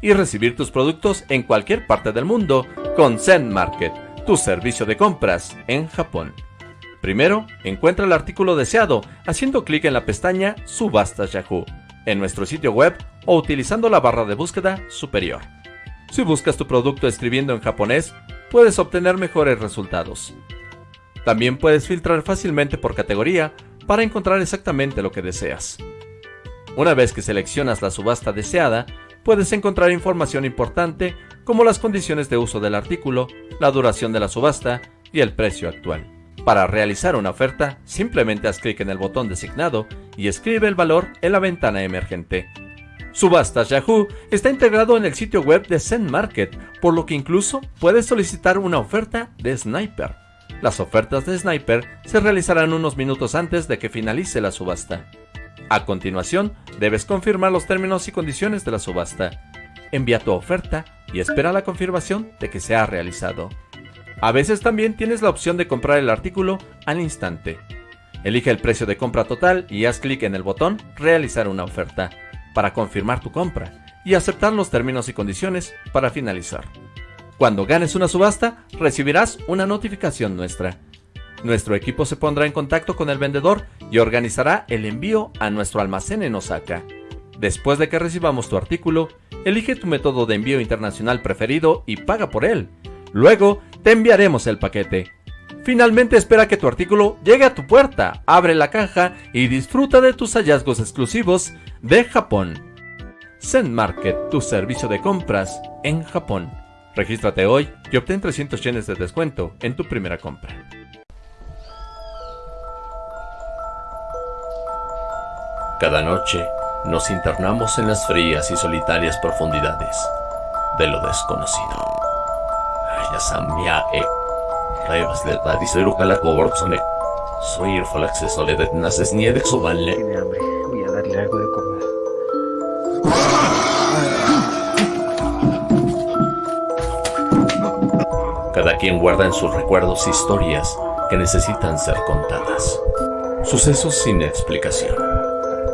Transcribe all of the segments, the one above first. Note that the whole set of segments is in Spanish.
y recibir tus productos en cualquier parte del mundo con Zen Market, tu servicio de compras en Japón. Primero, encuentra el artículo deseado haciendo clic en la pestaña Subastas Yahoo en nuestro sitio web o utilizando la barra de búsqueda superior. Si buscas tu producto escribiendo en japonés, puedes obtener mejores resultados. También puedes filtrar fácilmente por categoría para encontrar exactamente lo que deseas. Una vez que seleccionas la subasta deseada, puedes encontrar información importante como las condiciones de uso del artículo, la duración de la subasta y el precio actual. Para realizar una oferta, simplemente haz clic en el botón designado y escribe el valor en la ventana emergente. Subastas Yahoo está integrado en el sitio web de Zen Market, por lo que incluso puedes solicitar una oferta de Sniper. Las ofertas de Sniper se realizarán unos minutos antes de que finalice la subasta. A continuación, debes confirmar los términos y condiciones de la subasta. Envía tu oferta y espera la confirmación de que se ha realizado. A veces también tienes la opción de comprar el artículo al instante. Elige el precio de compra total y haz clic en el botón Realizar una oferta para confirmar tu compra y aceptar los términos y condiciones para finalizar. Cuando ganes una subasta, recibirás una notificación nuestra. Nuestro equipo se pondrá en contacto con el vendedor y organizará el envío a nuestro almacén en Osaka. Después de que recibamos tu artículo, elige tu método de envío internacional preferido y paga por él. Luego, te enviaremos el paquete. Finalmente espera que tu artículo llegue a tu puerta, abre la caja y disfruta de tus hallazgos exclusivos de Japón. Zen Market, tu servicio de compras en Japón. Regístrate hoy y obtén 300 yenes de descuento en tu primera compra. Cada noche nos internamos en las frías y solitarias profundidades de lo desconocido. Ayasamia e Revas de la diseruca coborzone. Soy el falaxes de naces nieve subanle. Tiene hambre, voy a darle algo de comer. Cada quien guarda en sus recuerdos historias que necesitan ser contadas. Sucesos sin explicación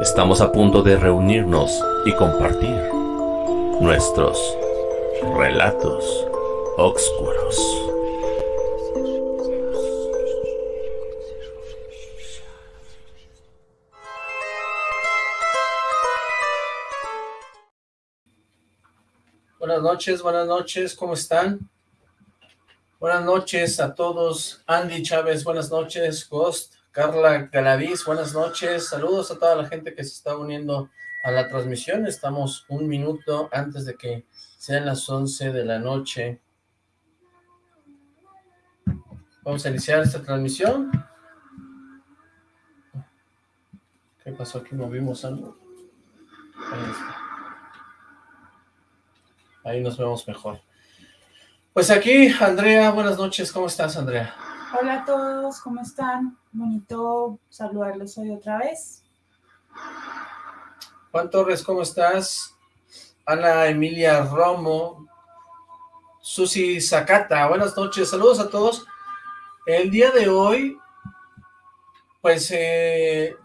Estamos a punto de reunirnos y compartir nuestros relatos oscuros. Buenas noches, buenas noches, ¿cómo están? Buenas noches a todos. Andy Chávez, buenas noches. Ghost, Carla Galaviz, buenas noches. Saludos a toda la gente que se está uniendo a la transmisión. Estamos un minuto antes de que sean las 11 de la noche. Vamos a iniciar esta transmisión. ¿Qué pasó aquí? ¿Movimos algo? Ahí Ahí nos vemos mejor. Pues aquí, Andrea, buenas noches, ¿cómo estás, Andrea? Hola a todos, ¿cómo están? Bonito saludarlos hoy otra vez. Juan Torres, ¿cómo estás? Ana Emilia Romo, Susi Zacata, buenas noches, saludos a todos. El día de hoy, pues eh,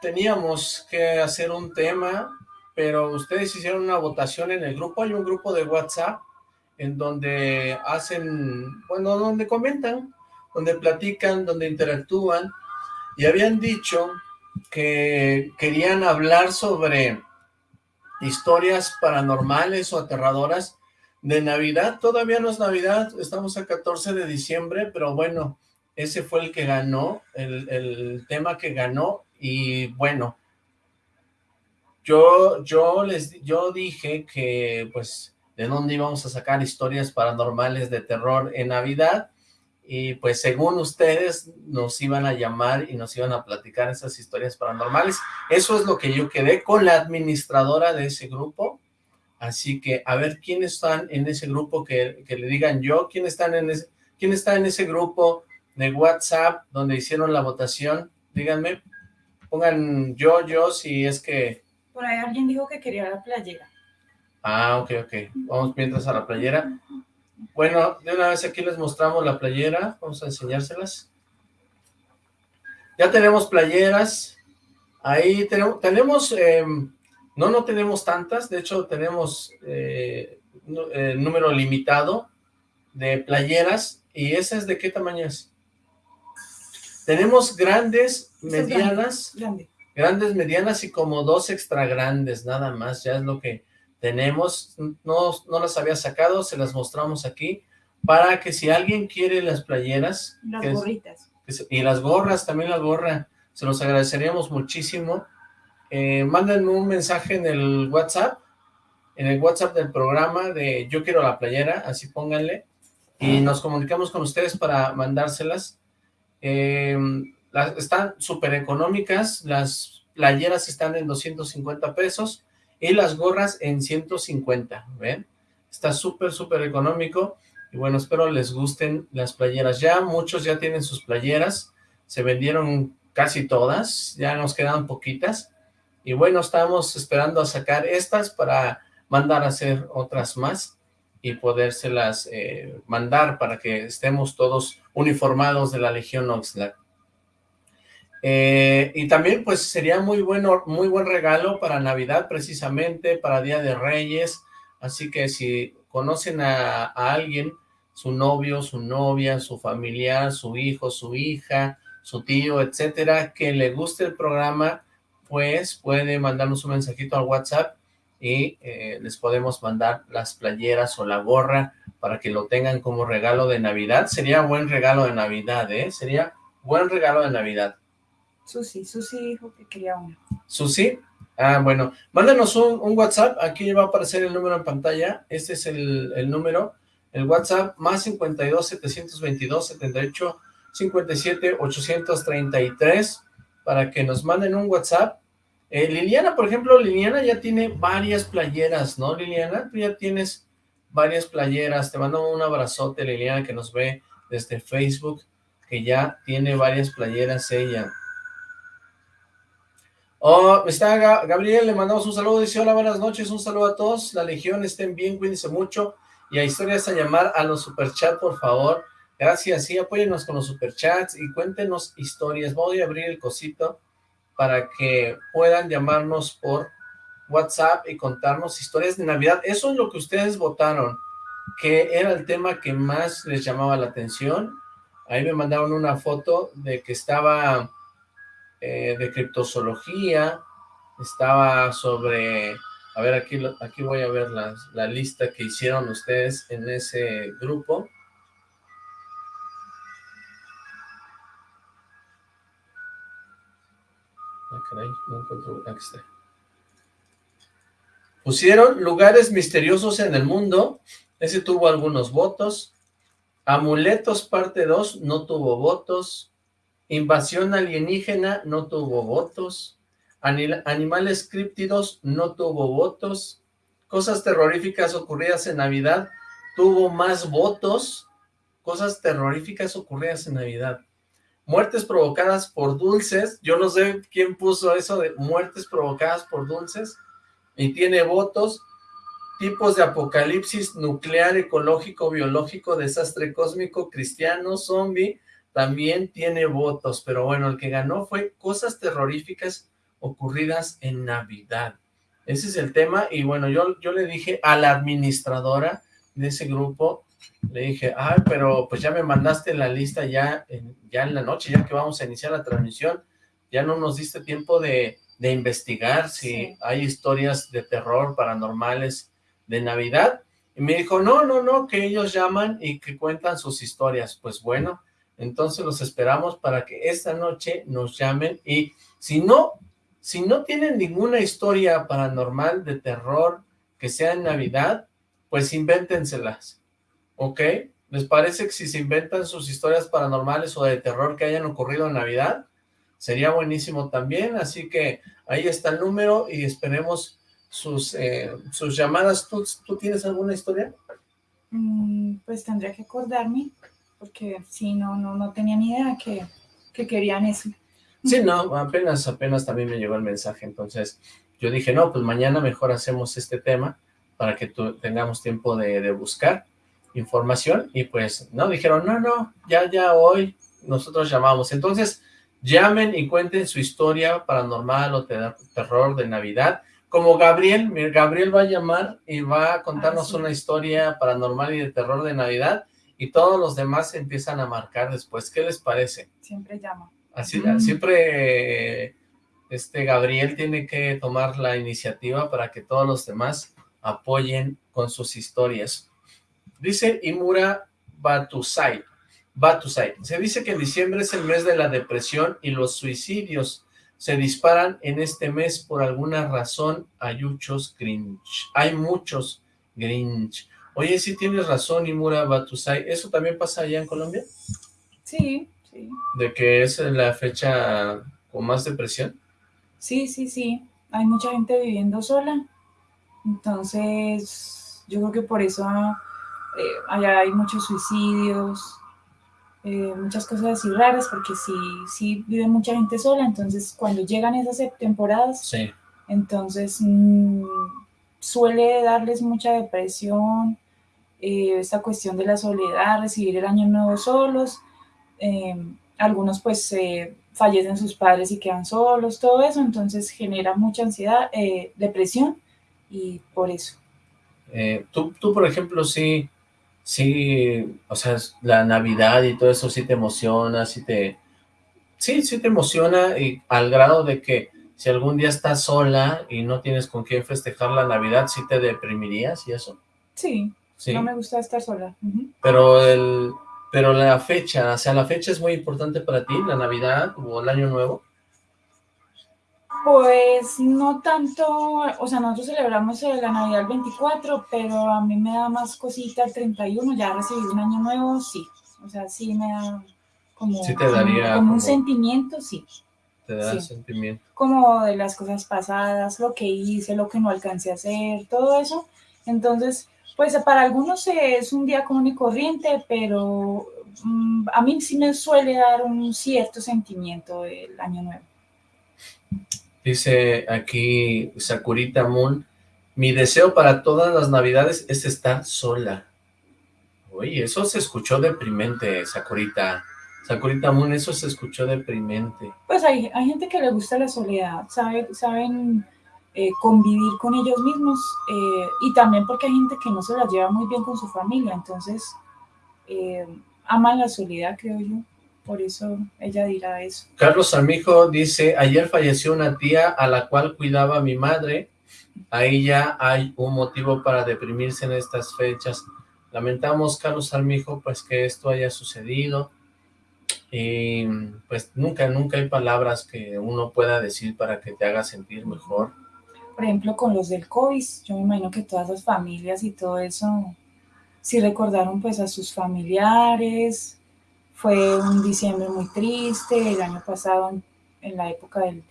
teníamos que hacer un tema, pero ustedes hicieron una votación en el grupo, hay un grupo de WhatsApp en donde hacen, bueno, donde comentan, donde platican, donde interactúan, y habían dicho que querían hablar sobre historias paranormales o aterradoras de Navidad. Todavía no es Navidad, estamos a 14 de diciembre, pero bueno, ese fue el que ganó, el, el tema que ganó, y bueno, yo, yo les, yo dije que, pues, de dónde íbamos a sacar historias paranormales de terror en Navidad, y pues según ustedes nos iban a llamar y nos iban a platicar esas historias paranormales. Eso es lo que yo quedé con la administradora de ese grupo, así que a ver quiénes están en ese grupo, que, le digan yo, quién, están en ese, quién está en ese grupo de WhatsApp donde hicieron la votación, díganme, pongan yo, yo, si es que... Por ahí alguien dijo que quería la playera. Ah, ok, ok, vamos mientras a la playera. Bueno, de una vez aquí les mostramos la playera, vamos a enseñárselas. Ya tenemos playeras, ahí tenemos, tenemos em, no, no tenemos tantas, de hecho tenemos eh, eh, número limitado de playeras, ¿y esas de qué tamaño es? Tenemos grandes, medianas, grandes, medianas y como dos extra grandes, nada más, ya es lo que tenemos, no, no las había sacado, se las mostramos aquí, para que si alguien quiere las playeras... Las gorritas. y las gorras, también la gorra, se los agradeceríamos muchísimo. Eh, mándenme un mensaje en el WhatsApp, en el WhatsApp del programa de Yo Quiero la Playera, así pónganle, y nos comunicamos con ustedes para mandárselas. Eh, las, están súper económicas, las playeras están en 250 pesos, y las gorras en 150, ¿ven? Está súper, súper económico, y bueno, espero les gusten las playeras. Ya muchos ya tienen sus playeras, se vendieron casi todas, ya nos quedan poquitas, y bueno, estamos esperando a sacar estas para mandar a hacer otras más, y podérselas eh, mandar para que estemos todos uniformados de la Legión Oxlack. Eh, y también pues sería muy bueno, muy buen regalo para Navidad precisamente, para Día de Reyes, así que si conocen a, alguien, su novio, su novia, su familiar, su hijo, su hija, su tío, etcétera, que le guste el programa, pues puede mandarnos un mensajito al WhatsApp y eh, les podemos mandar las playeras o la gorra para que lo tengan como regalo de Navidad. Sería buen regalo de Navidad, ¿eh? Sería buen regalo de Navidad. Susi, Susi dijo que quería una. ¿Susi? Ah, bueno, mándanos un, WhatsApp, aquí va a aparecer el número en pantalla, este es el, número, el WhatsApp, más 52 722 78 57 833, para que nos manden un WhatsApp. Eh, Liliana, por ejemplo, Liliana ya tiene varias playeras, ¿no, Liliana? Tú ya tienes varias playeras, te mando un abrazote, Liliana, que nos ve desde Facebook, que ya tiene varias playeras ella. Oh, está Gabriel, le mandamos un saludo, dice hola, buenas noches, un saludo a todos, la legión, estén bien, cuídense mucho, y a historias a llamar a los superchats, por favor, gracias, sí, apóyennos con los superchats y cuéntenos historias, voy a abrir el cosito para que puedan llamarnos por WhatsApp y contarnos historias de Navidad, eso es lo que ustedes votaron, que era el tema que más les llamaba la atención, ahí me mandaron una foto de que estaba eh, de criptozoología, estaba sobre, a ver, aquí, aquí voy a ver la, la lista que hicieron ustedes en ese grupo. Ah, no encuentro, aquí está. Pusieron lugares misteriosos en el mundo, ese tuvo algunos votos, Amuletos parte 2 no tuvo votos, Invasión alienígena no tuvo votos. Animales críptidos no tuvo votos. Cosas terroríficas ocurridas en Navidad tuvo más votos. Cosas terroríficas ocurridas en Navidad. Muertes provocadas por dulces. Yo no sé quién puso eso de muertes provocadas por dulces. Y tiene votos. Tipos de apocalipsis nuclear, ecológico, biológico, desastre cósmico, cristiano, zombie, también tiene votos, pero bueno, el que ganó fue cosas terroríficas ocurridas en Navidad. Ese es el tema, y bueno, yo, yo le dije a la administradora de ese grupo, le dije, ay, pero pues ya me mandaste la lista ya en, ya en la noche, ya que vamos a iniciar la transmisión, ya no nos diste tiempo de, de investigar si hay historias de terror paranormales de Navidad, y me dijo, no, no, no, que ellos llaman y que cuentan sus historias, pues bueno, entonces los esperamos para que esta noche nos llamen y si no, si no tienen ninguna historia paranormal de terror que sea en Navidad, pues invéntenselas, ¿ok? ¿Les parece que si se inventan sus historias paranormales o de terror que hayan ocurrido en Navidad? Sería buenísimo también, así que ahí está el número y esperemos sus, eh, sus llamadas. ¿Tú, ¿Tú tienes alguna historia? Mm, pues tendría que acordarme, porque sí, no, no, no tenía ni idea que, que querían eso. Sí, no, apenas, apenas también me llegó el mensaje, entonces yo dije, no, pues mañana mejor hacemos este tema para que tengamos tiempo de, de buscar información y pues no, dijeron, no, no, ya, ya hoy nosotros llamamos. Entonces, llamen y cuenten su historia paranormal o terror de Navidad. Como Gabriel, Gabriel va a llamar y va a contarnos ah, una historia paranormal y de terror de Navidad y todos los demás empiezan a marcar después. ¿Qué les parece? Siempre llama. Así, siempre este Gabriel tiene que tomar la iniciativa para que todos los demás apoyen con sus historias. Dice Imura Batusai, Batusai, se dice que diciembre es el mes de la depresión y los suicidios se disparan en este mes por alguna razón, hay muchos Grinch, hay muchos Grinch. Oye, sí tienes razón, Imura Batusai, ¿eso también pasa allá en Colombia? Sí, sí. ¿De que es la fecha con más depresión? Sí, sí, sí, hay mucha gente viviendo sola, entonces yo creo que por eso eh, allá hay muchos suicidios, eh, muchas cosas así raras, porque sí, sí vive mucha gente sola, entonces cuando llegan esas temporadas, entonces mm, suele darles mucha depresión, eh, esta cuestión de la soledad, recibir el año nuevo solos, algunos pues fallecen sus padres y quedan solos, todo eso, entonces genera mucha ansiedad, depresión, y por eso. tú, tú, por ejemplo, sí sí, o sea, la Navidad y todo eso sí te emociona, sí te... Sí, sí te emociona y al grado de que si algún día estás sola y no tienes con quién festejar la Navidad, ¿sí te deprimirías y eso? Sí, sí. no me gusta estar sola. Pero el... Pero la fecha, o sea, la fecha es muy importante para ti, la Navidad o el Año Nuevo. Pues no tanto, o sea, nosotros celebramos la Navidad el 24, pero a mí me da más cosita el 31, ya recibí un año nuevo, sí. O sea, sí me da como, como, un sentimiento, sí. Te da sentimiento. Como de las cosas pasadas, lo que hice, lo que no alcancé a hacer, todo eso. Entonces, pues para algunos es un día común y corriente, pero mm, a mí sí me suele dar un cierto sentimiento el año nuevo. Dice aquí Sakurita Moon, mi deseo para todas las navidades es estar sola. Oye, eso se escuchó deprimente, Sakurita. Sakurita Moon, eso se escuchó deprimente. Pues hay, hay gente que le gusta la soledad, sabe, saben eh, convivir con ellos mismos, eh, y también porque hay gente que no se la lleva muy bien con su familia, entonces eh, aman la soledad, creo yo por eso ella dirá eso. Carlos Armijo dice, ayer falleció una tía a la cual cuidaba mi madre, ahí ya hay un motivo para deprimirse en estas fechas. Lamentamos, Carlos Armijo, pues que esto haya sucedido, y pues nunca, nunca hay palabras que uno pueda decir para que te haga sentir mejor. Por ejemplo, con los del COVID, yo me imagino que todas las familias y todo eso, sí recordaron pues a sus familiares, fue un diciembre muy triste, el año pasado en, la época del,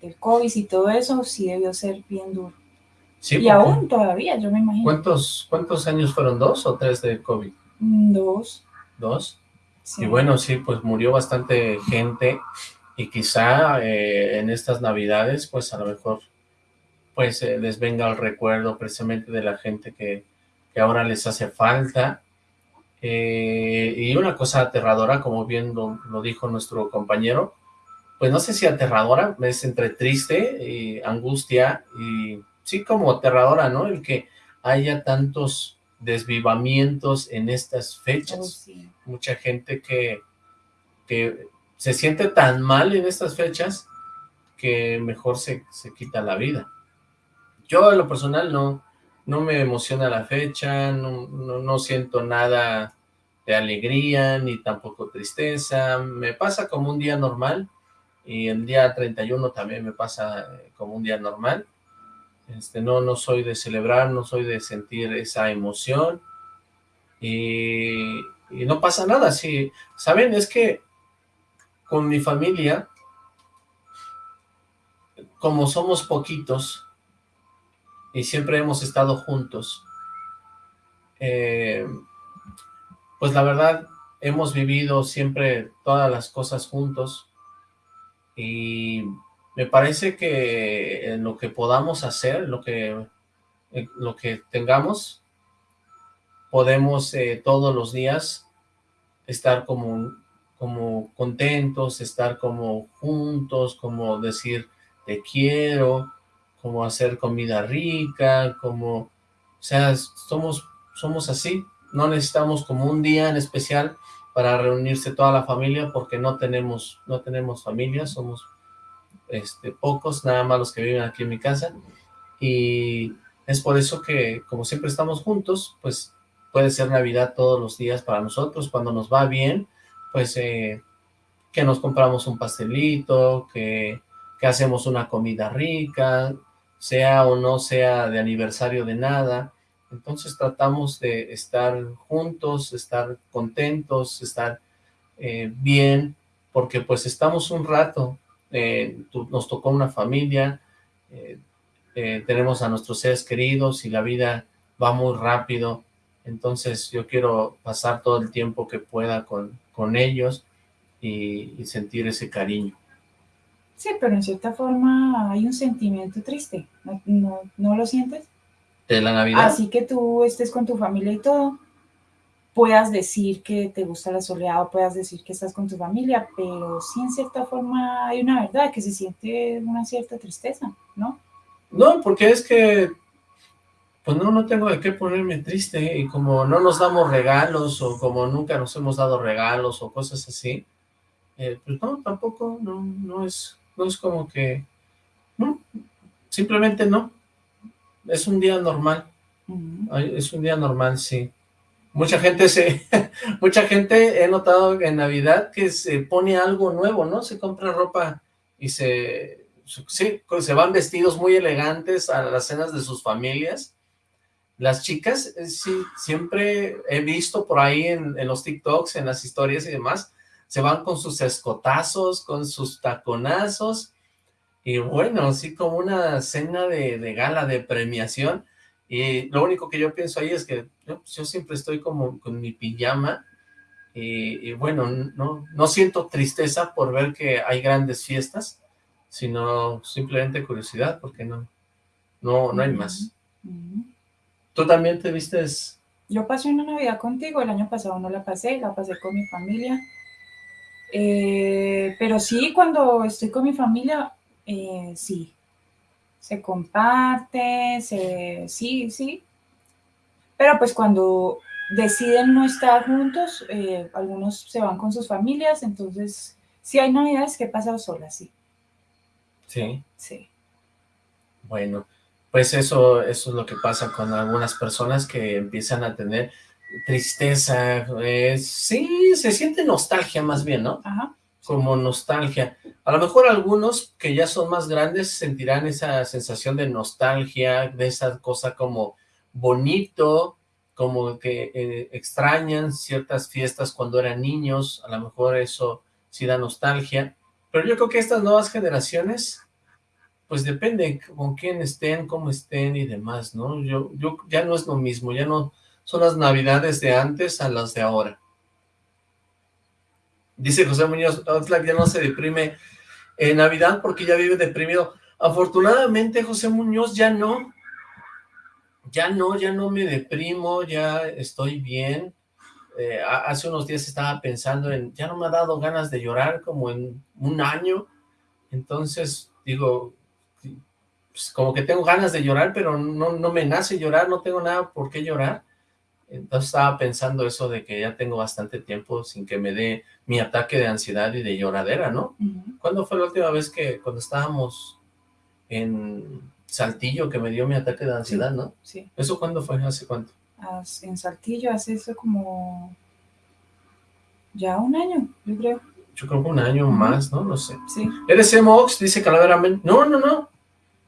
del, COVID y todo eso, sí debió ser bien duro. y aún todavía, yo me imagino. ¿Cuántos, ¿Cuántos años fueron? ¿Dos o tres de COVID? Mm, dos. ¿Dos? Y bueno, sí, pues murió bastante gente y quizá eh, en estas navidades, pues a lo mejor pues eh, les venga el recuerdo precisamente de la gente que, que ahora les hace falta eh, y una cosa aterradora, como bien lo, dijo nuestro compañero, pues no sé si aterradora, es entre triste y angustia y sí como aterradora, ¿no? El que haya tantos desvivamientos en estas fechas. Oh, Mucha gente que, que se siente tan mal en estas fechas que mejor se, se quita la vida. Yo en lo personal no, no me emociona la fecha, no, no, siento nada de alegría, ni tampoco tristeza, me pasa como un día normal, y el día 31 también me pasa eh, como un día normal, este, no, no soy de celebrar, no soy de sentir esa emoción, y, y no pasa nada, sí, ¿saben? Es que con mi familia, como somos poquitos, y siempre hemos estado juntos, eh, pues la verdad, hemos vivido siempre todas las cosas juntos, y me parece que lo que podamos hacer, lo que, lo que tengamos, podemos eh, todos los días estar como, como contentos, estar como juntos, como decir te quiero, como hacer comida rica, como, o sea, somos, somos así, no necesitamos como un día en especial para reunirse toda la familia porque no tenemos, no tenemos familia, somos este, pocos, nada más los que viven aquí en mi casa, y es por eso que como siempre estamos juntos, pues puede ser Navidad todos los días para nosotros, cuando nos va bien, pues eh, que nos compramos un pastelito, que, que hacemos una comida rica, sea o no sea de aniversario de nada, entonces tratamos de estar juntos, estar contentos, estar eh, bien, porque pues estamos un rato, eh, nos tocó una familia, tenemos a nuestros seres queridos y la vida va muy rápido, entonces yo quiero pasar todo el tiempo que pueda con, con ellos y, sentir ese cariño. Sí, pero en cierta forma hay un sentimiento triste, ¿no, no, lo sientes? De la Navidad. Así que tú estés con tu familia y todo, puedas decir que te gusta la soledad o puedas decir que estás con tu familia, pero sí en cierta forma hay una verdad, que se siente una cierta tristeza, ¿no? No, porque es que pues no, no tengo de qué ponerme triste, y como no nos damos regalos, o como nunca nos hemos dado regalos, o cosas así, eh, pues no, tampoco, no, no es, no es como que, no, simplemente no, es un día normal, es un día normal, sí. Mucha gente se, mucha gente he notado en Navidad que se pone algo nuevo, ¿no? Se compra ropa y se, sí, se van vestidos muy elegantes a las cenas de sus familias, las chicas, eh, sí, siempre he visto por ahí en, los TikToks, en las historias y demás, se van con sus escotazos, con sus taconazos, y bueno, así como una cena de, gala, de premiación, y lo único que yo pienso ahí es que yo, pues, siempre estoy como con mi pijama, y, bueno, no, no siento tristeza por ver que hay grandes fiestas, sino simplemente curiosidad, porque no, no, no hay más. ¿Tú también te vistes? Yo pasé una Navidad contigo, el año pasado no la pasé, la pasé con mi familia. Eh, pero sí, cuando estoy con mi familia, eh, sí. Se comparte, se, sí, sí. Pero pues cuando deciden no estar juntos, eh, algunos se van con sus familias, entonces sí hay navidades que he pasado sola, sí. Sí. Sí. Bueno, pues eso, eso es lo que pasa con algunas personas que empiezan a tener tristeza, sí, se siente nostalgia más bien, ¿no? Ajá. Como nostalgia. A lo mejor algunos que ya son más grandes sentirán esa sensación de nostalgia, de esa cosa como bonito, como que eh, extrañan ciertas fiestas cuando eran niños, a lo mejor eso sí da nostalgia, pero yo creo que estas nuevas generaciones pues depende con quién estén, cómo estén y demás, ¿no? Yo, yo ya no es lo mismo, ya no son las navidades de antes a las de ahora. Dice José Muñoz, Oxlack ya no se deprime en Navidad porque ya vive deprimido. Afortunadamente, José Muñoz, ya no, ya no, ya no me deprimo, ya estoy bien. Eh, hace unos días estaba pensando en, ya no me ha dado ganas de llorar como en un año, entonces digo, pues, como que tengo ganas de llorar, pero no, no me nace llorar, no tengo nada por qué llorar. Entonces estaba pensando eso de que ya tengo bastante tiempo sin que me dé mi ataque de ansiedad y de lloradera, ¿no? ¿Cuándo fue la última vez que cuando estábamos en Saltillo que me dio mi ataque de ansiedad, no? Sí. ¿Eso cuándo fue? ¿Hace cuánto? En Saltillo hace eso como ya un año, yo creo. Yo creo que un año más, ¿no? No sé. Sí. ¿Eres Emox? Dice Calavera. No, no, no.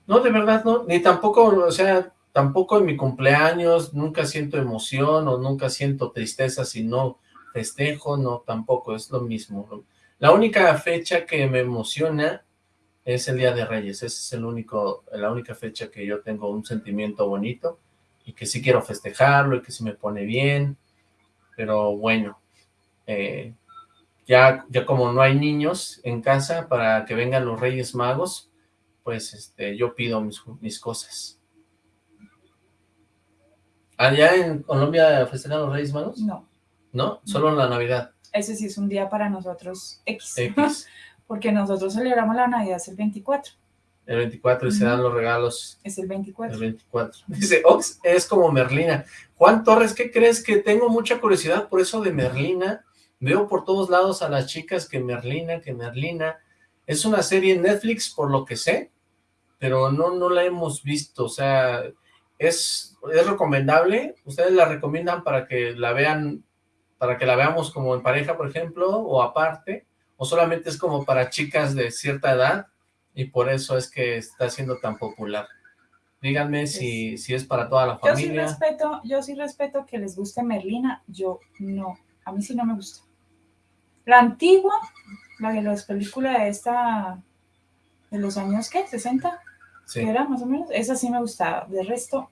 No, de verdad no, ni tampoco, o sea, tampoco en mi cumpleaños nunca siento emoción o nunca siento tristeza si no festejo, no, tampoco, es lo mismo. La única fecha que me emociona es el Día de Reyes, esa es el único, la única fecha que yo tengo un sentimiento bonito y que sí quiero festejarlo y que sí me pone bien, pero bueno, eh, ya, ya como no hay niños en casa para que vengan los Reyes Magos, pues este, yo pido mis, mis cosas. ¿Allá en Colombia festejan los Reyes Magos? No. ¿No? Solo en la Navidad. Ese sí es un día para nosotros X. X. Porque nosotros celebramos la Navidad el 24. El 24 y se dan los regalos. Es el 24. El 24. Dice, Ox es como Merlina. Juan Torres, ¿qué crees? Que tengo mucha curiosidad por eso de Merlina. Veo por todos lados a las chicas que Merlina, que Merlina. Es una serie en Netflix, por lo que sé, pero no, no la hemos visto. O sea, es, es recomendable. ¿Ustedes la recomiendan para que la vean, para que la veamos como en pareja, por ejemplo, o aparte? ¿O solamente es como para chicas de cierta edad? y por eso es que está siendo tan popular. Díganme si, si es para toda la familia. Yo sí respeto, yo sí respeto que les guste Merlina, yo no, a mí sí no me gusta. La antigua, la de las películas de esta, de los años, ¿qué? ¿60? Sí. era más o menos? Esa sí me gustaba, de resto...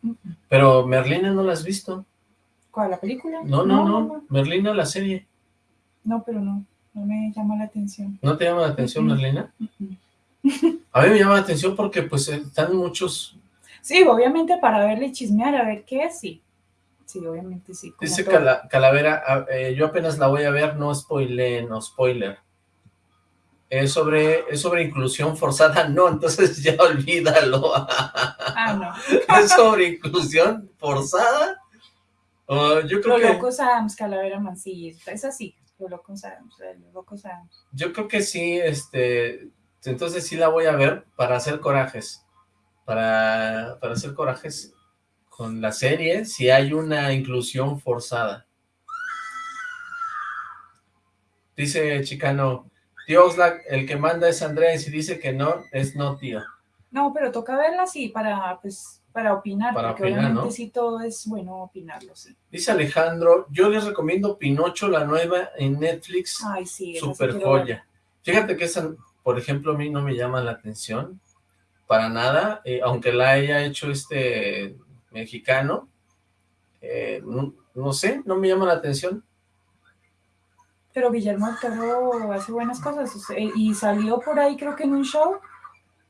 Pero Merlina no la has visto. ¿Cuál, la película? No, no, no, Merlina la serie. No, pero no, no me llama la atención. ¿No te llama la atención Merlina? A mí me llama la atención porque pues están muchos... Sí, obviamente para verle y chismear, a ver qué es, sí. Sí, obviamente sí. Dice Calavera, eh, yo apenas la voy a ver, no spoiler, no spoiler. Es sobre, es sobre inclusión forzada, no, entonces ya olvídalo. Ah, no. ¿Es sobre inclusión forzada? yo creo Lo que... locos Adams, Calavera Mancilla, es así, lo locos Adams, lo locos Adams. Yo creo que sí, este, entonces sí la voy a ver para hacer corajes. Para, para hacer corajes con la serie si hay una inclusión forzada. Dice Chicano, tío Oxlack, el que manda es Andrés y dice que no, es no tío. No, pero toca verla así para, pues, para opinar, para porque opinar, obviamente sí todo es bueno opinarlo, sí. Dice Alejandro, yo les recomiendo Pinocho, la nueva en Netflix, Ay, sí, super joya. Fíjate que esa por ejemplo, a mí no me llama la atención para nada, eh, aunque la haya hecho este mexicano, eh, no, sé, no me llama la atención. Pero Guillermo del hace buenas cosas, y salió por ahí creo que en un show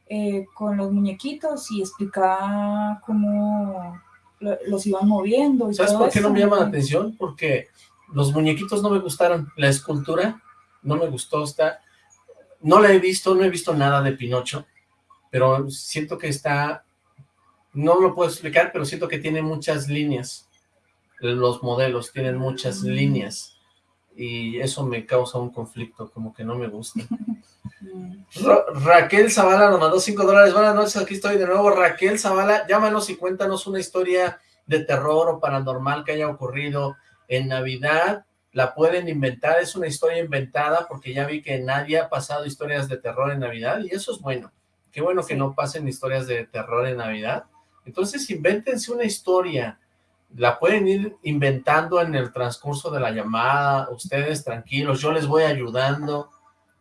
eh, con los muñequitos y explicaba cómo los iban moviendo. Y ¿Sabes por qué no me llama la atención? Porque los muñequitos no me gustaron, la escultura no me gustó, está no la he visto, no he visto nada de Pinocho, pero siento que está, no lo puedo explicar, pero siento que tiene muchas líneas. Los modelos tienen muchas mm. líneas y eso me causa un conflicto, como que no me gusta. Raquel Zavala nos mandó 5 dólares. Buenas noches, aquí estoy de nuevo. Raquel Zavala, llámanos y cuéntanos una historia de terror o paranormal que haya ocurrido en Navidad la pueden inventar, es una historia inventada porque ya vi que nadie ha pasado historias de terror en Navidad y eso es bueno. Qué bueno que no pasen historias de terror en Navidad. Entonces invéntense una historia, la pueden ir inventando en el transcurso de la llamada, ustedes tranquilos, yo les voy ayudando,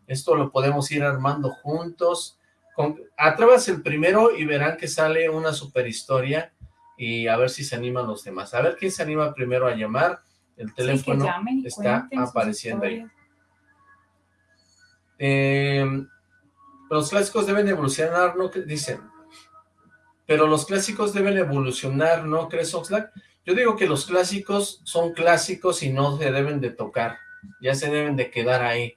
esto lo podemos ir armando juntos. Con, atrévanse el primero y verán que sale una super historia y a ver si se animan los demás. A ver quién se anima primero a llamar el teléfono está apareciendo ahí. Eh, los clásicos deben evolucionar, ¿no? Dicen. Pero los clásicos deben evolucionar, ¿no crees, Oxlack? Yo digo que los clásicos son clásicos y no se deben de tocar. Ya se deben de quedar ahí.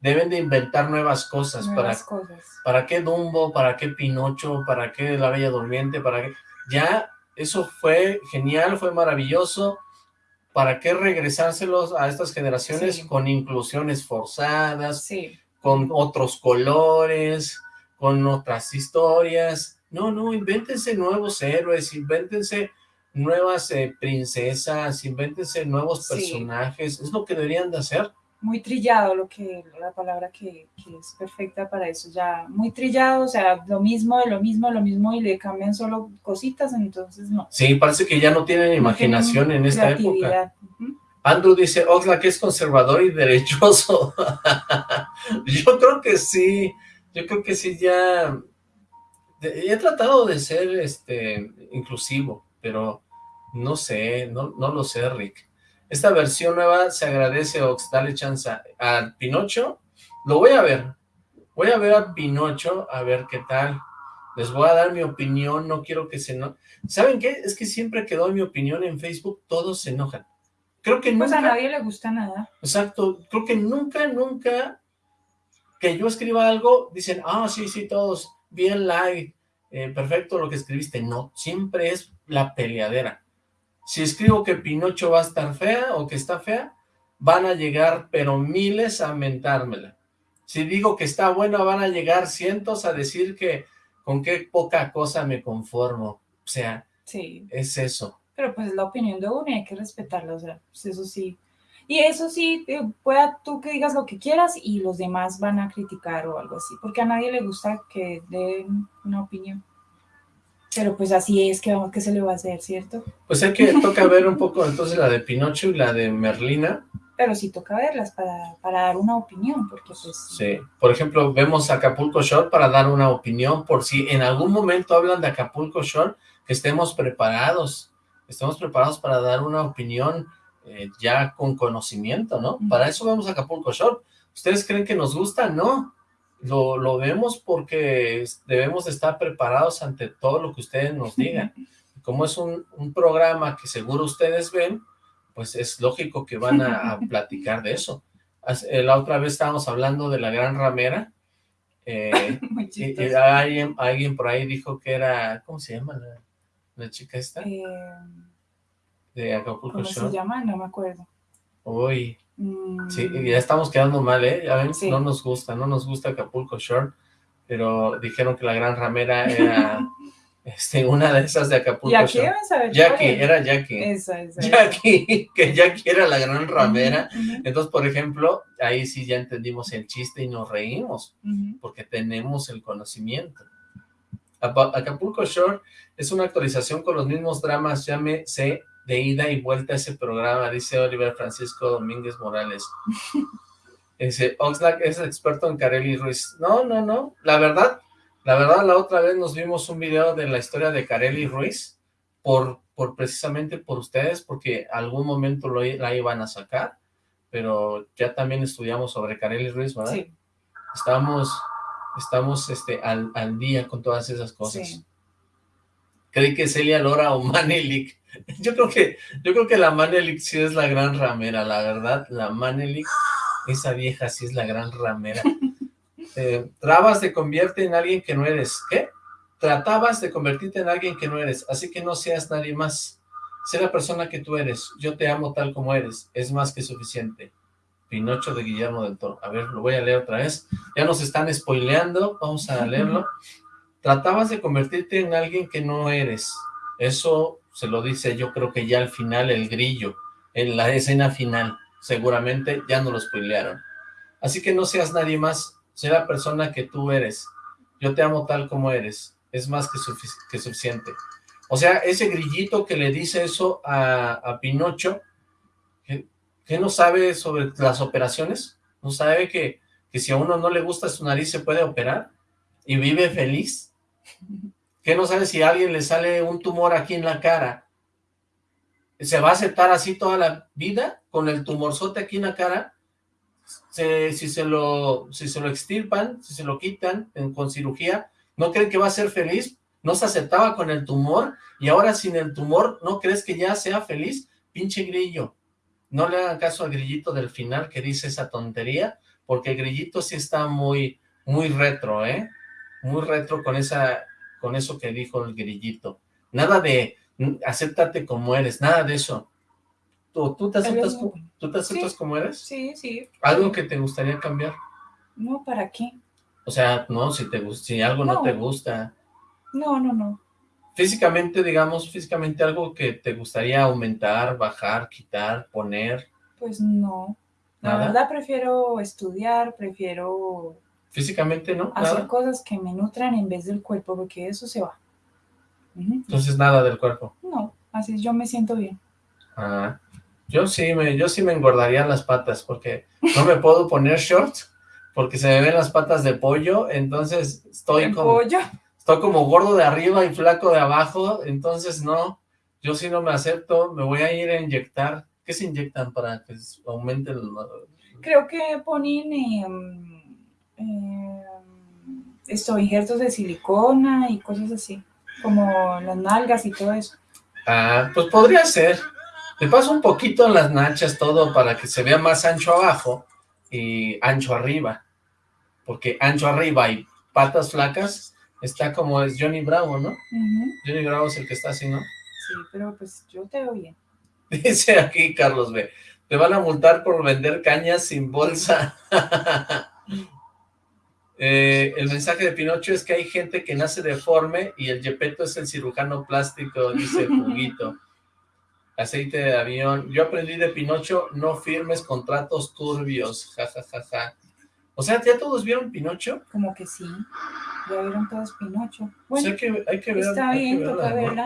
Deben de inventar nuevas cosas. Nuevas para, cosas. ¿Para qué Dumbo? ¿Para qué Pinocho? ¿Para qué La Bella Durmiente? ¿Para qué? Ya, eso fue genial, fue maravilloso ¿para qué regresárselos a estas generaciones con inclusiones forzadas, con otros colores, con otras historias? No, no, invéntense nuevos héroes, invéntense nuevas eh, princesas, invéntense nuevos personajes, es lo que deberían de hacer muy trillado, lo que la palabra que, es perfecta para eso, ya muy trillado, o sea, lo mismo, de lo mismo, lo mismo, y le cambian solo cositas, entonces no. Sí, parece que ya no tienen imaginación en esta época. Andrew dice, Oxlack es conservador y derechoso. yo creo que sí, yo creo que sí ya... He tratado de ser este inclusivo, pero no sé, no, no lo sé, Rick. Esta versión nueva se agradece, Ox, dale chance. A Pinocho, lo voy a ver. Voy a ver a Pinocho, a ver qué tal. Les voy a dar mi opinión, no quiero que se... No... ¿Saben qué? Es que siempre que doy mi opinión en Facebook, todos se enojan. Creo que pues nunca... a nadie le gusta nada. Exacto. Creo que nunca, nunca que yo escriba algo, dicen, ah, sí, sí, todos, bien like, eh, perfecto lo que escribiste. No, siempre es la peleadera. Si escribo que Pinocho va a estar fea o que está fea, van a llegar pero miles a mentármela. Si digo que está buena, van a llegar cientos a decir que con qué poca cosa me conformo. O sea, sí. es eso. Pero pues es la opinión de uno y hay que respetarla, o sea, pues eso sí. Y eso sí, eh, pueda tú que digas lo que quieras y los demás van a criticar o algo así, porque a nadie le gusta que den una opinión. Pero pues así es que vamos que se le va a hacer, ¿cierto? Pues hay que toca ver un poco entonces la de Pinocho y la de Merlina. Pero sí toca verlas para, para dar una opinión, porque pues... Sí, por ejemplo, vemos Acapulco Shore para dar una opinión, por si en algún momento hablan de Acapulco Shore, que estemos preparados, estemos preparados para dar una opinión eh, ya con conocimiento, ¿no? Para eso vemos Acapulco Shore. ¿Ustedes creen que nos gusta? No, lo, lo vemos porque debemos estar preparados ante todo lo que ustedes nos digan. Como es un, un programa que seguro ustedes ven, pues es lógico que van a, platicar de eso. Eh, la otra vez estábamos hablando de la gran ramera, eh, y, alguien, alguien, por ahí dijo que era, ¿cómo se llama la, chica esta? Eh, de Acapulco ¿Cómo se llama? No me acuerdo. Uy, Sí, mm. ya estamos quedando mal, ¿eh? Ya ven, no nos gusta, no nos gusta Acapulco Shore, pero dijeron que la gran ramera era este, una de esas de Acapulco Shore. Jackie, era Jackie. Esa, esa, Jackie, que Jackie era la gran ramera. Entonces, por ejemplo, ahí sí ya entendimos el chiste y nos reímos, porque tenemos el conocimiento. Acapulco Shore es una actualización con los mismos dramas, llámese de ida y vuelta a ese programa, dice Oliver Francisco Domínguez Morales. Dice, Oxlack es experto en Carely Ruiz. No, no, no, la verdad, la verdad, la otra vez nos vimos un video de la historia de Carely Ruiz, por, por precisamente por ustedes, porque algún momento lo, la iban a sacar, pero ya también estudiamos sobre Carely Ruiz, ¿verdad? Sí. Estamos, estamos este, al, al día con todas esas cosas. Sí. Creí que Celia Lora o Manelik Yo creo que, yo creo que la Manelik sí es la gran ramera, la verdad, la Manelik, esa vieja sí es la gran ramera. Eh, trabas te convierte en alguien que no eres, ¿qué? Tratabas de convertirte en alguien que no eres, así que no seas nadie más. Sé la persona que tú eres, yo te amo tal como eres, es más que suficiente. Pinocho de Guillermo del Toro. A ver, lo voy a leer otra vez. Ya nos están spoileando, vamos a leerlo. Tratabas de convertirte en alguien que no eres. Eso se lo dice yo creo que ya al final el grillo, en la escena final, seguramente ya no lo spoilearon. Así que no seas nadie más, sé la persona que tú eres. Yo te amo tal como eres, es más que, que suficiente. O sea, ese grillito que le dice eso a, Pinocho, ¿qué no sabe sobre las operaciones? ¿No sabe que, que si a uno no le gusta su nariz se puede operar? ¿Y vive feliz? ¿Qué no sabe si a alguien le sale un tumor aquí en la cara? ¿Se va a aceptar así toda la vida? ¿Con el tumorzote aquí en la cara? si, se lo, si se lo extirpan, si se lo quitan con cirugía, ¿no creen que va a ser feliz? ¿No se aceptaba con el tumor? Y ahora sin el tumor, ¿no crees que ya sea feliz? Pinche grillo. No le hagan caso al grillito del final que dice esa tontería, porque el grillito sí está muy, muy retro, ¿eh? Muy retro con esa con eso que dijo el grillito. Nada de acéptate como eres, nada de eso. ¿Tú, tú te aceptas, ¿tú te aceptas como eres? Sí, sí. ¿Algo que te gustaría cambiar? No, ¿para qué? O sea, no, si, te, si algo no. te gusta. No, no, no. Físicamente, digamos, físicamente algo que te gustaría aumentar, bajar, quitar, poner. Pues no. La verdad prefiero estudiar, prefiero Físicamente, ¿no? Hacer cosas que me nutran en vez del cuerpo, porque eso se va. Entonces nada del cuerpo. No, así yo me siento bien. Ah, Yo sí me, yo sí me engordaría las patas, porque no me puedo poner shorts, porque se me ven las patas de pollo, entonces estoy como, pollo? estoy como gordo de arriba y flaco de abajo, entonces no, yo sí no me acepto, me voy a ir a inyectar. ¿Qué se inyectan para que aumente el... Creo que ponen em, em, esto, injertos de silicona y cosas así, como las nalgas y todo eso. Ah, pues podría ser. Le paso un poquito las nachas todo para que se vea más ancho abajo y ancho arriba. Porque ancho arriba y patas flacas está como es Johnny Bravo, ¿no? Johnny Bravo es el que está así, ¿no? Sí, pero pues yo te veo bien. Dice aquí Carlos B. Te van a multar por vender cañas sin bolsa. Eh, el mensaje de Pinocho es que hay gente que nace deforme y el Yepeto es el cirujano plástico, dice Juguito. Aceite de avión. Yo aprendí de Pinocho, no firmes contratos turbios. Ja, ja, ja, ja. O sea, ¿ya todos vieron Pinocho? Como que sí. Ya vieron todos Pinocho. Bueno, que, hay que ver, está bien, toca verla.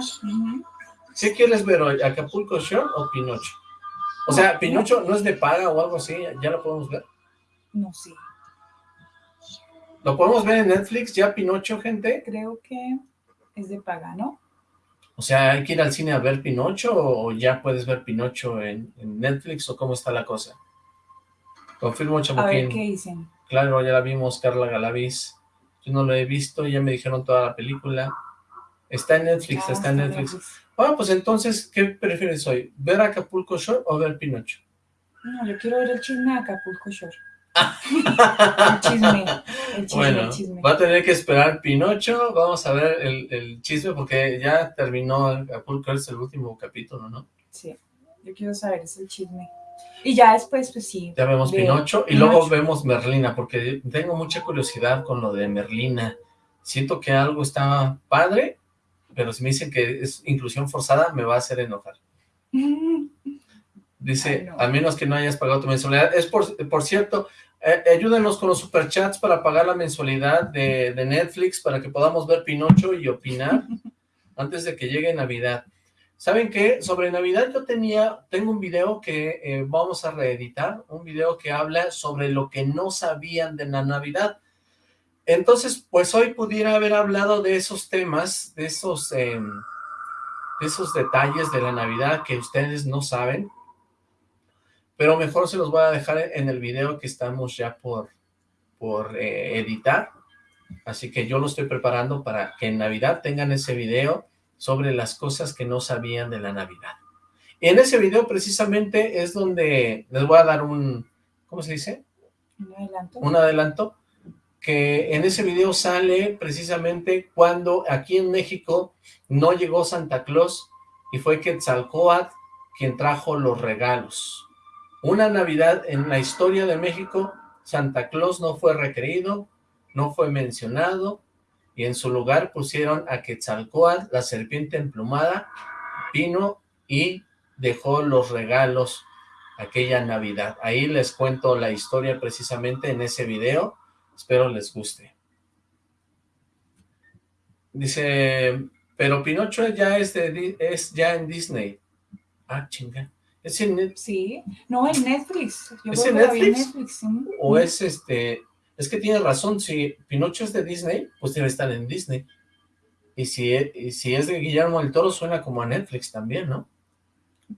¿Sí quieres ver hoy Acapulco Shore o Pinocho? O sea, ¿Pinocho no es de paga o algo así? ¿Ya lo podemos ver? No sé. ¿Lo podemos ver en Netflix ya, Pinocho, gente? Creo que es de paga, ¿no? O sea, ¿hay que ir al cine a ver Pinocho o ya puedes ver Pinocho en, Netflix o cómo está la cosa? Confirmo, Chamuquín. A ver, ¿qué dicen? Claro, ya la vimos, Carla Galaviz. Yo no lo he visto, ya me dijeron toda la película. Está en Netflix, ah, está en Netflix. Bueno, pues entonces, ¿qué prefieres hoy? ¿Ver Acapulco Shore o ver Pinocho? No, yo quiero ver el chisme de Acapulco Shore. el chisme, el chisme, bueno, va a tener que esperar Pinocho, vamos a ver el, chisme porque ya terminó Acapulco, es el último capítulo, ¿no? Sí, yo quiero saber, es el chisme. Y ya después, pues sí. Ya vemos Pinocho y luego vemos Merlina, porque tengo mucha curiosidad con lo de Merlina. Siento que algo está padre, pero si me dicen que es inclusión forzada, me va a hacer enojar. Dice, a menos que no hayas pagado tu mensualidad. Es por, por cierto, eh, ayúdenos con los superchats para pagar la mensualidad de, Netflix para que podamos ver Pinocho y opinar antes de que llegue Navidad. ¿Saben qué? Sobre Navidad yo tenía, tengo un video que eh, vamos a reeditar, un video que habla sobre lo que no sabían de la Navidad. Entonces, pues hoy pudiera haber hablado de esos temas, de esos, em, de esos detalles de la Navidad que ustedes no saben, pero mejor se los voy a dejar en el video que estamos ya por, por eh, editar, así que yo lo estoy preparando para que en Navidad tengan ese video sobre las cosas que no sabían de la Navidad. Y en ese video precisamente es donde les voy a dar un, ¿cómo se dice? Un adelanto. Un adelanto, que en ese video sale precisamente cuando aquí en México no llegó Santa Claus y fue Quetzalcóatl quien trajo los regalos. Una Navidad en la historia de México, Santa Claus no fue requerido, no fue mencionado, y en su lugar pusieron a Quetzalcóatl, la serpiente emplumada, vino y dejó los regalos aquella Navidad. Ahí les cuento la historia precisamente en ese video, espero les guste. Dice, pero Pinocho ya es, es ya en Disney. Ah, chinga. ¿Es en Netflix? Sí, no, en Netflix. ¿Es en Netflix? O es este... Es que tiene razón, si Pinocho es de Disney, pues debe estar en Disney. Y si, e, si es de Guillermo del Toro, suena como a Netflix también, ¿no?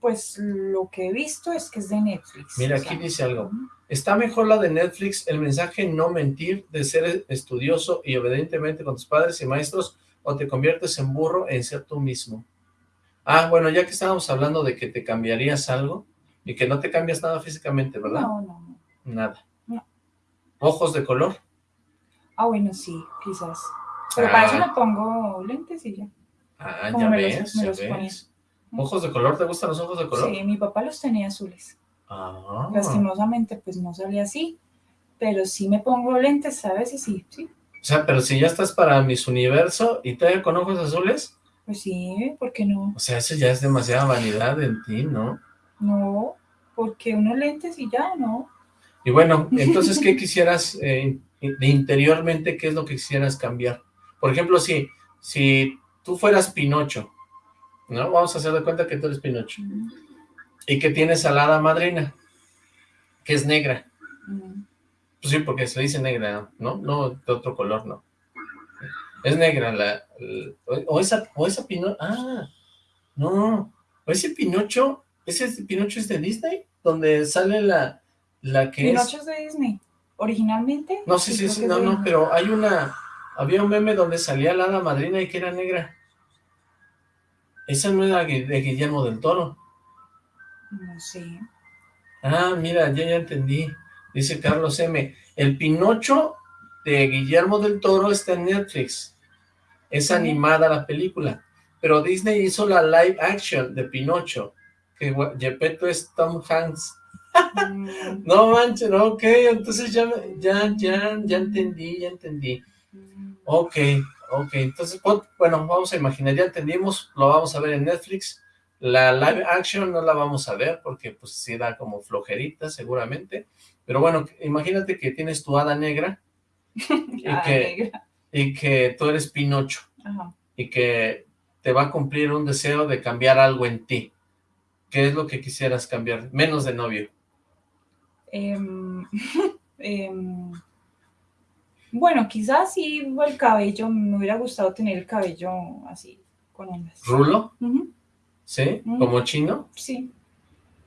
Pues lo que he visto es que es de Netflix. Mira, aquí dice algo. Está mejor la de Netflix, el mensaje no mentir, de ser estudioso y obedientemente con tus padres y maestros, o te conviertes en burro en ser tú mismo. Ah, bueno, ya que estábamos hablando de que te cambiarías algo y que no te cambias nada físicamente, ¿verdad? No, no, Nada. No. ¿Ojos de color? Ah, bueno, sí, quizás. Pero para eso ah. me pongo lentes y ya. Ah, ya ves, ya ves. ¿Ojos de color? ¿Te gustan los ojos de color? Sí, mi papá los tenía azules. Ah. Lastimosamente, pues no salía así. Pero sí me pongo lentes, ¿sabes? Y sí, sí. O sea, pero si ya estás para Miss Universo y te con ojos azules... Pues sí, ¿por qué no? O sea, eso ya es demasiada vanidad en ti, ¿no? No, porque unos lentes y ya, ¿no? Y bueno, entonces, ¿qué quisieras, eh, interiormente, qué es lo que quisieras cambiar? Por ejemplo, si, si tú fueras Pinocho, ¿no? Vamos a hacer de cuenta que tú eres Pinocho. y que tienes a la hada madrina, que es negra. Mm, Pues sí, porque se dice negra, ¿no? No, de otro color, no. Es negra la... o, esa, o esa Pinocho... Ah, no. O ese Pinocho... ¿Ese Pinocho es de Disney? Donde sale la... La que Pinocho es... es de Disney. Originalmente. No, sí, sí, sí, no, de no, pero hay una... Había un meme donde salía la hada madrina y que era negra. Esa no era de Guillermo del Toro. No sé. Ah, mira, ya, ya entendí. Dice Carlos M. El Pinocho de Guillermo del Toro está en Netflix. Es animada la película. Pero Disney hizo la live action de Pinocho. Que Gepetto es Tom Hanks. Mm, No manches, ok, entonces ya, ya, ya, ya entendí, ya entendí. mm, Ok, ok, entonces, bueno, vamos a imaginar, ya entendimos, lo vamos a ver en Netflix. La live action no la vamos a ver porque pues sí da como flojerita seguramente. Pero bueno, imagínate que tienes tu hada negra que- negra. Y que tú eres Pinocho Ajá. y que te va a cumplir un deseo de cambiar algo en ti. ¿Qué es lo que quisieras cambiar? Menos de novio. Em, em, bueno, quizás sí el cabello, me hubiera gustado tener el cabello así, con ondas. ¿Rulo? ¿Sí? ¿Como chino? sí,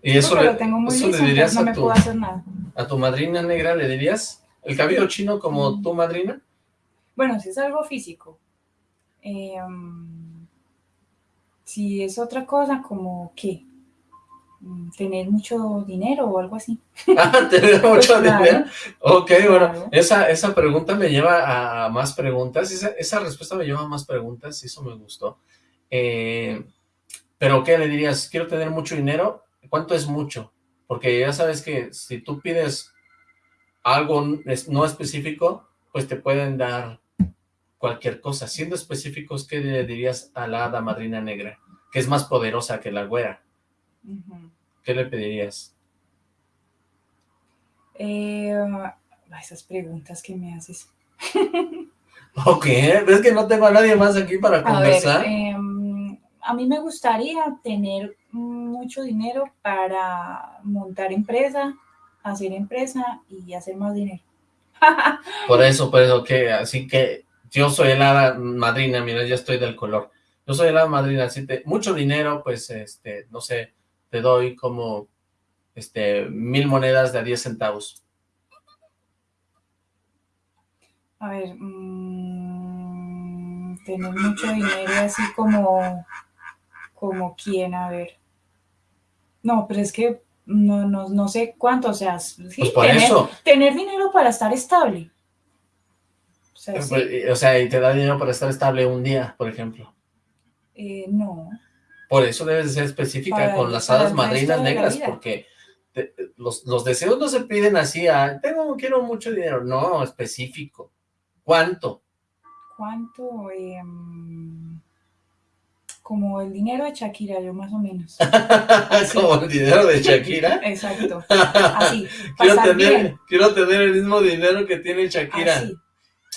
Y eso, le, tengo muy eso liso, le dirías no a me tu, hacer nada. a tu madrina negra, ¿le dirías? ¿El cabello chino como tu madrina? Bueno, si es algo físico. Em, si es otra cosa, como que tener mucho dinero o algo así. Ah, tener mucho Pues, claro. dinero. Ok, bueno, Claro. esa, esa pregunta me lleva a más preguntas, esa, esa respuesta me lleva a más preguntas, eso me gustó. Eh, pero, ¿qué le dirías? Quiero tener mucho dinero, ¿cuánto es mucho? Porque ya sabes que si tú pides algo no específico, pues te pueden dar cualquier cosa. Siendo específicos, ¿qué le dirías a la hada madrina negra? Que es más poderosa que la güera. ¿Qué le pedirías? Eh, esas preguntas que me haces. Ok, ¿ves que no tengo a nadie más aquí para A ver, conversar? em, a mí me gustaría tener mucho dinero para montar empresa, hacer empresa y hacer más dinero. Por eso, por eso que, así que yo soy el hada madrina, mira, ya estoy del color. Yo soy el hada madrina, así te, mucho dinero, pues, este, no sé, te doy como, este, mil monedas de a 10 centavos. A ver, mm, tener mucho dinero así como, como quién, a ver. No, pero es que no, no, no sé cuánto, o sea, sí, Pues por tener, eso, tener dinero para estar estable. O sea, sí, pues, y- o sea, y te da dinero para estar estable un día, por ejemplo. eh, no. Por eso debes de ser específica Para con las hadas madrinas negras, porque te- los, los deseos no se piden así a, tengo, quiero mucho dinero, no, específico. ¿Cuánto? ¿Cuánto? Em, como el dinero de Shakira, yo más o menos. Como el dinero de Shakira. Exacto. Así, quiero, tener, bien. quiero tener el mismo dinero que tiene Shakira. Así,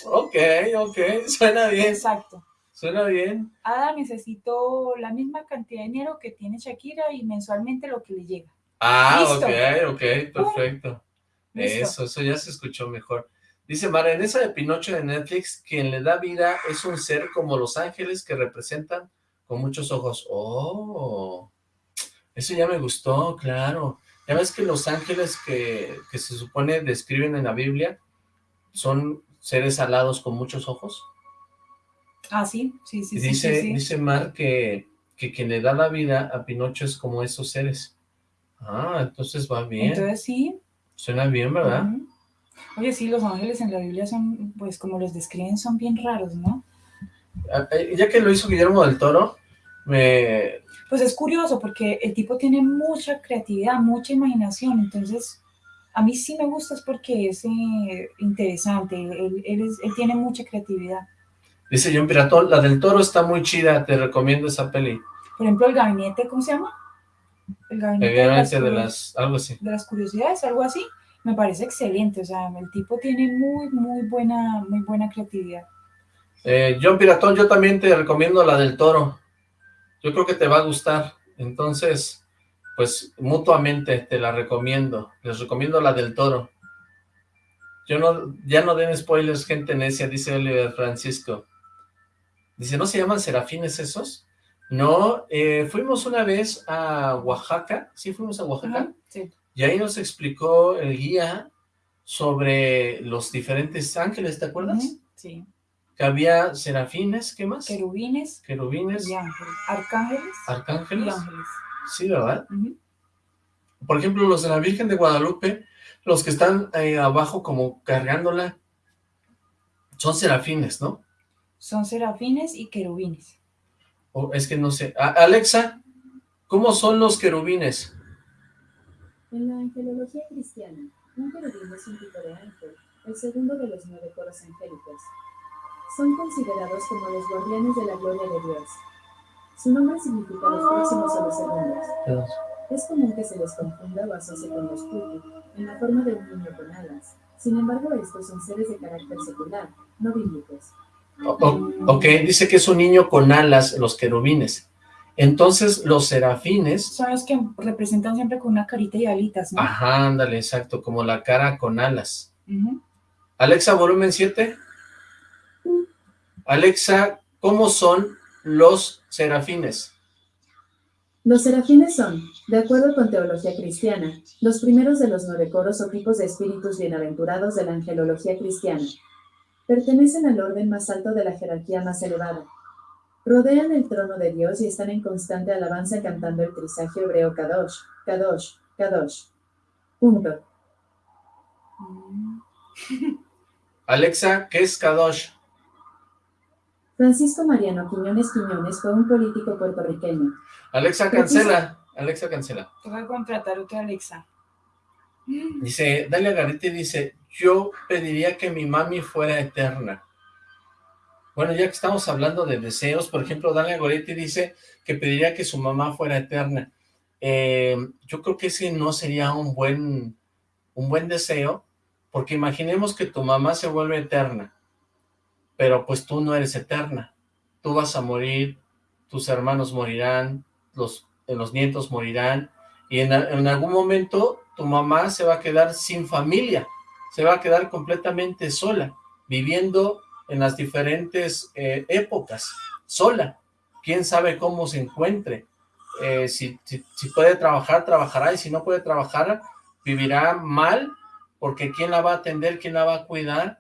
Ok, ok, suena bien, exacto. suena bien. Ada, necesito la misma cantidad de dinero que tiene Shakira y mensualmente lo que le llega. Ah, Listo. ok, ok, perfecto. Listo. Eso, eso ya se escuchó mejor. Dice Mara, en esa de Pinocho de Netflix, quien le da vida es un ser como los ángeles que representan con muchos ojos. Oh, eso ya me gustó, claro. Ya ves que los ángeles que, que se supone describen en la Biblia son seres alados con muchos ojos. Ah, sí, sí, sí. Dice, sí, sí. dice Mar que, que quien le da la vida a Pinocho es como esos seres. Ah, entonces va bien. Entonces sí. Suena bien, ¿verdad? Oye, sí, los ángeles en la Biblia son, pues como los describen, son bien raros, ¿no? Ah, eh, Ya que lo hizo Guillermo del Toro, me... Pues es curioso porque el tipo tiene mucha creatividad, mucha imaginación, entonces a mí sí me gusta es porque es eh, interesante, él, él es- él tiene mucha creatividad. Dice John Piratón, la del Toro está muy chida, te recomiendo esa peli. Por ejemplo, el gabinete, ¿cómo se llama? El gabinete de las, de las... algo así. de las curiosidades, algo así, me parece excelente, o sea, el tipo tiene muy, muy buena, muy buena creatividad. Eh, John Piratón, yo también te recomiendo la del Toro. Yo creo que te va a gustar. Entonces, pues mutuamente te la recomiendo. Les recomiendo la del toro. Yo no, ya no den spoilers, gente necia, dice Oliver Francisco. Dice, ¿no se llaman serafines esos? No, eh, fuimos una vez a Oaxaca, ¿sí fuimos a Oaxaca? sí. Y ahí nos explicó el guía sobre los diferentes ángeles, ¿te acuerdas? Sí. Que había serafines, ¿qué más? Querubines Querubines, y ángeles. Arcángeles y arcángeles. ángeles. Sí, ¿verdad? Por ejemplo, los de la Virgen de Guadalupe, los que están eh, abajo como cargándola, son serafines, ¿no? Son serafines y querubines. O es que no sé. A- Alexa, ¿cómo son los querubines? En la angelología cristiana, un querubín es un tipo de ángel, el segundo de los nueve coros angélicos. Son considerados como los guardianes de la gloria de Dios. Su nombre significa los próximos o los segundos. Es común que se les confunda o asocie con los puti, en la forma de un niño con alas. Sin embargo, estos son seres de carácter secular, no bíblicos. O- ok, dice que es un niño con alas, los querubines. Entonces, los serafines... Son los que representan siempre con una carita y alitas, ¿no? Ajá, ándale, exacto, como la cara con alas. Alexa, volumen 7. Alexa, ¿cómo son los serafines? Los serafines son, de acuerdo con teología cristiana, los primeros de los nueve coros o tipos de espíritus bienaventurados de la angelología cristiana. Pertenecen al orden más alto de la jerarquía más elevada. Rodean el trono de Dios y están en constante alabanza cantando el trisagio hebreo Kadosh, Kadosh, Kadosh. Punto. Alexa, ¿qué es Kadosh? Francisco Mariano Quiñones Quiñones fue un político puertorriqueño. Alexa, cancela. Alexa, cancela. Tengo que contratar otra Alexa. Dice, Dalia Garete dice, yo pediría que mi mami fuera eterna. Bueno, ya que estamos hablando de deseos, por ejemplo, Dalia Goretti dice que pediría que su mamá fuera eterna. Eh, yo creo que ese no sería un buen, un buen deseo, porque imaginemos que tu mamá se vuelve eterna, pero pues tú no eres eterna. Tú vas a morir, tus hermanos morirán, los, los nietos morirán, y en, en algún momento tu mamá se va a quedar sin familia, se va a quedar completamente sola, viviendo en las diferentes eh, épocas, sola. Quién sabe cómo se encuentre. Eh, si, si, si puede trabajar, trabajará, y si no puede trabajar, vivirá mal, porque quién la va a atender, quién la va a cuidar,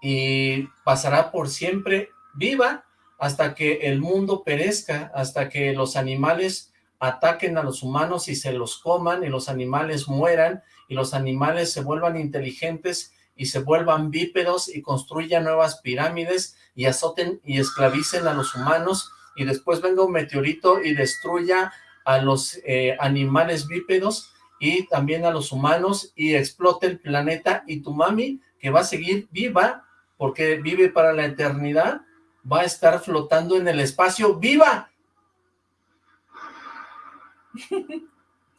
y pasará por siempre viva hasta que el mundo perezca, hasta que los animales ataquen a los humanos y se los coman, y los animales mueran, y los animales se vuelvan inteligentes y se vuelvan bípedos y construyan nuevas pirámides y azoten y esclavicen a los humanos y después venga un meteorito y destruya a los eh, animales bípedos y también a los humanos y explote el planeta y tu mami que va a seguir viva porque vive para la eternidad va a estar flotando en el espacio viva.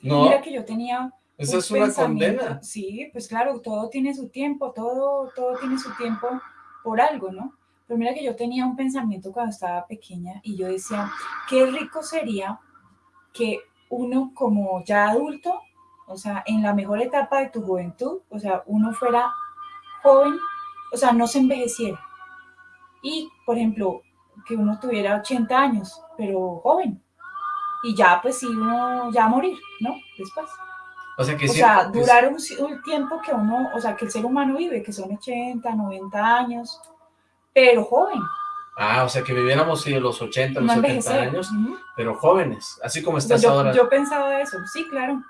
No, Mira que yo tenía esa es una condena. Sí, pues claro, todo tiene su tiempo, todo, todo tiene su tiempo por algo, ¿no? Pero mira que yo tenía un pensamiento cuando estaba pequeña y yo decía, qué rico sería que uno como ya adulto, o sea, en la mejor etapa de tu juventud, o sea, uno fuera joven, o sea, no se envejeciera. Y, por ejemplo, que uno tuviera 80 años, pero joven. Y ya, pues sí, uno ya morir, ¿no? Después. o sea que O sea, durar un, un tiempo que uno, o sea, que el ser humano vive, que son 80, 90 años, pero joven, Ah, o sea, que viviéramos sí, de los 80, los no 70 envejecer. años, pero jóvenes, así como Pues estás yo, ahora. yo pensaba eso, sí, claro.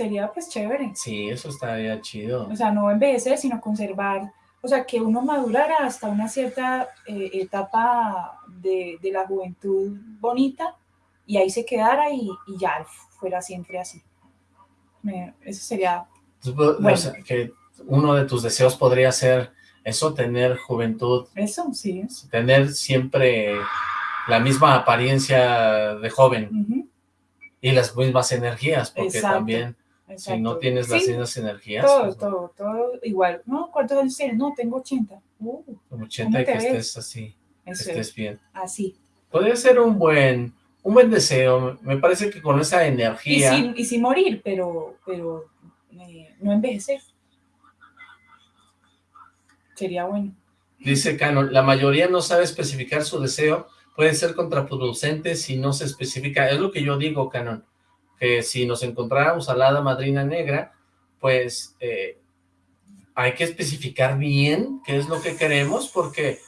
Sería pues chévere. Sí, eso estaría chido. O sea, no envejecer, sino conservar, o sea, que uno madurara hasta una cierta eh, etapa de, de la juventud bonita y ahí se quedara y, y ya fuera siempre así. Me- eso sería, O Bueno. sea, que uno de tus deseos podría ser eso, tener juventud, eso, sí. tener siempre la misma apariencia de joven Ujú, y las mismas energías, porque Exacto, también si no tienes las Sí, mismas energías, Todo, pues, todo, todo igual. ¿No? ¿Cuántos años tienes? No, tengo 80. Uh, como 80 y ¿Cómo que ves? estés así, que estés es, bien. así. Podría ser un buen, un buen deseo, me parece que con esa Y energía... sin, y sin morir, pero, pero eh, no envejecer. Sería bueno. Dice Canon, la mayoría no sabe especificar su deseo, puede ser contraproducente si no se especifica. Es lo que yo digo, Canon, que si nos encontráramos a la madrina negra, pues eh, hay que especificar bien qué es lo que queremos, porque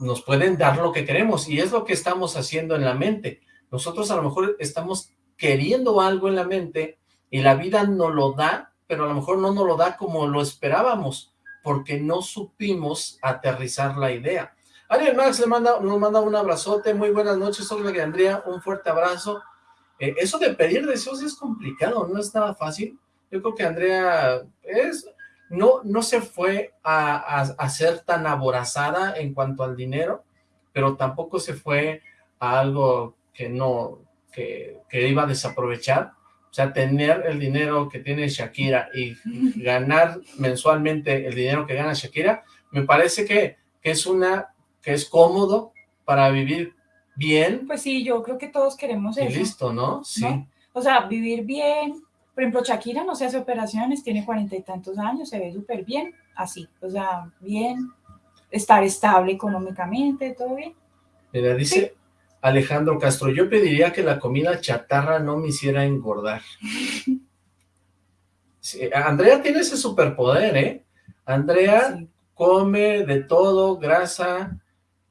nos pueden dar lo que queremos, y es lo que estamos haciendo en la mente. Nosotros a lo mejor estamos queriendo algo en la mente, y la vida nos lo da, pero a lo mejor no nos lo da como lo esperábamos, porque no supimos aterrizar la idea. Ariel Max le manda, nos manda un abrazote, muy buenas noches, Olga Andrea, un fuerte abrazo. Eh, eso de pedir deseos es complicado, no es nada fácil. Yo creo que Andrea es, no, no se fue a, a, a ser tan aborazada en cuanto al dinero, pero tampoco se fue a algo que no, que, que iba a desaprovechar. O sea, tener el dinero que tiene Shakira y ganar mensualmente el dinero que gana Shakira, me parece que, que es una, que es cómodo para vivir bien Pues sí, yo creo que todos queremos y eso. listo, ¿no? Sí. ¿no? O sea, vivir bien. Por ejemplo, Shakira no se hace operaciones, tiene cuarenta y tantos años, se ve súper bien, así. O sea, bien, estar estable económicamente, todo bien. Mira, dice Alejandro Castro, yo pediría que la comida chatarra no me hiciera engordar. Sí, Andrea tiene ese superpoder, ¿eh? Andrea Sí. come de todo, grasa,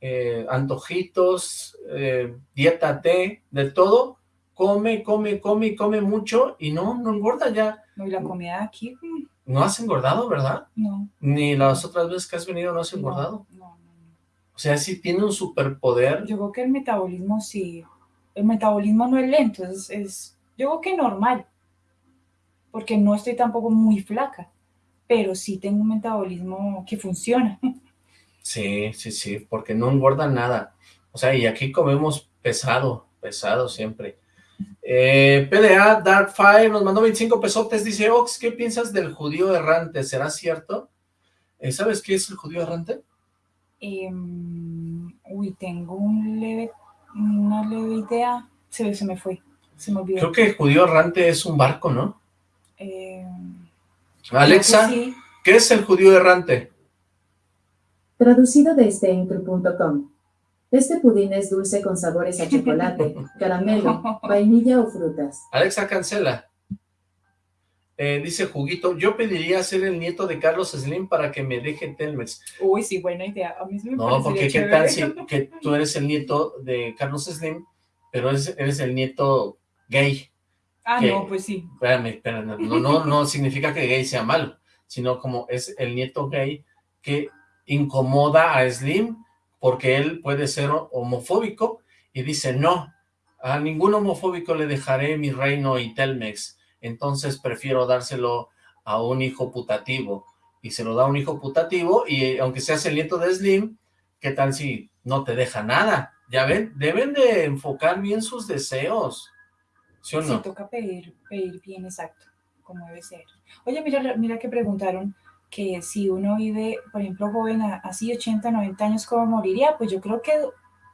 eh, antojitos, eh, dieta T, de todo, come, come, come come mucho y no, no engorda ya. No, y la comida aquí, No has engordado, ¿verdad? no. Ni las otras veces que has venido no has engordado. No, no, no, no. O sea, sí tiene un superpoder. Yo creo que el metabolismo sí, el metabolismo no es lento, es, es yo creo que normal, porque no estoy tampoco muy flaca, pero sí tengo un metabolismo que funciona. Sí, sí, sí, porque no engorda nada. O sea, y aquí comemos pesado, pesado siempre. Eh, PDA Dark Fire nos mandó 25 pesotes, dice, Ox, ¿qué piensas del judío errante? ¿Será cierto? Eh, ¿Sabes qué es el judío errante? Em, uy, tengo un leve, una leve idea, se, se me fue, se me olvidó. Creo que el judío errante es un barco, ¿no? Em, Alexa, sí. ¿qué es el judío errante? Traducido desde Incru.com. Este pudín es dulce con sabores a chocolate, caramelo, vainilla o frutas. Alexa, cancela. Eh, dice Juguito, yo pediría ser el nieto de Carlos Slim para que me deje Telmex. Uy, sí, buena idea. A mí sí me No, porque qué tal si que tú eres el nieto de Carlos Slim, pero eres, eres el nieto gay. Ah, que- no, pues sí. Espérame, espérame, no, no, no significa que gay sea malo, sino como es el nieto gay que incomoda a Slim porque él puede ser homofóbico y dice, no, a ningún homofóbico le dejaré mi reino y Telmex, entonces prefiero dárselo a un hijo putativo, y se lo da a un hijo putativo, y aunque seas el nieto de Slim, ¿qué tal si no te deja nada? Ya ven, deben de enfocar bien sus deseos, ¿sí o no? toca pedir, pedir bien exacto, como debe ser. Oye, mira, mira que preguntaron que si uno vive, por ejemplo, joven, así 80, 90 años, ¿cómo moriría? Pues yo creo que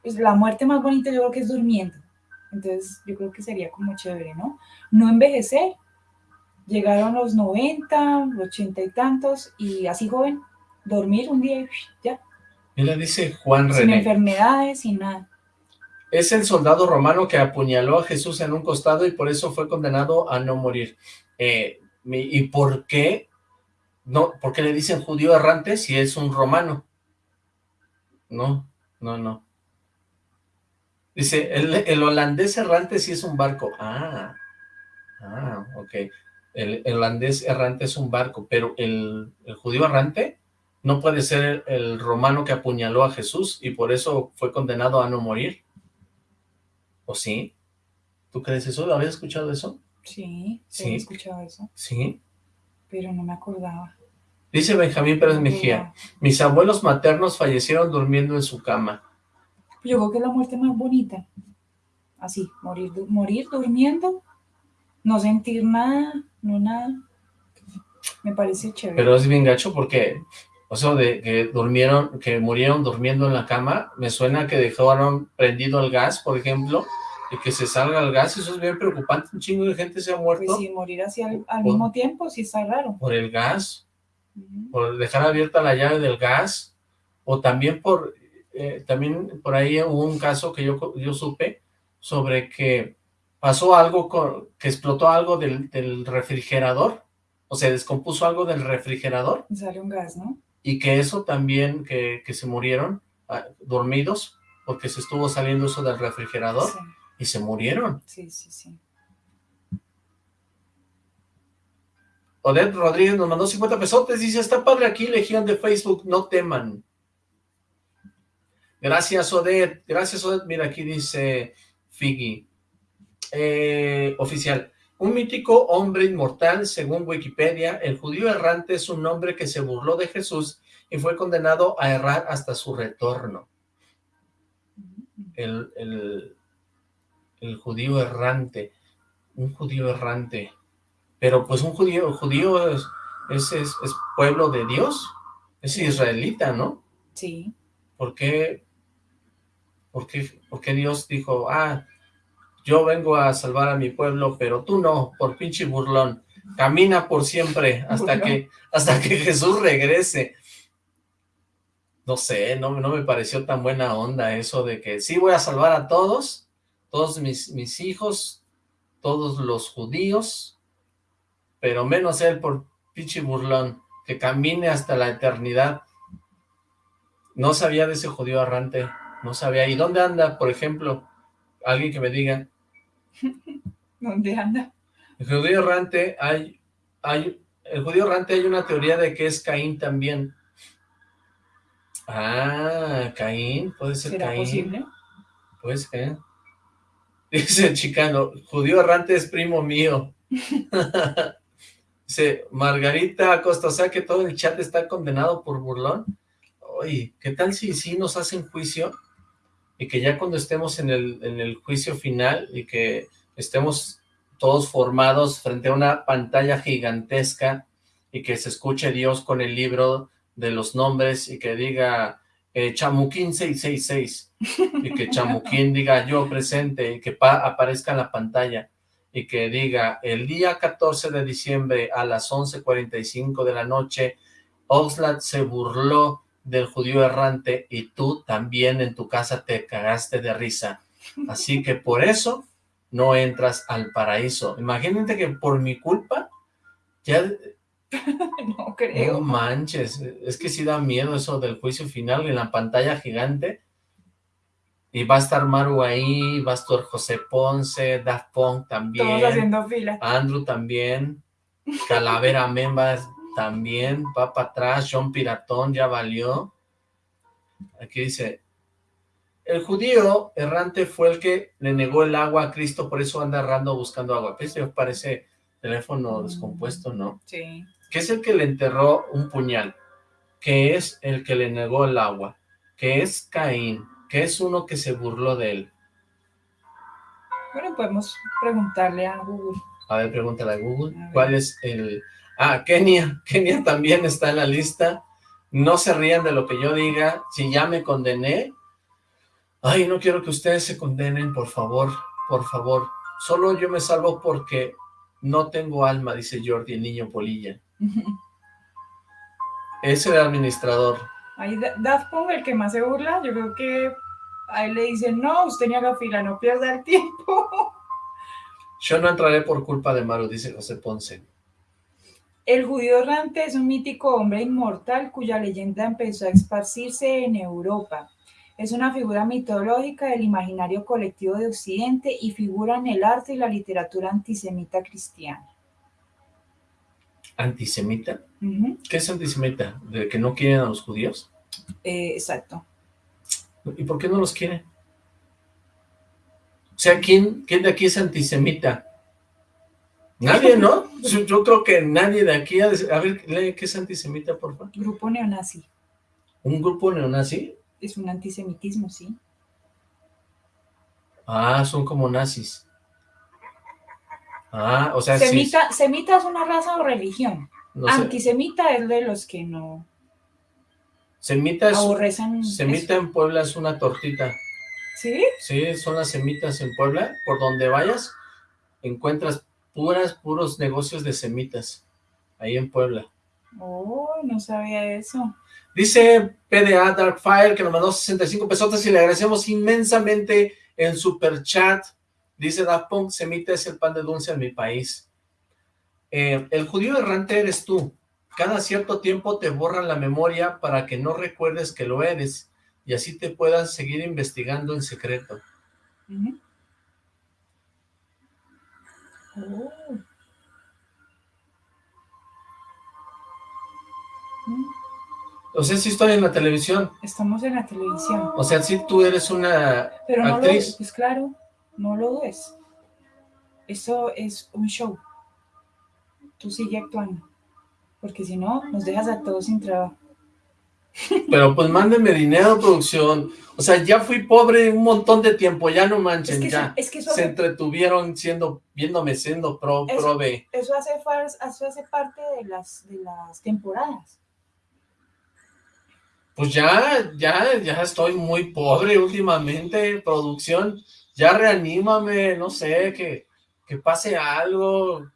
pues, la muerte más bonita yo creo que es durmiendo. Entonces yo creo que sería como chévere, ¿no? No envejecer. Llegaron los 90, 80 y tantos, y así joven, dormir un día y ya, Mira, dice Juan sin René, enfermedades, sin nada. es el soldado romano que apuñaló a Jesús en un costado y por eso fue condenado a no morir. Eh, ¿Y por qué? No, ¿Por qué le dicen judío errante si es un romano? No, no, no. Dice, el, el holandés errante sí es un barco. Ah, ah, ok. El, el holandés errante es un barco, pero el, el judío errante no puede ser el, romano que apuñaló a Jesús y por eso fue condenado a no morir. ¿O sí? ¿Tú crees eso? ¿Habías escuchado eso? Sí, sí, Sí. he escuchado eso, Sí. Pero no me acordaba. Dice Benjamín Pérez Mejía, mis abuelos maternos fallecieron durmiendo en su cama. Yo creo que es la muerte más bonita. Así, morir, morir durmiendo, no sentir nada, no nada. Me parece chévere. Pero es bien gacho porque, o sea, de que durmieron, que murieron durmiendo en la cama, me suena que dejaron prendido el gas, por ejemplo, y que se salga el gas, eso es bien preocupante, un chingo de gente se ha muerto. Pues sí, morir así al, al mismo tiempo, sí está raro. Por el gas, por dejar abierta la llave del gas, o también por, eh, también por ahí hubo un caso que yo, yo supe sobre que pasó algo, con, que explotó algo del, del refrigerador, o se descompuso algo del refrigerador, Y Sale un gas, ¿no? y que eso también, que, que se murieron ah, dormidos, porque se estuvo saliendo eso del refrigerador, Sí, y se murieron. sí, sí, sí. Odette Rodríguez nos mandó 50 pesotes, dice, está padre aquí, Legión de Facebook, no teman. Gracias, Odette, gracias, Odette. Mira, aquí dice Figgy. Eh, oficial, un mítico hombre inmortal, según Wikipedia, el judío errante es un hombre que se burló de Jesús y fue condenado a errar hasta su retorno. El, el, el judío errante, un judío errante. Pero pues un judío, judío es, es, es, es pueblo de Dios, es israelita, ¿no? Sí, ¿Por qué, por qué, por qué Dios dijo, ah, yo vengo a salvar a mi pueblo, pero tú no, por pinche burlón, camina por siempre hasta Burlón. que, hasta que Jesús regrese? No sé, no, no me pareció tan buena onda eso de que sí voy a salvar a todos, todos mis, mis hijos, todos los judíos, pero menos él por pinche burlón, que camine hasta la eternidad. No sabía de ese judío errante, no sabía. ¿Y dónde anda, por ejemplo? Alguien que me diga. ¿dónde anda? El judío errante, hay, hay, el judío errante hay una teoría de que es Caín también. Ah, Caín, puede ser ¿Será Caín. posible? Pues, ¿eh? Dice el chicano, judío errante es primo mío. Dice, Margarita Acosta, o sea que todo el chat está condenado por burlón. Oye, ¿qué tal si sí nos hacen juicio? Y que ya cuando estemos en el, en el juicio final y que estemos todos formados frente a una pantalla gigantesca y que se escuche Dios con el libro de los nombres y que diga eh, Chamuquín 666 y que Chamuquín diga yo presente y que pa- aparezca en la pantalla y que diga el día 14 de diciembre a las 11.45 de la noche Oxlack se burló del judío errante y tú también en tu casa te cagaste de risa así que por eso no entras al paraíso. Imagínate que por mi culpa ya No no creo. manches, es que sí da miedo eso del juicio final en la pantalla gigante. Y va a estar Maru ahí, va a estar José Ponce, Daft Punk también, Todos haciendo fila. Andrew también, Calavera Membas también, va para atrás, John Piratón ya valió. Aquí dice, el judío errante fue el que le negó el agua a Cristo, por eso anda errando buscando agua. Eso parece teléfono descompuesto, ¿no? Sí. Que es el que le enterró un puñal, que es el que le negó el agua, que es Caín, que es uno que se burló de él. Bueno, podemos preguntarle a Google. A ver, pregúntale a Google, A. ¿cuál es el...? Ah, Kenia, Kenia también está en la lista. No se rían de lo que yo diga, si ya me condené. Ay, no quiero que ustedes se condenen, por favor, por favor. Solo yo me salvo porque no tengo alma, dice Jordi, el niño polilla. Es el administrador. Ahí Da- Daft Punk, el que más se burla, yo creo que a él le dicen, no, usted ni haga fila, no pierda el tiempo. Yo no entraré por culpa de Maru, dice José Ponce. El judío errante es un mítico hombre inmortal cuya leyenda empezó a esparcirse en Europa. Es una figura mitológica del imaginario colectivo de Occidente y figura en el arte y la literatura antisemita cristiana. ¿Antisemita? Ujú, ¿Qué es antisemita? ¿De que no quieren a los judíos? eh, exacto. ¿Y por qué no los quieren? O sea, ¿quién, quién de aquí es antisemita? Nadie, ¿no? Yo, yo creo que nadie de aquí... ha de- A ver, lee qué es antisemita, por favor. Grupo neonazi. ¿Un grupo neonazi? Es un antisemitismo, sí. Ah, son como nazis. Ah, o sea, sí. Semita, semita es una raza o religión. no sé. Antisemita es de los que no Semita es... aborrecen. Semita en Puebla es una tortita. ¿Sí? Sí, son las semitas en Puebla. Por donde vayas, encuentras puras, puros negocios de semitas. Ahí en Puebla. Oh, no sabía eso. Dice PDA Darkfire que nos mandó 65 pesotes y le agradecemos inmensamente en super chat. Dice Daft Punk, semita es el pan de dulce en mi país. Eh, el judío errante eres tú. Cada cierto tiempo te borran la memoria para que no recuerdes que lo eres y así te puedas seguir investigando en secreto. Ujú. Oh. Mm, O sea, si estoy en la televisión. Estamos en la televisión. O sea, si tú eres una Pero no lo, actriz. pues claro, no lo dudes. Eso es un show. Tú sigue actuando. Porque si no, nos dejas a todos sin trabajo. Pero pues mándenme dinero, producción. O sea, ya fui pobre un montón de tiempo, ya no manchen, Es que, ya. eso, es que eso, Se entretuvieron siendo, viéndome siendo pro, Eso- prove. eso, hace, eso hace parte de las, de las temporadas. Pues ya, ya, ya estoy muy pobre últimamente, producción. Ya reanímame, no sé, que, que pase algo,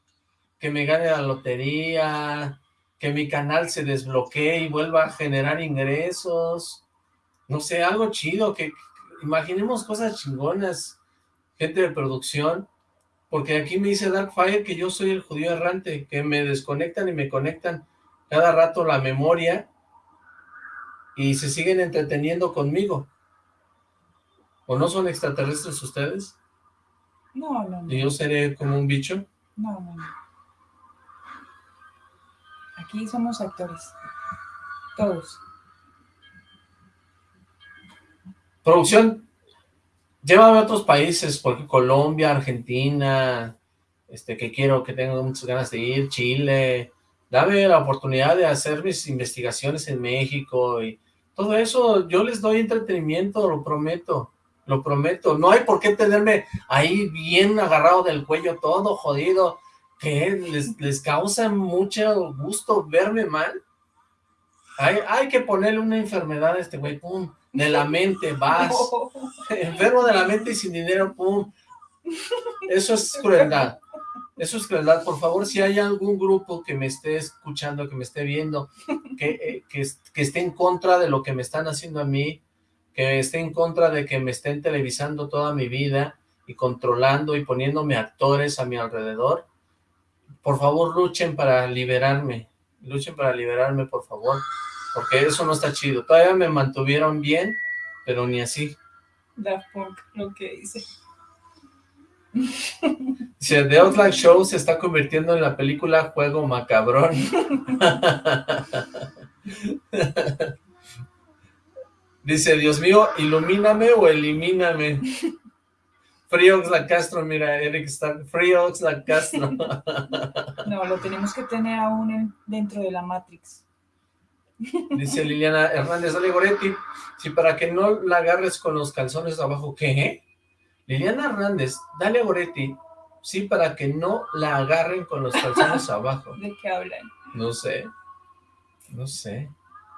que me gane la lotería, que mi canal se desbloquee y vuelva a generar ingresos. No sé, algo chido, que, imaginemos cosas chingonas, gente de producción. Porque aquí me dice Darkfire que yo soy el judío errante, que me desconectan y me conectan cada rato la memoria y se siguen entreteniendo conmigo. ¿O no son extraterrestres ustedes? No, no, no. ¿Y yo seré como un bicho? No, no, no. Aquí somos actores. Todos. Producción, llévame a otros países, porque Colombia, Argentina, este, que quiero, que tengo muchas ganas de ir, Chile, dame la oportunidad de hacer mis investigaciones en México y todo eso, yo les doy entretenimiento, lo prometo, lo prometo, no hay por qué tenerme ahí bien agarrado del cuello, todo jodido, que les, les causa mucho gusto verme mal. Hay, hay que ponerle una enfermedad a este güey, pum, de la mente, vas, enfermo de la mente y sin dinero, pum. Eso es crueldad. Eso es crueldad. Por favor, si hay algún grupo que me esté escuchando, que me esté viendo, que, eh, que, que esté en contra de lo que me están haciendo a mí, que esté en contra de que me estén televisando toda mi vida y controlando y poniéndome actores a mi alrededor, por favor luchen para liberarme. Luchen para liberarme, por favor. Porque eso no está chido. Todavía me mantuvieron bien, pero ni así. Daft Punk, lo que dice. Dice, The Outlast Show se está convirtiendo en la película Juego Macabrón. Dice, Dios mío, ilumíname o elimíname. Friox la Castro, mira, Eric está... Friox la Castro. No, lo tenemos que tener aún en- dentro de la Matrix. Dice Liliana Hernández, dale Goretti, si para que no la agarres con los calzones abajo, ¿qué? Liliana Hernández, dale a Goretti, sí, para que no la agarren con los calzones abajo. ¿De qué hablan? No sé, no sé.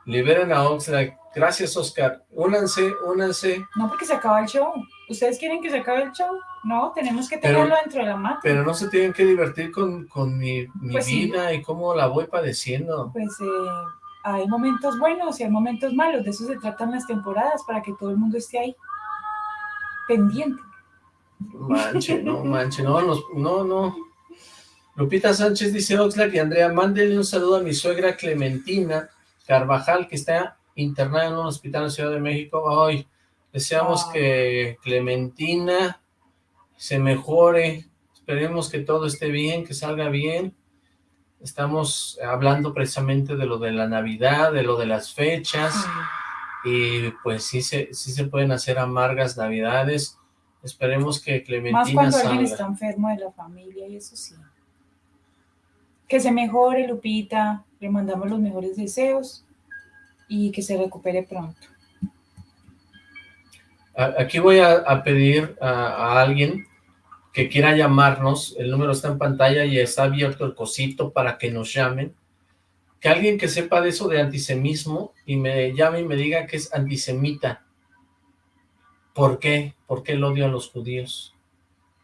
Liberen a Oxlack. Gracias, Oscar. Únanse, únanse, No, porque se acaba el show. ¿Ustedes quieren que se acabe el show? No, tenemos que Pero- tenerlo dentro de la Matrix. pero no se tienen que divertir con, con mi, mi Pues sí. vida y cómo la voy padeciendo. Pues eh, hay momentos buenos y hay momentos malos. De eso se tratan las temporadas, para que todo el mundo esté ahí. Pendiente. Manche, no, manche, no, nos- no, no. Lupita Sánchez dice Oxlack y Andrea, mándenle un saludo a mi suegra Clementina Carvajal, que está internada en un hospital en Ciudad de México. Ay, deseamos Ay. que Clementina se mejore, esperemos que todo esté bien, que salga bien. Estamos hablando precisamente de lo de la Navidad, de lo de las fechas. Y pues sí se, sí se pueden hacer amargas navidades. Esperemos que Más Clementina cuando alguien salga. está enfermo de la familia y eso sí. Que se mejore, Lupita. Le mandamos los mejores deseos y que se recupere pronto. Aquí voy a, a pedir a, a alguien que quiera llamarnos. El número está en pantalla y está abierto el cosito para que nos llamen. Que alguien que sepa de eso de antisemismo y me llame y me diga que es antisemita. ¿Por qué? ¿Por qué el odio a los judíos?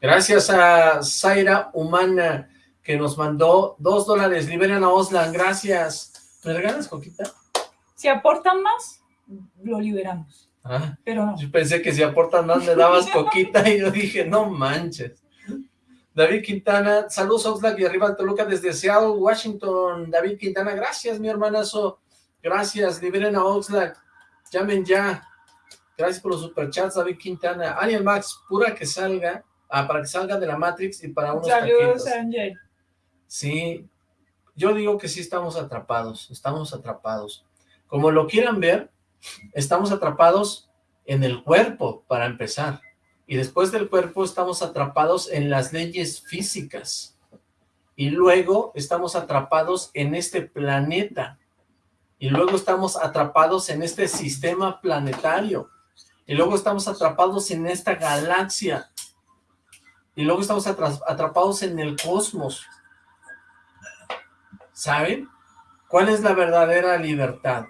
Gracias a Zaira Humana, que nos mandó dos dólares. Liberen a Oslan, gracias. ¿Me regalas, Coquita? Si aportan más, lo liberamos. Ah, Pero no. yo pensé que si aportan más me dabas Coquita y yo dije, no manches. David Quintana, saludos Oxlack y arriba Toluca desde Seattle, Washington. David Quintana, gracias mi hermanazo. Gracias, liberen a Oxlack. Llamen ya. Gracias por los superchats, David Quintana. Ariel Max, pura que salga, ah, para que salga de la Matrix y para unos Saludos, taquitos. Ángel. Sí, yo digo que sí estamos atrapados, estamos atrapados. Como lo quieran ver, estamos atrapados en el cuerpo, para empezar. Y después del cuerpo estamos atrapados en las leyes físicas. Y luego estamos atrapados en este planeta. Y luego estamos atrapados en este sistema planetario. Y luego estamos atrapados en esta galaxia. Y luego estamos atra- atrapados en el cosmos. ¿Saben? ¿Cuál es la verdadera libertad?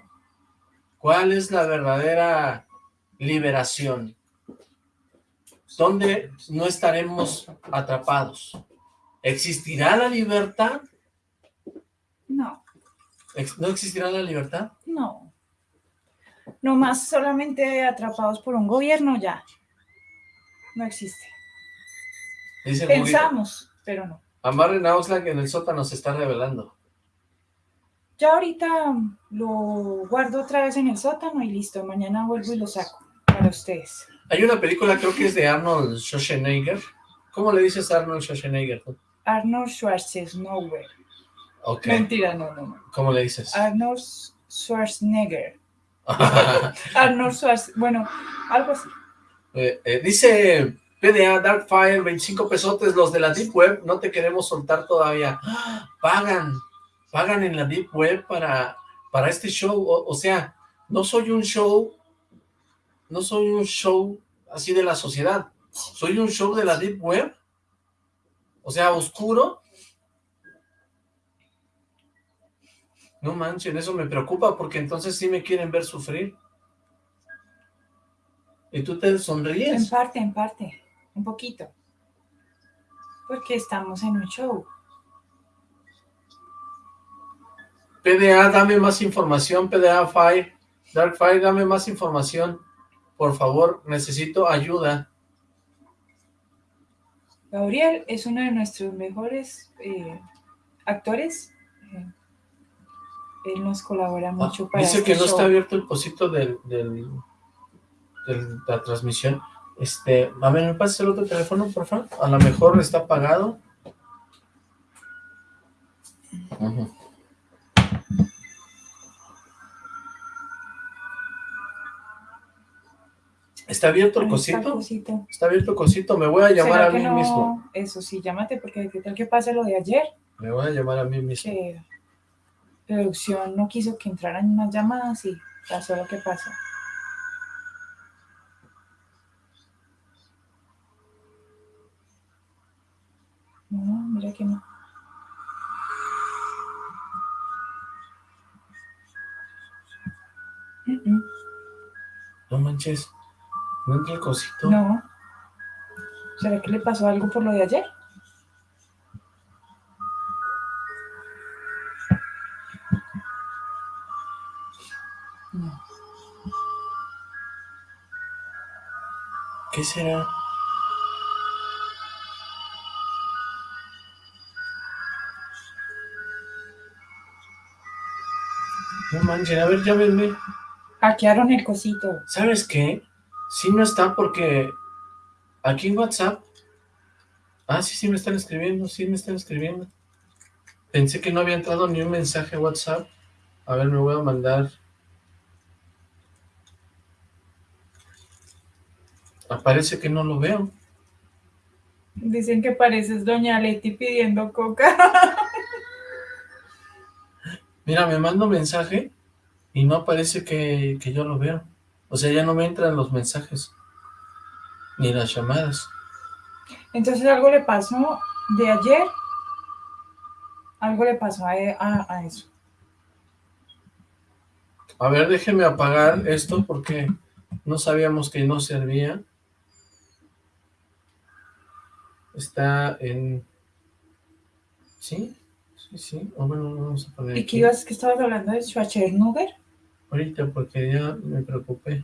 ¿Cuál es la verdadera liberación? ¿Dónde no estaremos atrapados? ¿Existirá la libertad? No, ¿No existirá la libertad? no. No más solamente atrapados por un gobierno ya. No existe. Dice Pensamos, pero no. Amarren a Oxlack en el sótano se está revelando. Ya ahorita lo guardo otra vez en el sótano y listo. Mañana vuelvo y lo saco para ustedes. Hay una película, creo que es de Arnold Schwarzenegger. ¿Cómo le dices a Arnold Schwarzenegger? Arnold Schwarzenegger. Mentira, no, no, no. ¿cómo le dices? Arnold Schwarzenegger. Arnold Schwarzenegger. Bueno, algo así. Eh, eh, dice PDA Darkfire, 25 pesotes, los de la Deep Web, no te queremos soltar todavía. ¡Ah! Pagan, pagan en la Deep Web para, para este show, o, o sea, no soy un show, no soy un show así de la sociedad, soy un show de la Deep Web, o sea, oscuro. No manchen, eso me preocupa porque entonces sí me quieren ver sufrir. Y tú te En sonríes. parte, en parte. Un poquito. Porque estamos en un show. PDA, dame más información, PDA Fire, Dark Fire, dame más información, por favor, necesito ayuda. Gabriel es uno de nuestros mejores eh, actores. Eh, él nos colabora mucho Ah, para dice este que no show. está abierto el pocito del, del, del- la transmisión. Este, a ver, ¿me pasas el otro teléfono, por favor? A lo mejor está apagado. ¿Está abierto el cosito? cosito. Está abierto el cosito, me voy a llamar ¿Será a mí no? mismo. Eso sí, llámate porque qué tal que pase lo de ayer. Me voy a llamar a mí mismo. que producción no quiso que entraran más llamadas y pasó lo que pasó. No, mira que no. No manches, no entra el cosito. No. ¿Será que le pasó algo por lo de ayer? No. ¿Qué será? No manches, a ver, llámenme. Hackearon el cosito. ¿Sabes qué? Sí no está porque aquí en WhatsApp... Ah, sí, sí me están escribiendo, sí me están escribiendo. Pensé que no había entrado ni un mensaje a WhatsApp. A ver, me voy a mandar... Aparece que no lo veo. Dicen que pareces Doña Leti pidiendo coca. Mira, me mando mensaje y no aparece que, que yo lo veo. O sea, ya no me entran los mensajes, ni las llamadas. Entonces algo le pasó de ayer, algo le pasó e, a, a, eso. A ver, déjeme apagar esto porque no sabíamos que no servía. Está en... ¿Sí? Sí, sí. Oh, bueno, vamos a poner ¿Y qué ibas que estabas hablando de Schwarzenegger? Ahorita, porque ya me preocupé.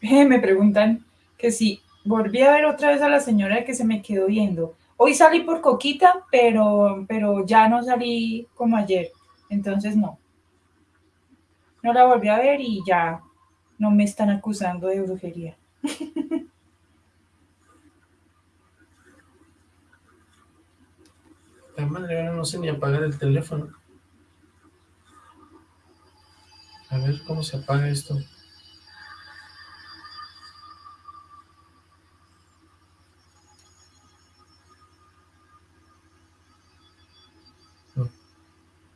Eh, me preguntan que si volví a ver otra vez a la señora que se me quedó viendo. Hoy salí por Coquita, pero, pero ya no salí como ayer. Entonces no. No la volví a ver y ya no me están acusando de brujería. La madre, ahora no sé ni apagar el teléfono. A ver, ¿cómo se apaga esto?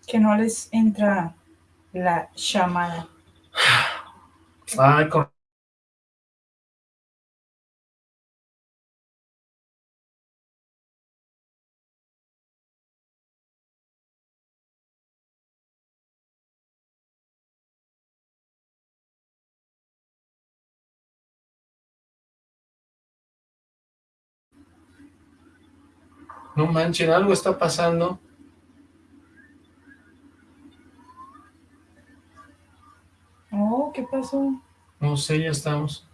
Que no les entra la llamada. Ay, con... No manchen, algo está pasando. Oh, ¿qué pasó? No sé, ya estamos.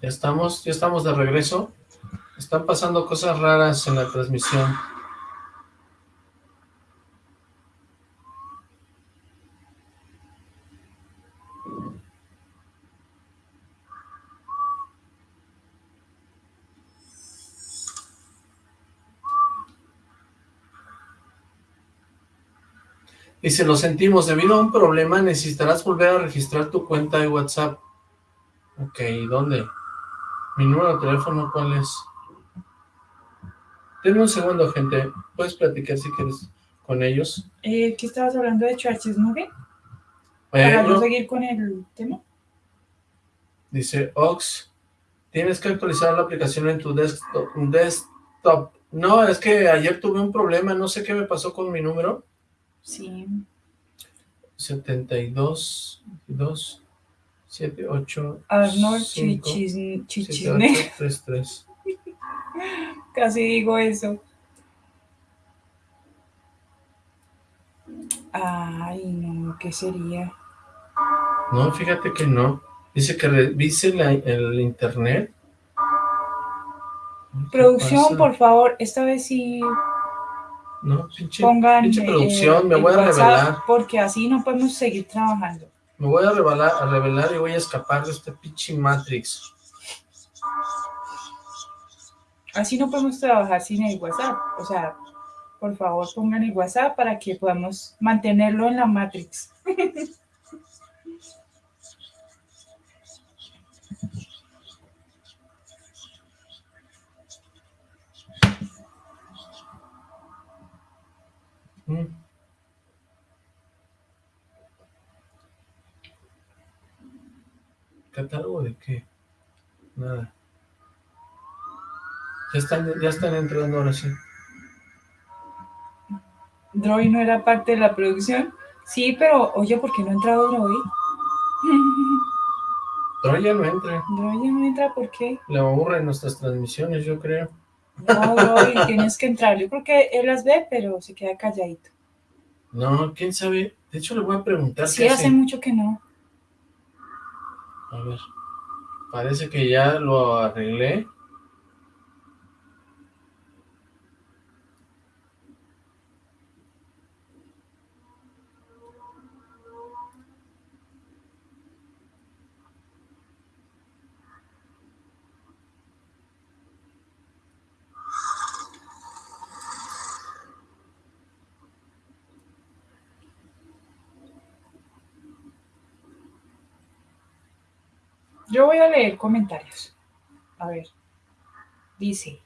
Ya estamos, ya estamos de regreso. Están pasando cosas raras en la transmisión. Dice, lo sentimos, debido a un problema necesitarás volver a registrar tu cuenta de WhatsApp. Ok, ¿dónde? Mi número de teléfono, ¿cuál es? Denme un segundo, gente. Puedes platicar si quieres con ellos. Eh, ¿Qué estabas hablando de Schwarzenegger? Para no, seguir con el tema. Dice, Ox, tienes que actualizar la aplicación en tu desktop, desktop. No, es que ayer tuve un problema, no sé qué me pasó con mi número. Sí. 72, 2, 7, 8, Arnold 5, Chichis- 7, Chichisne. 8, 3, 3. Casi digo eso. Ay, no, ¿qué sería? No, fíjate que no. Dice que revise la- el internet. ¿Qué Producción, por favor, esta vez sí No, pinche, pongan pinche eh, producción, me el voy a revelar. porque así no podemos seguir trabajando. Me voy a revelar, a revelar y voy a escapar de este pinche Matrix. Así no podemos trabajar sin el WhatsApp. O sea, por favor, pongan el WhatsApp para que podamos mantenerlo en la Matrix. ¿Catálogo de qué? Nada. Ya están, ya están entrando ahora sí. Droid no era parte de la producción. Sí, pero oye, ¿por qué no ha entrado Droid? Pero ya no entra. Droid ya no entra, ¿por qué? Le aburren nuestras transmisiones, yo creo. No, Droid, tienes que entrar. Yo creo que él las ve, pero se queda calladito. No, quién sabe. De hecho, le voy a preguntar Sí, hace. mucho que no. A ver. Parece que ya lo arreglé. Yo voy a leer comentarios. A ver. Dice.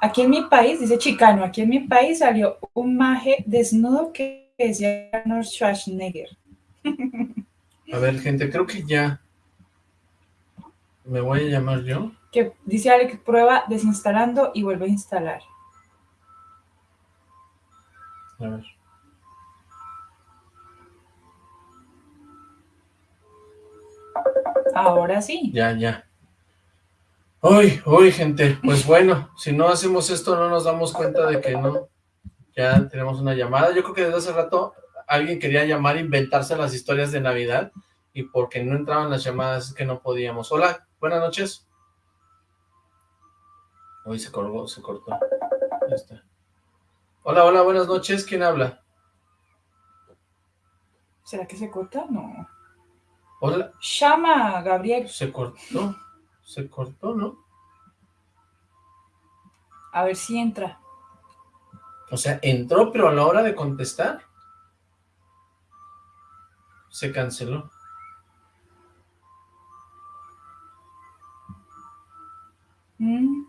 Aquí en mi país, dice Chicano, aquí en mi país salió un maje desnudo que decía Arnold Schwarzenegger. A ver, gente, creo que ya. ¿Me voy a llamar yo? Que dice Alex, prueba desinstalando y vuelve a instalar. A ver. Ahora sí. Ya, ya. Uy, uy, gente, pues bueno, si no hacemos esto no nos damos cuenta de que no. Ya tenemos una llamada. Yo creo que desde hace rato alguien quería llamar e inventarse las historias de Navidad y porque no entraban las llamadas es que no podíamos. Hola, buenas noches. Uy, se colgó, se cortó. Ya está. Hola, hola, buenas noches. ¿Quién habla? ¿Será que se corta? No. Hola. Llama, Gabriel. Se cortó. Se cortó, ¿no? A ver si entra. O sea, entró, pero a la hora de contestar se canceló. Mm.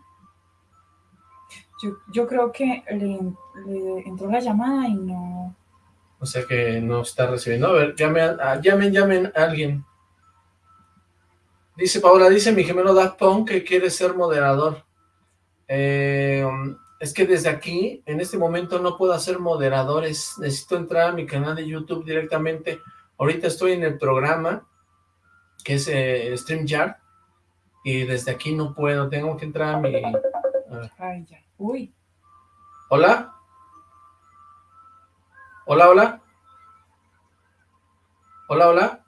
Yo, yo creo que le, le entró la llamada y no... O sea que no está recibiendo. A ver, llamen, llamen, llamen a alguien. Dice Paola, dice mi gemelo Daft Punk que quiere ser moderador. Eh, es que desde aquí, en este momento, no puedo hacer moderadores. Necesito entrar a mi canal de YouTube directamente. Ahorita estoy en el programa, que es eh, StreamYard, y desde aquí no puedo. Tengo que entrar a mi... Ay, ya. Uy. ¿Hola? ¿Hola, hola? ¿Hola, hola?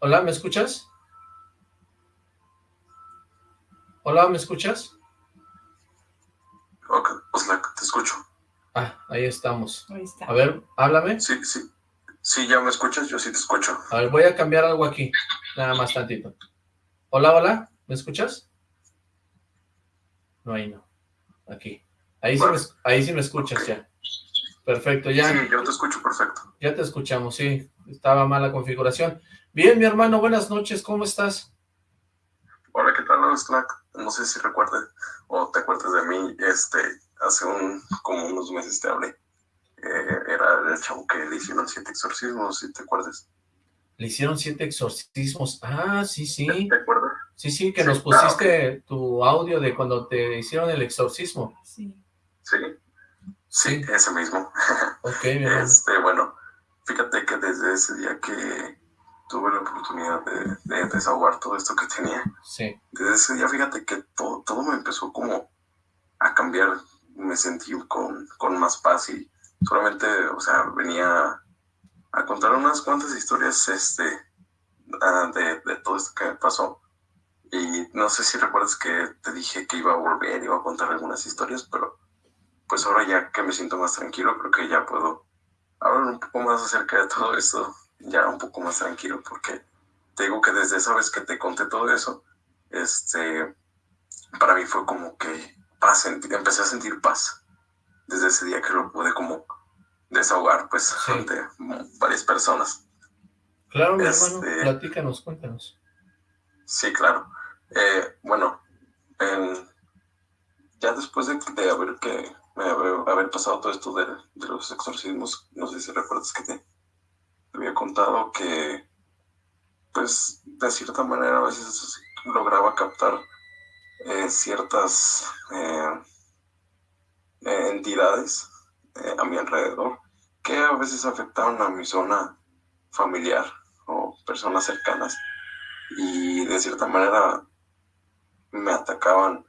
¿Hola, me escuchas? ¿Hola, me escuchas? Ok, Oslac, te escucho. Ah, ahí estamos. Ahí está. A ver, háblame. Sí, sí. Sí, ya me escuchas, yo sí te escucho. A ver, voy a cambiar algo aquí. Nada más tantito. Hola, hola, ¿me escuchas? No, ahí no. Aquí. Ahí, Bueno. sí, me, ahí sí me escuchas ya. Perfecto, ya. Sí, yo te escucho perfecto. Ya te escuchamos, sí. Estaba mala configuración. Bien, mi hermano, buenas noches, ¿cómo estás? Hola, ¿qué tal, Oslac? No sé si recuerdes o te acuerdas de mí, este, hace un, como unos meses te hablé. Eh, era el chavo que le hicieron siete exorcismos, si te acuerdas. Le hicieron siete exorcismos. Ah, sí, sí. ¿Te acuerdas? Sí, sí, que Sí, nos ah, pusiste tu audio de cuando te hicieron el exorcismo. Sí. Sí. Sí, ese mismo. Ok, mi hermano. Este, bueno, fíjate que desde ese día que tuve la oportunidad de, de desahogar todo esto que tenía, Sí, desde ese día, fíjate que todo, todo me empezó como a cambiar. Me sentí con, con más paz y solamente, o sea, venía a contar unas cuantas historias este, ah, de, de todo esto que me pasó. Y no sé si recuerdas que te dije que iba a volver, iba a contar algunas historias, pero pues ahora ya que me siento más tranquilo, creo que ya puedo hablar un poco más acerca de todo esto, ya un poco más tranquilo, porque te digo que desde esa vez que te conté todo eso, este, para mí fue como que paz, empecé a sentir paz desde ese día que lo pude como desahogar, pues, Sí. ante varias personas. claro, mi Este- hermano, platícanos, cuéntanos. Sí, claro. Eh, bueno, en- ya después de, de haber que haber, pasado todo esto de, los exorcismos, no sé si recuerdas que te, había contado que, pues, de cierta manera a veces lograba captar eh, ciertas eh, eh, entidades a mi alrededor que a veces afectaban a mi zona familiar o personas cercanas. Y de cierta manera me atacaban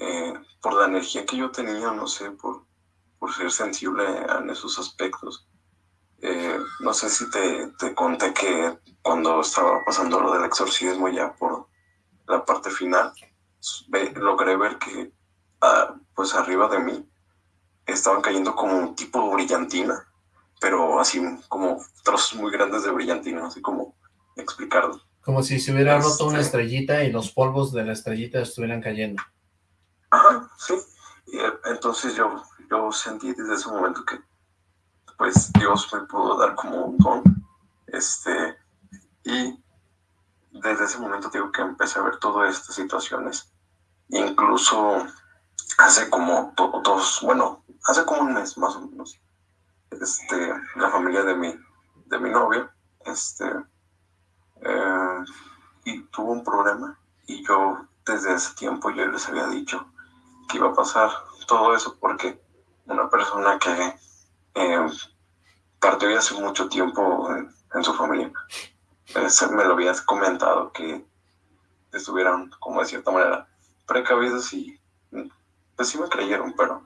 eh, por la energía que yo tenía, no sé, por, por ser sensible en esos aspectos. Eh, no sé si te, te conté que cuando estaba pasando lo del exorcismo ya por la parte final, ve- logré ver que ah, pues arriba de mí estaban cayendo como un tipo de brillantina, pero así como trozos muy grandes de brillantina, así como explicarlo. Como si se hubiera Este- roto una estrellita y los polvos de la estrellita estuvieran cayendo. Ajá, sí. Y eh, entonces yo, yo sentí desde ese momento que pues Dios me pudo dar como un don. Este, y desde ese momento digo que empecé a ver todas estas situaciones. Incluso hace como do- dos, bueno, hace como un mes más o menos, este, la familia de mi, de mi novio, este, eh, y tuvo un problema y yo desde ese tiempo yo les había dicho que iba a pasar todo eso porque una persona que eh, partió hace mucho tiempo en, su familia me lo habías comentado que estuvieran, como de cierta manera, precavidos y pues sí me creyeron, pero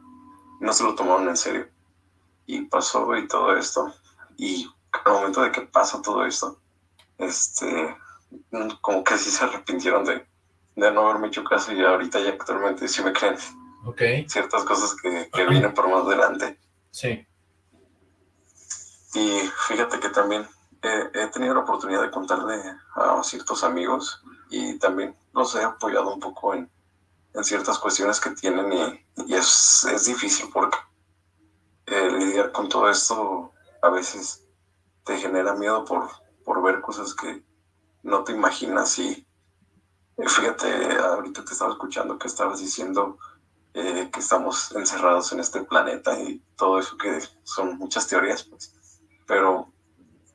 no se lo tomaron en serio. Y pasó y todo esto. Y al momento de que pasa todo esto, este, como que sí se arrepintieron de, de no haberme hecho caso y ahorita ya actualmente sí me creen. Ok. Ciertas cosas que, que vienen por más adelante. Sí. Y fíjate que también he tenido la oportunidad de contarle a ciertos amigos y también los he apoyado un poco en, en ciertas cuestiones que tienen y, es, es, difícil porque eh, lidiar con todo esto a veces te genera miedo por, por ver cosas que no te imaginas y fíjate, ahorita te estaba escuchando que estabas diciendo eh, que estamos encerrados en este planeta y todo eso que son muchas teorías, pues. Pero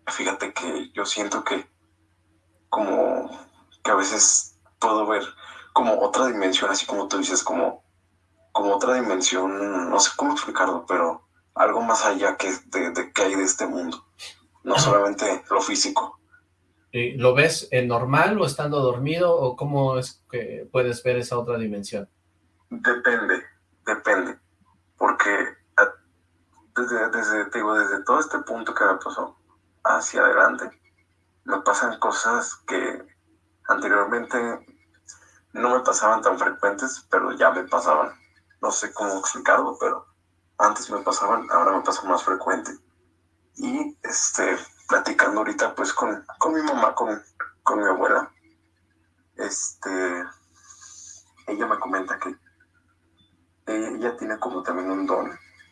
fíjate que yo siento que como que a veces puedo ver como otra dimensión, así como tú dices, como, como otra dimensión, no sé cómo explicarlo, pero algo más allá que de, que hay de este mundo, no solamente lo físico. ¿Lo ves en normal o estando dormido o cómo es que puedes ver esa otra dimensión? Depende, depende, porque desde, desde, digo, desde todo este punto que me pasó hacia adelante, me pasan cosas que anteriormente no me pasaban tan frecuentes, pero ya me pasaban. No sé cómo explicarlo, pero antes me pasaban, ahora me pasan más frecuente. Y este, platicando ahorita pues con, con mi mamá, con, con mi abuela, este, ella me comenta que ella tiene como también un don.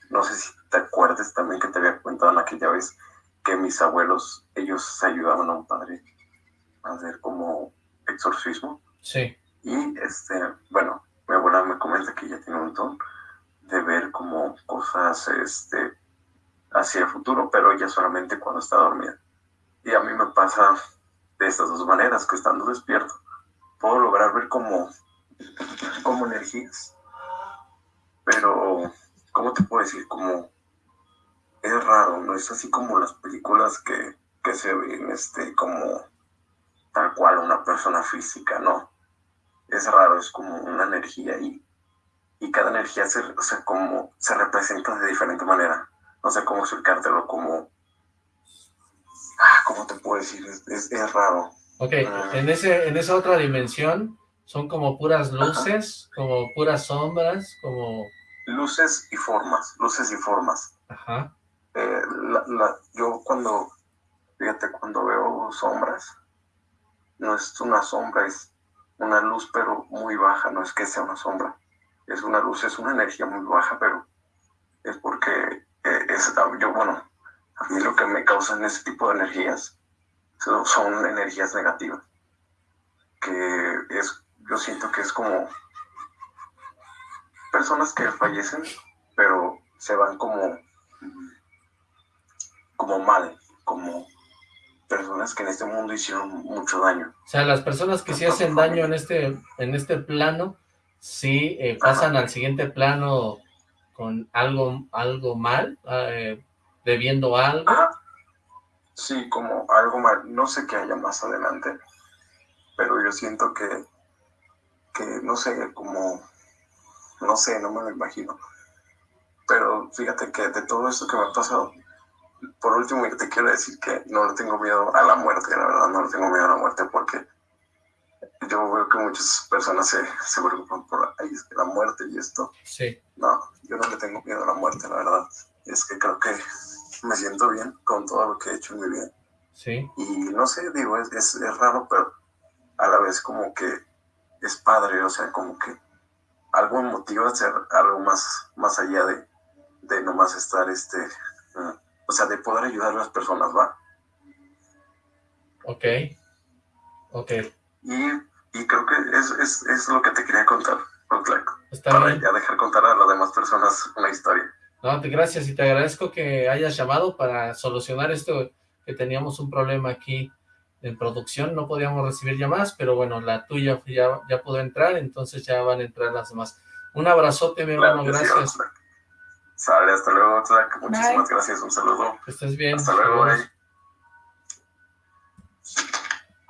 No sé si te acuerdas también que te había comentado en aquella vez que mis abuelos, ellos ayudaban a un padre a hacer como exorcismo. Sí. Y, este, bueno, mi abuela me comenta que ella tiene un don de ver como cosas, este, hacia el futuro, pero ella solamente cuando está dormida. Y a mí me pasa de estas dos maneras, que estando despierto, puedo lograr ver como, como energías. Pero, ¿cómo te puedo decir? Como es raro, no es así como las películas que, que se ven este, como tal cual una persona física, no. Es raro, es como una energía y, y cada energía se, o como, se representa de diferente manera. No sé cómo explicártelo, como... Ah, ¿Cómo te puedo decir? Es, es, raro. Ok, ah. en, ese, en esa otra dimensión son como puras luces, como puras sombras, como... Luces y formas, luces y formas. Ajá. Eh, la, yo cuando, fíjate, cuando veo sombras, no es una sombra, es una luz, pero muy baja, no es que sea una sombra, es una luz, es una energía muy baja, pero es porque eh, es, yo, bueno, a mí lo que me causan ese tipo de energías son, son energías negativas, que es, yo siento que es como personas que fallecen, pero se van como como mal, como personas que en este mundo hicieron mucho daño. O sea, las personas que sí hacen daño en este, en este plano, sí eh, pasan al siguiente plano con algo, algo mal, eh, bebiendo algo. Sí, como algo mal. No sé qué haya más adelante, pero yo siento que, que no sé, como, no sé, no me lo imagino. Pero fíjate que de todo esto que me ha pasado, por último, te quiero decir que no le tengo miedo a la muerte, la verdad, no le tengo miedo a la muerte porque yo veo que muchas personas se, se preocupan por la muerte y esto. Sí. No, yo no le tengo miedo a la muerte, la verdad. Es que creo que me siento bien con todo lo que he hecho en mi vida. Sí. Y no sé, digo, es, es, es raro, pero a la vez como que es padre, o sea, como que algo me motiva a hacer algo más, más allá de, de nomás estar este, o sea, de poder ayudar a las personas, ¿va? Ok, ok. Y, y creo que es, es, es, lo que te quería contar, Está para bien. ya dejar contar a las demás personas una historia. No, te, gracias y te agradezco que hayas llamado para solucionar esto, que teníamos un problema aquí en producción, no podíamos recibir llamadas, pero bueno, la tuya ya, ya pudo entrar, entonces ya van a entrar las demás. Un abrazote, mi hermano, gracias. Sale, hasta luego, Zach. Muchísimas gracias, un saludo. Que estés bien. Hasta luego.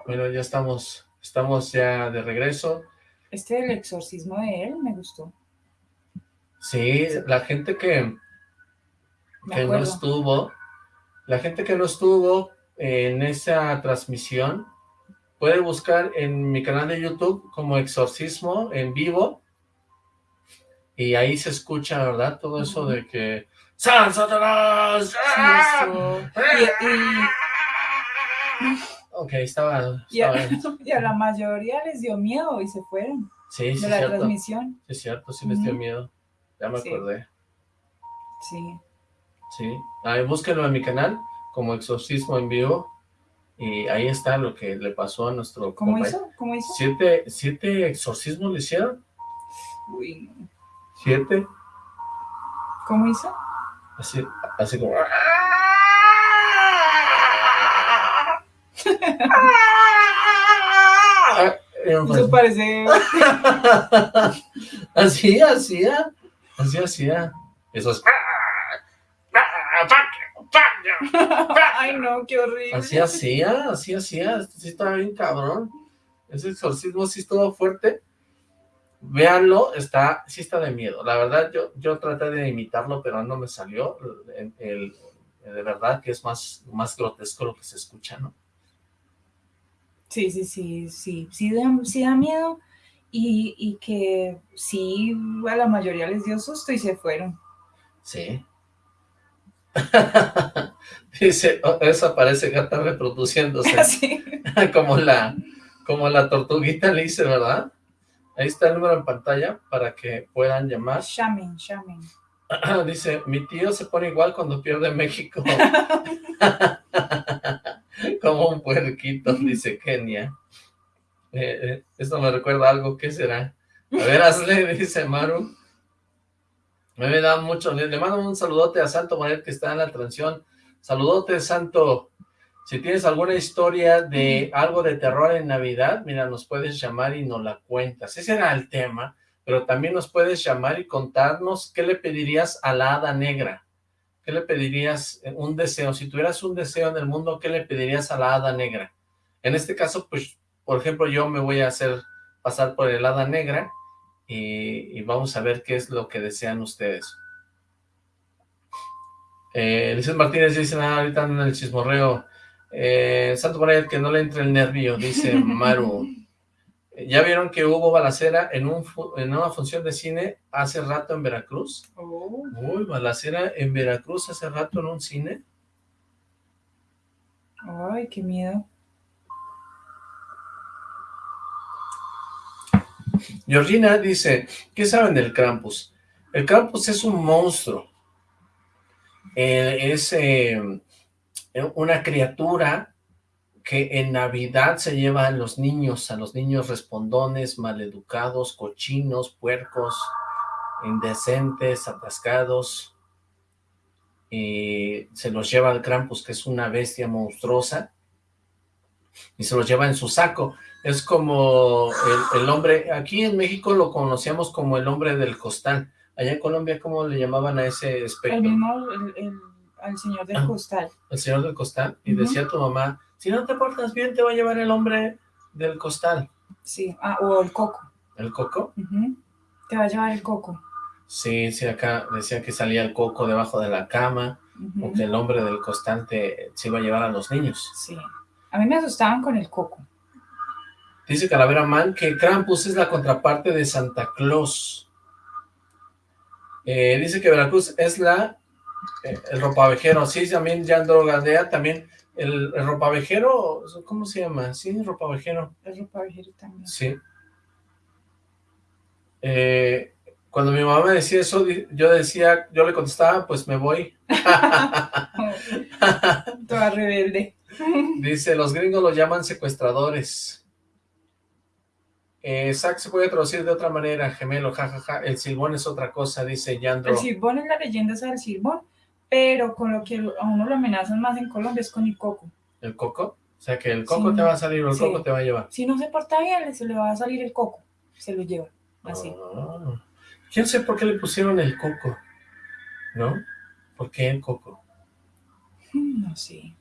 Bueno, ya estamos, estamos ya de regreso. Este del exorcismo de él me gustó. Sí, la gente que, que no estuvo, la gente que no estuvo en esa transmisión, puede buscar en mi canal de YouTube como Exorcismo en vivo, y ahí se escucha, ¿verdad? Todo eso de que... ¡San Satanás! Ok, estaba... Y, a, la mayoría les dio miedo y se fueron. Sí, sí, de la transmisión. Sí, es cierto, sí les dio miedo. Ya me acordé. Sí. Sí. Ahí búsquenlo en mi canal como Exorcismo en vivo. Y ahí está lo que le pasó a nuestro ¿Cómo hizo? ¿Cómo hizo? ¿Siete, ¿Siete exorcismos le hicieron? Uy, no. ¿Siete? ¿Cómo hizo? Así, así como... Eso parece... así hacía, así hacía. Eso es... Ay, no, qué horrible. Así hacía, así hacía. Sí estaba bien cabrón. Ese exorcismo sí estuvo fuerte. Véanlo, está, sí está de miedo. La verdad, yo, yo traté de imitarlo, pero no me salió. El, de verdad que es más, más grotesco lo que se escucha, ¿no? Sí, sí, sí, sí. Sí da, sí da miedo y, y que sí a la mayoría les dio susto y se fueron. Sí. Dice, oh, esa parece gata reproduciéndose. como la como la tortuguita le dice, ¿verdad? Ahí está el número en pantalla para que puedan llamar. Llamen, llamen. Dice, mi tío se pone igual cuando pierde México. como un puerquito, dice Kenia. Eh, eh, esto me recuerda algo, ¿qué será? A ver, hazle, dice Maru. Me da mucho, le, mando un saludote a Santo Manuel que está en la transmisión. Saludote, Santo. Si tienes alguna historia de algo de terror en Navidad, mira, nos puedes llamar y nos la cuentas. Ese era el tema, pero también nos puedes llamar y contarnos qué le pedirías a la hada negra. ¿Qué le pedirías? Eh, un deseo. Si tuvieras un deseo en el mundo, ¿qué le pedirías a la hada negra? En este caso, pues, por ejemplo, yo me voy a hacer pasar por el hada negra y, vamos a ver qué es lo que desean ustedes. Eh, Martínez dice, nada, ahorita en el chismorreo. Eh, Santo María, que no le entre el nervio, dice Maru. ¿Ya vieron que hubo balacera en, un, en una función de cine hace rato en Veracruz? Oh. Uy, balacera en Veracruz hace rato en un cine. Ay, qué miedo. Georgina dice, ¿qué saben del Krampus? El Krampus es un monstruo. Eh, es eh, una criatura que en Navidad se lleva a los niños, a los niños respondones, maleducados, cochinos, puercos, indecentes, atascados, y se los lleva al Krampus, que es una bestia monstruosa, y se los lleva en su saco. Es como el, hombre, aquí en México lo conocíamos como el hombre del costal. Allá en Colombia, ¿cómo le llamaban a ese espectro? El mismo, el, señor del ah, costal. El señor del costal. Y decía tu mamá, si no te portas bien, te va a llevar el hombre del costal. Sí, ah, o el coco. ¿El coco? Te va a llevar el coco. Sí, sí, acá decía que salía el coco debajo de la cama, o que el hombre del costal te, se iba a llevar a los niños. Sí, a mí me asustaban con el coco. Dice Calavera Man que Krampus es la contraparte de Santa Claus. Eh, dice que Veracruz es la eh, el ropavejero. Sí, también ya Galdea, también el, el, ropavejero, ¿cómo se llama? Sí, el ropavejero. El ropavejero también. Sí. Eh, cuando mi mamá me decía eso, yo decía, yo le contestaba, pues me voy. Toda rebelde. Dice, los gringos lo llaman secuestradores. Eh, Zack se puede traducir de otra manera, gemelo, jajaja, el silbón es otra cosa, dice Yandro. El silbón es la leyenda esa del silbón, pero con lo que a uno lo amenazan más en Colombia es con el coco. ¿El coco? O sea, que el coco te va a salir o el coco te va a llevar. Si no se porta bien, se le va a salir el coco, se lo lleva, así. Ah. Yo no sé por qué le pusieron el coco, ¿no? ¿Por qué el coco? Hmm, no sé.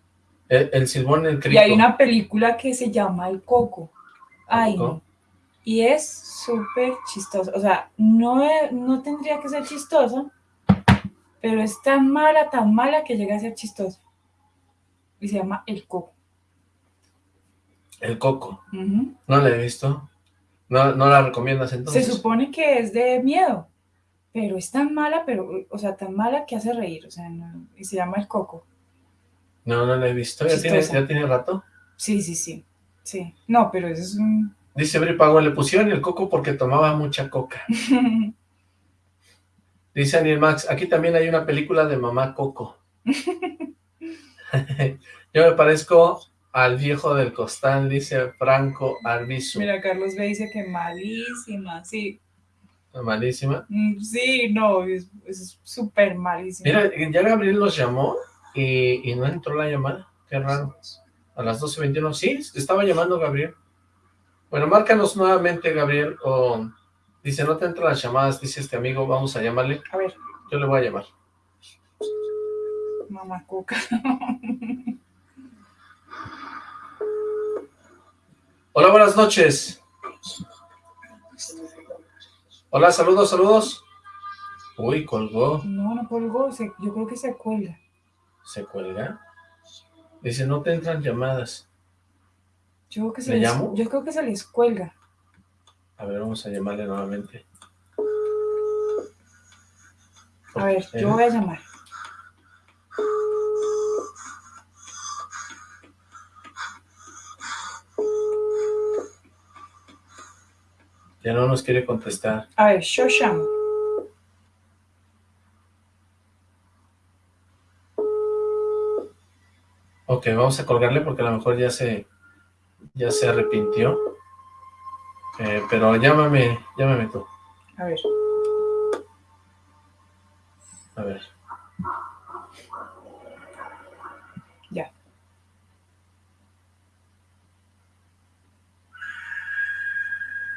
El, el silbón, el crico. Y hay una película que se llama El Coco. Ay, no. Y es súper chistosa. O sea, no, no tendría que ser chistosa, pero es tan mala, tan mala que llega a ser chistosa. Y se llama El Coco. El coco. No la he visto. No, no la recomiendas Se entonces. supone que es de miedo, pero es tan mala, pero, o sea, tan mala que hace reír. O sea, no- y se llama El Coco. No, no la he visto. ¿Ya tiene, ya tiene rato? Sí, sí, sí. Sí. No, pero eso es un. Dice Bri Pago, le pusieron el coco porque tomaba mucha coca. Dice Daniel Max, aquí también hay una película de Mamá Coco. Yo me parezco al viejo del costal, dice Franco Arbizu. Mira, Carlos B dice que malísima, sí. Malísima. Mm, Sí, no, es súper malísima. Mira, ya Gabriel los llamó y, y no entró la llamada. Qué raro. A las 12.21. Sí, estaba llamando Gabriel. Bueno, márcanos nuevamente, Gabriel. O dice, no te entran las llamadas, dice este amigo. Vamos a llamarle. A ver, Yo le voy a llamar. mamá coca. Hola, buenas noches. Hola, saludos, saludos. Uy, colgó. No, no colgó, se- yo creo que se cuelga. ¿Se cuelga? Dice, no te entran llamadas. Yo creo que se ¿Le les, llamo? yo creo que se les cuelga. A ver, vamos a llamarle nuevamente. A ver, yo voy a llamar. Ya no nos quiere contestar. A ver, yo llamo. Ok, vamos a colgarle porque a lo mejor ya se ya se arrepintió. Eh, pero llámame, llámame tú. A ver. A ver. Ya.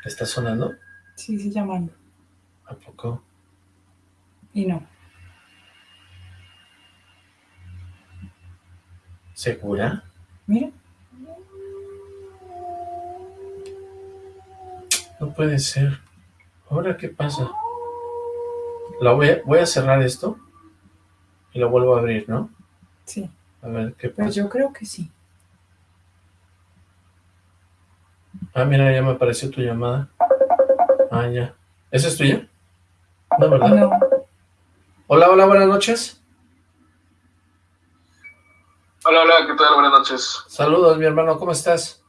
¿Está sonando? Sí, sí, llamando. ¿A poco? Y no. ¿Segura? Mira. No puede ser. ¿Ahora qué pasa? La voy a, voy a cerrar esto y lo vuelvo a abrir, ¿no? Sí. A ver qué Pues pasa. yo creo que sí. Ah, mira, ya me apareció tu llamada. Ah, ya. ¿Esa es tuya? No, ¿verdad? No. Hola, hola, buenas noches. Hola, hola, ¿qué tal? Buenas noches. Saludos, mi hermano, ¿cómo estás?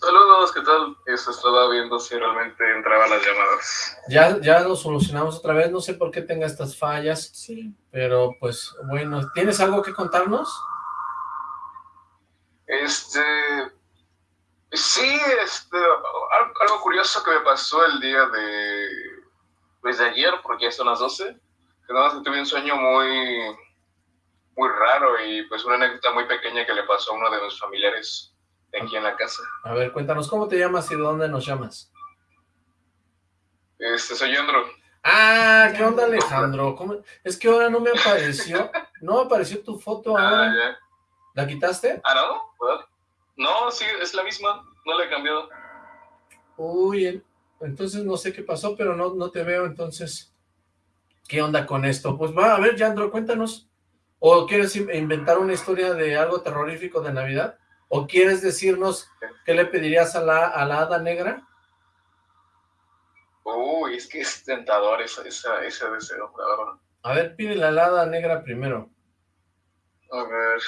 Saludos, ¿qué tal? Eso estaba viendo si realmente entraban las llamadas. Ya, ya lo solucionamos otra vez, no sé por qué tenga estas fallas, Sí. pero pues bueno, ¿tienes algo que contarnos? Este. Sí, este. al- Algo curioso que me pasó el día de. Pues de ayer, porque ya son las 12. Que nada más que tuve un sueño muy. Muy raro y pues una anécdota muy pequeña que le pasó a uno de mis familiares de aquí en la casa. A ver, cuéntanos, ¿cómo te llamas y de dónde nos llamas? Este, soy Andro. Ah, ¿qué onda Alejandro? ¿Cómo? Es que ahora no me apareció, no apareció tu foto Ah, ahora. ya. ¿La quitaste? Ah, ¿no? No, sí, es la misma. No le he cambiado. Uy, en- entonces no sé qué pasó, pero no, no te veo, entonces, ¿qué onda con esto? Pues va, a ver, Yandro, cuéntanos. ¿O quieres in- inventar una historia de algo terrorífico de Navidad? ¿O quieres decirnos qué le pedirías a la, a la hada negra? Uy, es que es tentador esa, esa, ese deseo, la verdad. A ver, pídele a la hada negra primero. A ver.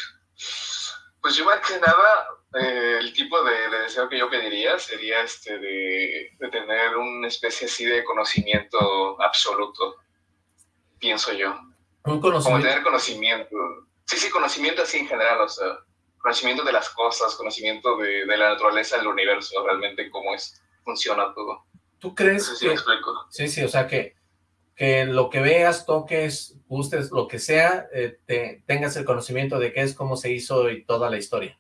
Pues yo más que nada, eh, el tipo de, de deseo que yo pediría sería este de, de tener una especie así de conocimiento absoluto, pienso yo. Un Como conocimiento. tener conocimiento. Sí, sí, conocimiento así en general, o sea, conocimiento de las cosas, conocimiento de, de la naturaleza del universo, realmente cómo es, funciona todo. ¿Tú No crees sé si me que, explico. Sí, sí, o sea que, que lo que veas, toques, gustes, lo que sea, eh, te, tengas el conocimiento de qué es, cómo se hizo y toda la historia.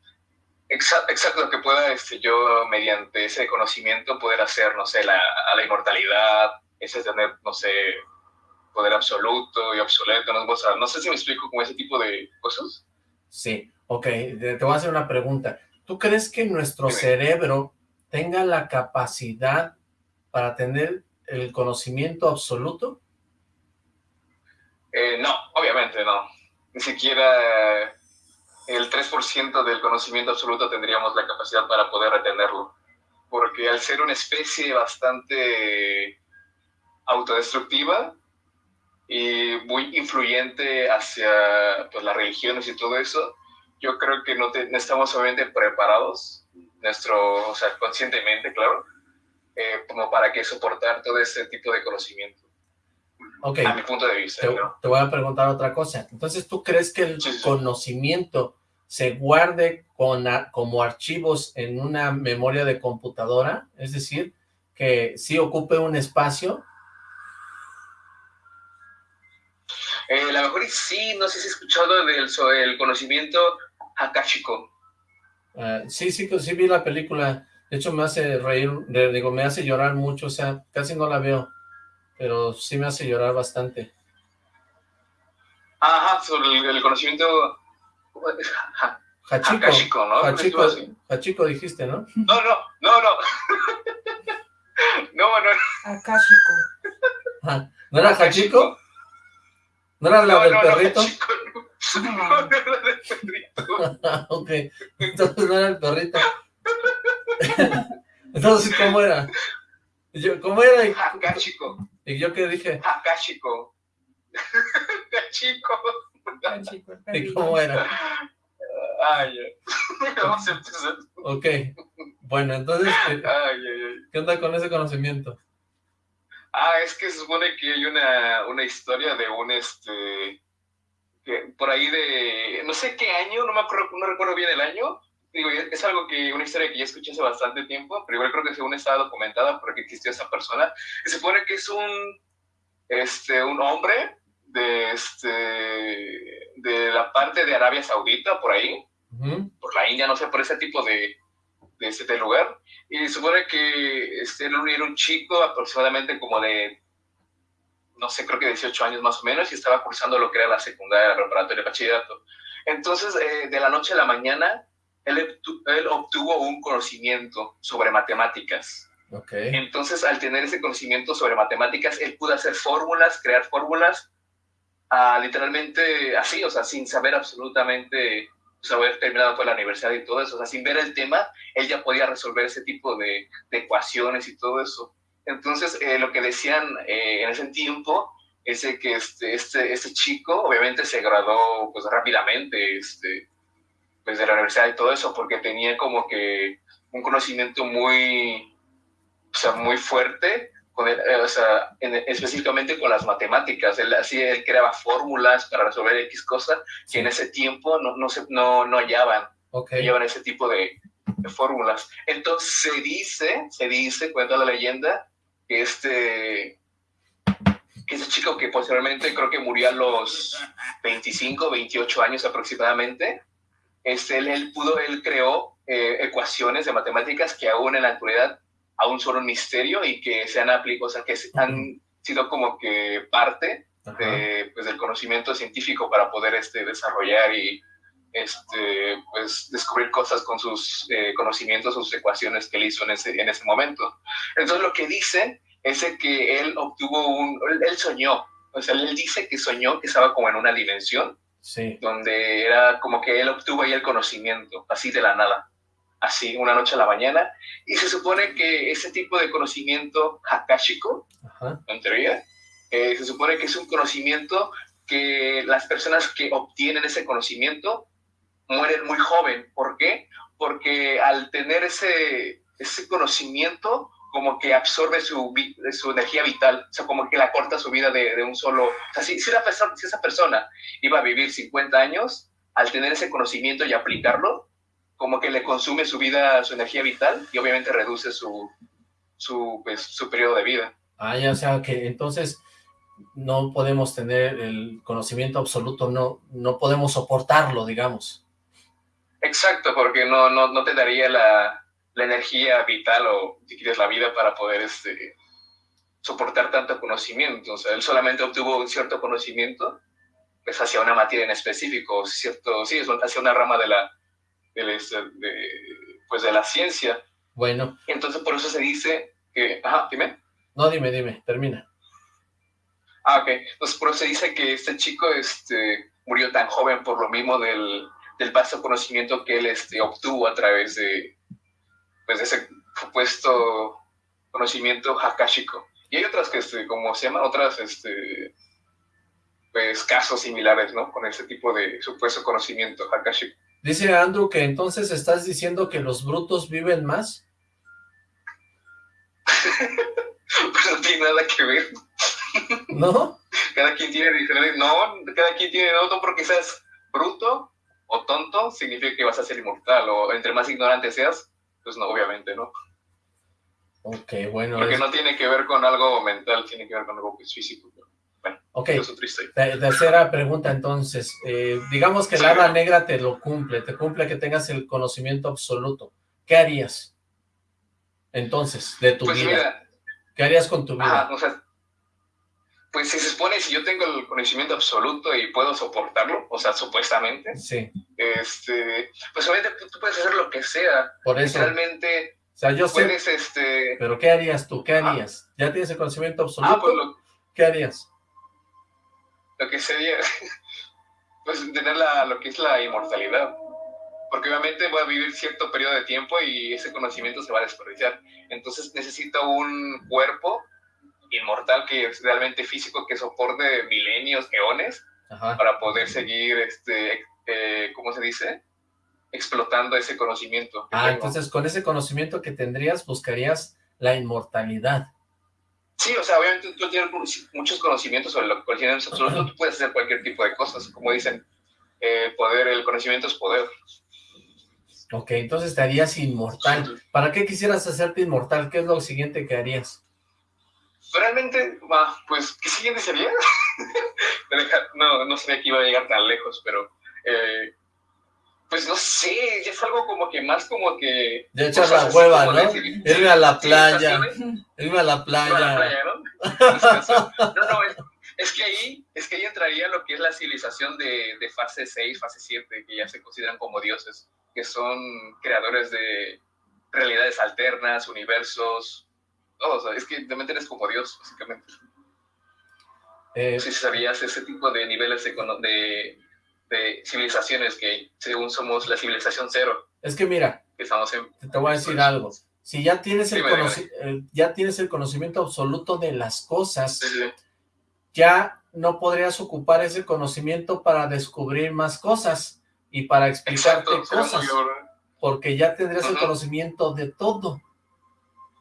Exacto, exacto, que pueda este, yo mediante ese conocimiento poder hacer, no sé, la, a la inmortalidad, ese tener, no sé, poder absoluto y obsoleto, no, O sea, no sé si me explico con ese tipo de cosas. Sí, Ok, te voy a hacer una pregunta. ¿Tú crees que nuestro cerebro tenga la capacidad para tener el conocimiento absoluto? Eh, no, obviamente no. Ni siquiera el 3% del conocimiento absoluto tendríamos la capacidad para poder retenerlo. Porque al ser una especie bastante autodestructiva y muy influyente hacia pues, las religiones y todo eso, yo creo que no, estamos obviamente preparados, nuestro, o sea, conscientemente, claro, eh, como para que soportar todo este tipo de conocimiento. Ok. A mi punto de vista. Te, voy a preguntar otra cosa. Entonces, ¿tú crees que el conocimiento se guarde con, como archivos en una memoria de computadora? Es decir, que sí ocupe un espacio. Eh, la mejor sí, no sé si has escuchado del el conocimiento Akashiko. Uh, sí, sí, sí vi la película. De hecho, me hace reír, digo, me hace llorar mucho, o sea, casi no la veo, pero sí me hace llorar bastante. Ajá, sobre el, conocimiento... Hachiko, Akashiko, ¿no? Hachiko, Hachiko dijiste, ¿no? No, no, no, no. no, no. Akashiko. Ah, ¿No era Hachiko? ¿No era la del perrito? No, no era del perrito. ok, entonces no era el perrito. entonces, ¿cómo era? Yo, ¿Cómo era? Akashiko. ¿Y yo qué dije? Akashiko. Chico. ¿Y cómo era? Ay, vamos a empezar. Ok, bueno, entonces, ¿qué, ¿qué onda con ese conocimiento? Ah, es que se supone que hay una, una historia de un, este, por ahí de, no sé qué año, no me acuerdo, no recuerdo bien el año, digo, es algo que, una historia que ya escuché hace bastante tiempo, pero igual creo que según está documentada porque existió esa persona, se supone que es un, este, un hombre de, este, de la parte de Arabia Saudita, por ahí, por la India, no sé, por ese tipo de, de este lugar, y se supone que este, era un chico aproximadamente como de no sé, creo que 18 años más o menos, y estaba cursando lo que era la secundaria, la preparatoria, bachillerato. Entonces, eh, de la noche a la mañana, él, él, obtuvo un conocimiento sobre matemáticas. Okay. Entonces, al tener ese conocimiento sobre matemáticas, él pudo hacer fórmulas, crear fórmulas, uh, literalmente así, o sea, sin saber absolutamente, pues, haber terminado con la universidad y todo eso, o sea, sin ver el tema, él ya podía resolver ese tipo de, de ecuaciones y todo eso. Entonces, eh, lo que decían eh, en ese tiempo es que este, este, este chico obviamente se graduó pues rápidamente este, pues, de la universidad y todo eso, porque tenía como que un conocimiento muy, o sea, muy fuerte, con eh, o sea, específicamente con las matemáticas. Él, así él creaba fórmulas para resolver X cosas que en ese tiempo no, no, se, no, no hallaban. Okay. hallaban ese tipo de, de fórmulas. Entonces se dice, se dice, cuenta la leyenda, que este, que ese chico que posteriormente creo que murió a los 25, 28 años aproximadamente, este, él, pudo, él creó eh, ecuaciones de matemáticas que aún en la actualidad aún son un misterio y que se han aplicado, o sea, que han sido como que parte de, pues, del conocimiento científico para poder este, desarrollar y este, pues, descubrir cosas con sus eh, conocimientos, sus ecuaciones que él hizo en ese, en ese momento. Entonces lo que dice es que él obtuvo un, él soñó, o sea, él dice que soñó que estaba como en una dimensión, sí. donde era como que él obtuvo ahí el conocimiento, así de la nada, así, una noche a la mañana, y se supone que ese tipo de conocimiento hakashiko, en teoría, eh, se supone que es un conocimiento que las personas que obtienen ese conocimiento mueren muy joven. ¿Por qué? Porque al tener ese, ese conocimiento, como que absorbe su, su energía vital, o sea, como que la corta su vida de, de un solo... O sea, si, si, persona, si, esa persona iba a vivir 50 años, al tener ese conocimiento y aplicarlo, como que le consume su vida, su energía vital, y obviamente reduce su, su, pues, su periodo de vida. Ah, ya, o sea, que entonces no podemos tener el conocimiento absoluto, no, no podemos soportarlo, digamos. Exacto, porque no, no, no te daría la, la, energía vital o, si quieres, la vida para poder este, soportar tanto conocimiento. O sea, él solamente obtuvo un cierto conocimiento pues hacia una materia en específico, ¿cierto? Sí, hacia una rama de la, de, pues de la ciencia. Bueno. Entonces por eso se dice que, ajá, dime. No, dime, dime, termina. Ah, ok. Entonces por eso se dice que este chico este, murió tan joven por lo mismo del, del vasto conocimiento que él este, obtuvo a través de, pues, de ese supuesto conocimiento hakashiko. Y hay otras que, este, como se llaman, otras, este, pues, casos similares, ¿no? Con ese tipo de supuesto conocimiento hakashiko. Dice Andrew que entonces estás diciendo que los brutos viven más. pues no tiene nada que ver. ¿No? Cada quien tiene diferente... No, cada quien tiene otro porque seas bruto o tonto, significa que vas a ser inmortal. O entre más ignorante seas, pues no, obviamente no. Ok, bueno. Porque no tiene que ver con algo mental, tiene que ver con algo pues, físico. Bueno, ok, tercera pregunta entonces. Eh, digamos que el la negra te lo cumple, te cumple que tengas el conocimiento absoluto. ¿Qué harías? Entonces, de tu pues vida. ¿Qué harías con tu vida? o sea, pues si se supone, si yo tengo el conocimiento absoluto y puedo soportarlo, o sea, supuestamente, sí. este, pues obviamente tú, puedes hacer lo que sea. Por eso. Realmente, o sea, yo puedes, este... Pero ¿qué harías tú? ¿Qué harías? ¿Ya tienes el conocimiento absoluto? Ah, pues lo... ¿Qué harías? Lo que sería, pues tener la, lo que es la inmortalidad. Porque obviamente voy a vivir cierto periodo de tiempo y ese conocimiento se va a desperdiciar. Entonces necesito un cuerpo inmortal que es realmente físico, que soporte milenios, eones, para poder seguir, este, eh, ¿cómo se dice? Explotando ese conocimiento. Ah, entonces con ese conocimiento que tendrías buscarías la inmortalidad. Sí, o sea, obviamente tú tienes muchos conocimientos sobre lo que absoluto, tú puedes hacer cualquier tipo de cosas, como dicen, eh, poder, el conocimiento es poder. Ok, entonces te harías inmortal. ¿Para qué quisieras hacerte inmortal? ¿Qué es lo siguiente que harías? Realmente, pues, ¿qué siguiente sería? no, no sabía que iba a llegar tan lejos, pero, eh, pues no sé, ya es algo como que más como que... Ya echar la hueva, ¿no? Irme a la playa, irme a la playa. ¿no? no, no, es, que ahí, es que ahí entraría lo que es la civilización de, de fase 6, fase 7, que ya se consideran como dioses, que son creadores de realidades alternas, universos, es que realmente eres como Dios, básicamente. Eh, si sabías ese tipo de niveles de, de, civilizaciones que según somos la civilización cero. Es que mira, estamos te voy a decir algo. Si ya tienes, el, ya tienes el conocimiento absoluto de las cosas, ya no podrías ocupar ese conocimiento para descubrir más cosas y para explicarte cosas, porque ya tendrías el conocimiento de todo.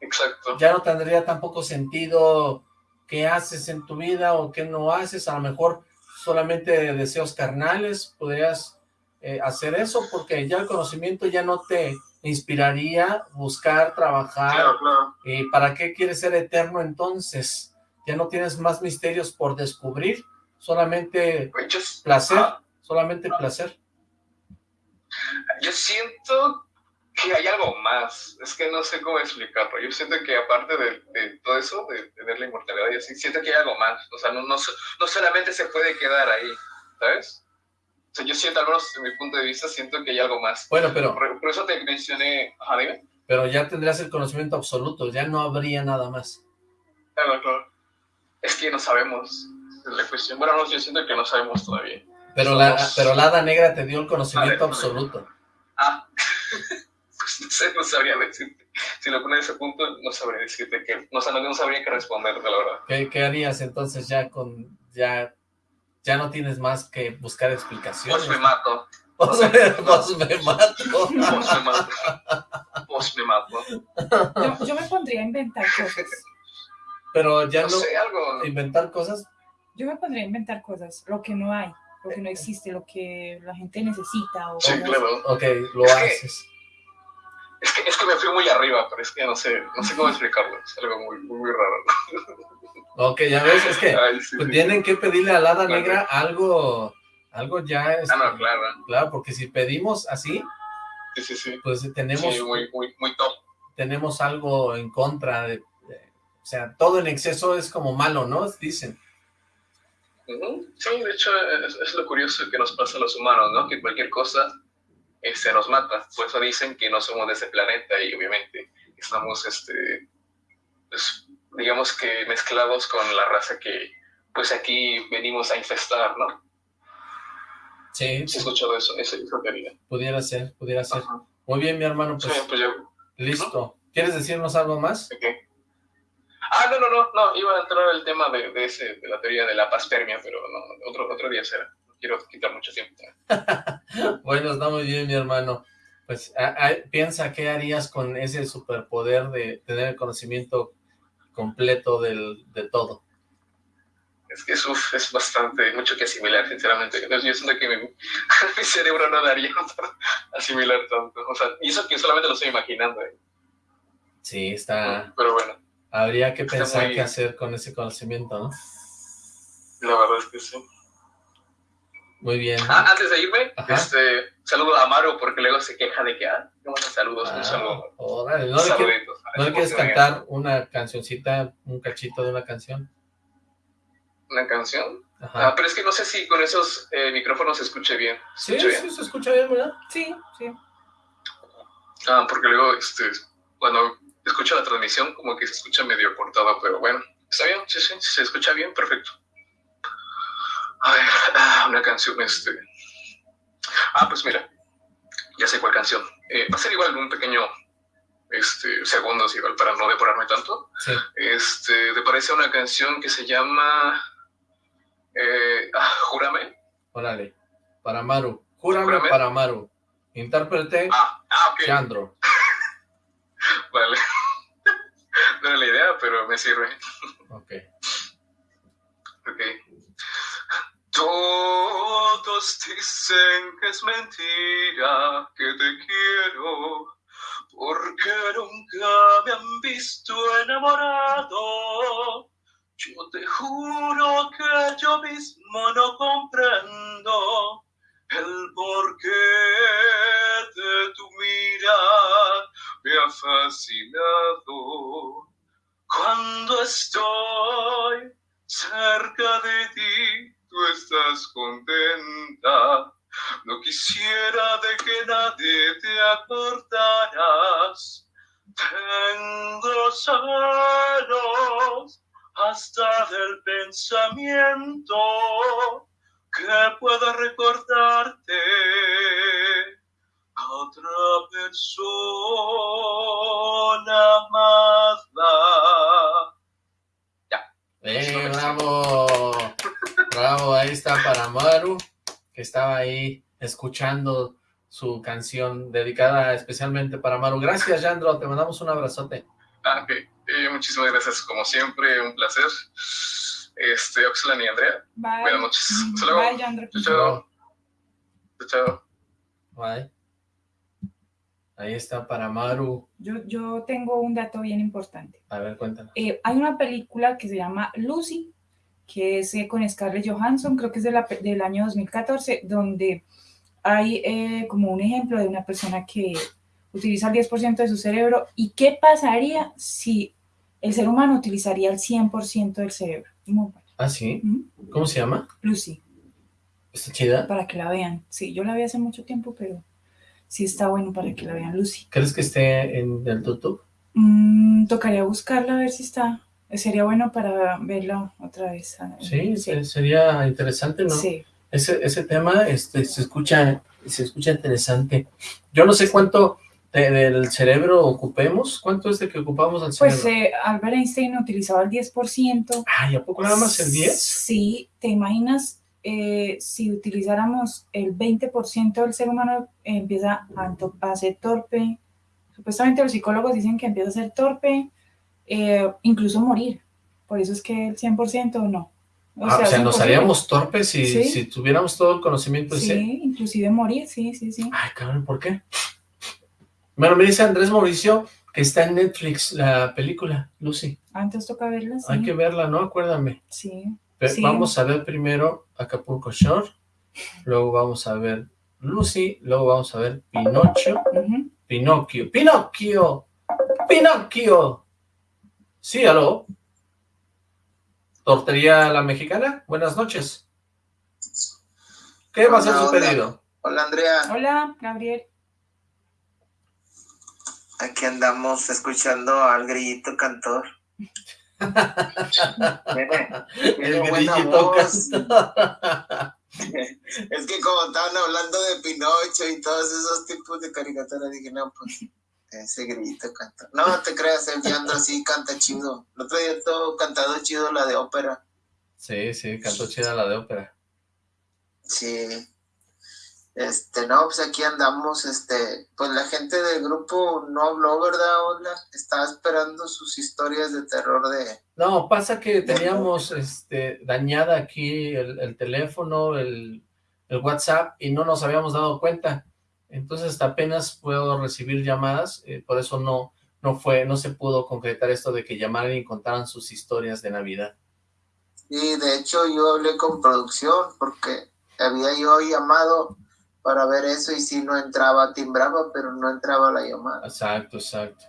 Exacto. Ya no tendría tampoco sentido qué haces en tu vida o qué no haces, a lo mejor solamente deseos carnales, podrías eh, hacer eso, porque ya el conocimiento ya no te inspiraría buscar, trabajar, claro, claro. ¿Y para qué quieres ser eterno entonces? Ya no tienes más misterios por descubrir, solamente pues placer, solamente placer. Yo siento que hay algo más, es que no sé cómo explicarlo. Yo siento que aparte de, todo eso, de, tener la inmortalidad, yo siento que hay algo más. O sea, no, no, no, solamente se puede quedar ahí, ¿sabes? O sea, yo siento, al menos desde mi punto de vista, siento que hay algo más. Bueno, pero... Por, eso te mencioné... Ajá, dime. Pero ya tendrías el conocimiento absoluto, ya no habría nada más. Claro, claro. Es que no sabemos, la cuestión. Bueno, no, yo siento que no sabemos todavía. Pero, la, pero la hada negra te dio el conocimiento absoluto. Ah... no sé, no sabría decirte. Si lo pones a ese punto, no sabría decirte que, no, no sabría qué responderte, la verdad. ¿Qué, ¿Qué, harías entonces ya con, ya, ya no tienes más que buscar explicaciones? Pues me mato. Pues me, pues me mato. Pues me mato. Pues me mato. Yo, yo, me pondría a inventar cosas. Pero ya no, no, sé, algo... inventar cosas. Yo me pondría a inventar cosas, lo que no hay, lo que no existe, lo que la gente necesita. O sí, claro. Ok, lo haces. Es que, es que me fui muy arriba, pero es que no sé, no sé cómo explicarlo. Es algo muy, muy, raro. Ok, ya ves, es que pues tienen que pedirle a la hada negra algo, algo ya... Es, ah, no, claro. Claro, porque si pedimos así, sí, sí, sí. pues tenemos... Sí, muy, muy, muy top. Tenemos algo en contra de, O sea, todo en exceso es como malo, ¿no? Dicen. Sí, de hecho es, lo curioso que nos pasa a los humanos, ¿no? Que cualquier cosa este, nos mata. Por eso dicen que no somos de ese planeta y obviamente estamos, este, pues, digamos que mezclados con la raza que pues aquí venimos a infestar, ¿no? Sí. ¿Se ha escuchado eso, esa, teoría? Pudiera ser, pudiera ser. Muy bien, mi hermano, pues, sí, pues yo, listo. ¿Quieres decirnos algo más? Okay. Ah, no, no, no, no, iba a entrar el tema de, de, ese, de la teoría de la paspermia, pero no, otro, otro día será. Quiero quitar mucho tiempo. bueno, está muy bien, mi hermano. Pues piensa qué harías con ese superpoder de tener el conocimiento completo del, de todo. Es que uf, es bastante, mucho que asimilar, sinceramente. Yo siento que mi, mi cerebro no daría para asimilar tanto. O sea, y eso que solamente lo estoy imaginando. ¿eh? Sí, está... Pero bueno. Habría que pensar qué hacer con ese conocimiento, ¿no? La verdad es que sí. Muy bien. Ah, antes de irme, este, saludo a Amaro porque luego se queja de que, ah, no saludos, un ah, saludo. Órale, ¿no, le quieres, ¿no le quieres cantar una cancioncita, un cachito de una canción? ¿Una canción? Ajá. Ah, pero es que no sé si con esos eh, micrófonos se escuche bien. sí, sí, se escucha bien, ¿verdad? Sí, sí. Ah, porque luego, este, cuando escucho la transmisión, como que se escucha medio cortado, pero bueno, está bien, sí, sí, se escucha bien, perfecto. A ver, ah, una canción, este... Ah, pues mira, ya sé cuál canción. Eh, va a ser igual un pequeño este, segundos, igual para no devorarme tanto. Sí. Este, ¿te parece una canción que se llama eh, ah, Júrame? Órale, para Maru. Júrame, para Maru. Intérprete, ah, ah, okay. Chandro. vale. no era la idea, pero me sirve. Ok. Ok. Todos dicen que es mentira, que te quiero, porque nunca me han visto enamorado. Yo te juro que yo mismo no comprendo el porqué de tu mirada me ha fascinado. Cuando estoy cerca de ti, tú estás contenta. No quisiera de que nadie te acordaras. Tengo celos hasta del pensamiento que pueda recordarte a otra persona amada. Ya. Eh, bravo. Bravo, ahí está para Maru, que estaba ahí escuchando su canción dedicada especialmente para Maru. Gracias, Yandro, te mandamos un abrazote. Ah, ok. Eh, muchísimas gracias, como siempre, un placer. Este, Oxlan y Andrea. Bye. Buenas noches. Hasta luego. Bye, Yandro. Chao. Chao. Bye. Ahí está para Maru. Yo, yo tengo un dato bien importante. A ver, cuéntanos. Eh, hay una película que se llama Lucy, que es eh, con Scarlett Johansson, creo que es de la, del año 2014, donde hay eh, como un ejemplo de una persona que utiliza el 10% de su cerebro y qué pasaría si el ser humano utilizaría el 100% del cerebro. ¿Ah, sí? ¿Cómo se llama? Lucy. ¿Está chida? Para que la vean. Sí, yo la vi hace mucho tiempo, pero sí está bueno para que la vean, Lucy. ¿Crees que esté en el YouTube? Mm, tocaría buscarla a ver si está. Sería bueno para verlo otra vez. Sí, sería interesante, ¿no? Sí. Ese, ese tema este, se, escucha, se escucha interesante. Yo no sé cuánto del cerebro ocupemos. ¿Cuánto es de que ocupamos al pues, cerebro? Pues eh, Albert Einstein utilizaba el 10%. Ay, ¿a poco nada más el 10? Sí, ¿te imaginas eh, si utilizáramos el 20% del ser humano empieza a, a ser torpe? Supuestamente los psicólogos dicen que empieza a ser torpe, eh, incluso morir. Por eso es que el 100% no. O, ah, sea, o sea nos haríamos torpes si, si, tuviéramos todo el conocimiento sí, ese. inclusive morir, sí, sí, sí. Ay, cabrón, ¿por qué? Bueno, me dice Andrés Mauricio que está en Netflix la película, Lucy. Antes toca verla, sí. Hay que verla, ¿no? Acuérdame. Sí. Vamos a ver primero Acapulco Shore, luego vamos a ver Lucy, luego vamos a ver Pinocho, Pinocchio, Pinocchio, Pinocchio. Sí, aló. Tortería La Mexicana, buenas noches. ¿Qué va a ser su pedido? Hola, Andrea. Hola, Gabriel. Aquí andamos escuchando al grillito cantor. El grillito cantor. es que como estaban hablando de Pinocho y todos esos tipos de caricaturas, dije, no, pues ese grito canta. No te creas, el Fiandro sí canta chido. El otro día todo cantado chido la de ópera. Sí, sí, cantó chida la de ópera. Sí. Este, no, pues aquí andamos, este, pues la gente del grupo no habló, ¿verdad, Hola? Estaba esperando sus historias de terror de... No, pasa que teníamos, este, dañada aquí el, el teléfono, el, el WhatsApp, y no nos habíamos dado cuenta. Entonces hasta apenas puedo recibir llamadas, eh, por eso no, no fue, no se pudo concretar esto de que llamaran y contaran sus historias de Navidad. Y de hecho yo hablé con producción porque había yo llamado para ver eso y si no entraba, timbraba, pero no entraba la llamada. Exacto, exacto.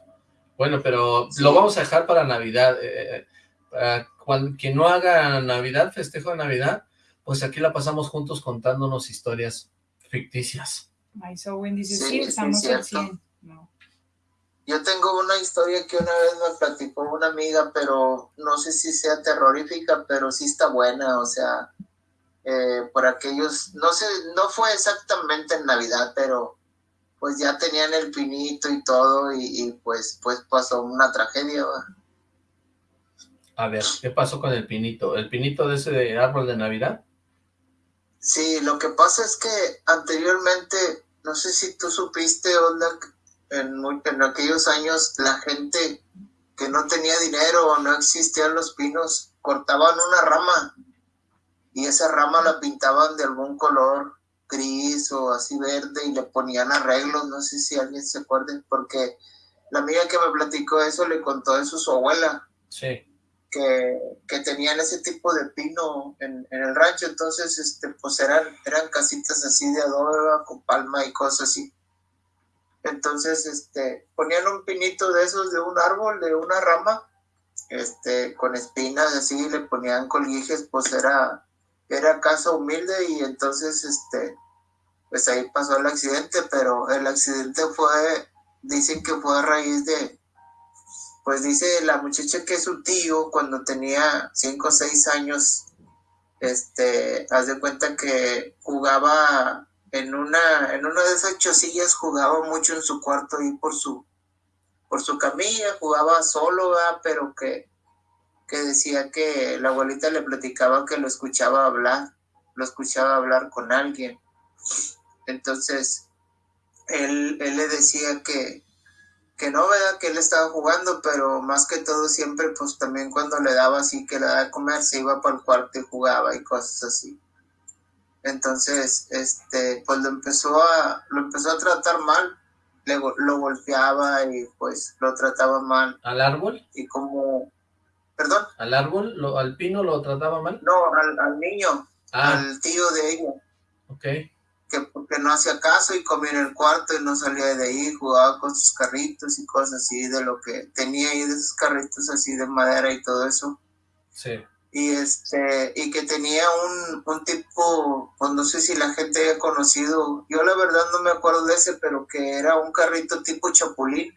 Bueno, pero lo vamos a dejar para Navidad. Eh, eh quien no haga Navidad, festejo de Navidad, pues aquí la pasamos juntos contándonos historias ficticias. Ay, so Wendy dice, sí, estamos al 100. No. Yo tengo una historia que una vez me platicó una amiga, pero no sé si sea terrorífica, pero sí está buena, o sea, eh, por aquellos, no sé, no fue exactamente en Navidad, pero pues ya tenían el pinito y todo, y, pues, pues pasó una tragedia, A ver, ¿qué pasó con el pinito? ¿El pinito de ese árbol de Navidad? Sí, lo que pasa es que anteriormente, no sé si tú supiste, Onda, en, aquellos años la gente que no tenía dinero o no existían los pinos, cortaban una rama y esa rama la pintaban de algún color gris o así verde y le ponían arreglos, no sé si alguien se acuerde, porque la amiga que me platicó eso le contó eso a su abuela. Sí que, tenían ese tipo de pino en, el rancho, entonces este, pues eran, eran casitas así de adobe con palma y cosas así. Entonces, este, ponían un pinito de esos de un árbol, de una rama, este, con espinas así, le ponían colguijes, pues era, era casa humilde y entonces, este, pues ahí pasó el accidente, pero el accidente fue, dicen que fue a raíz de, pues dice la muchacha que su tío cuando tenía cinco o seis años, este, haz de cuenta que jugaba en una, en una de esas chosillas, jugaba mucho en su cuarto y por su, por su camilla, jugaba solo, pero que, que decía que la abuelita le platicaba que lo escuchaba hablar, lo escuchaba hablar con alguien. Entonces, él, él le decía que, que no, ¿verdad? Que él estaba jugando, pero más que todo siempre, pues también cuando le daba así que le daba de comer, se iba para el cuarto y jugaba y cosas así. Entonces, este, pues lo empezó a, lo empezó a tratar mal, le, lo golpeaba y pues lo trataba mal. ¿Al árbol? Y como, perdón. ¿Al árbol, lo, al pino lo trataba mal? No, al, al niño, ah. al tío de ella. Ok que porque no hacía caso y comía en el cuarto y no salía de ahí, jugaba con sus carritos y cosas así, de lo que tenía ahí de esos carritos así de madera y todo eso. Sí. Y este, y que tenía un, un tipo, pues no sé si la gente haya conocido, yo la verdad no me acuerdo de ese, pero que era un carrito tipo chapulín,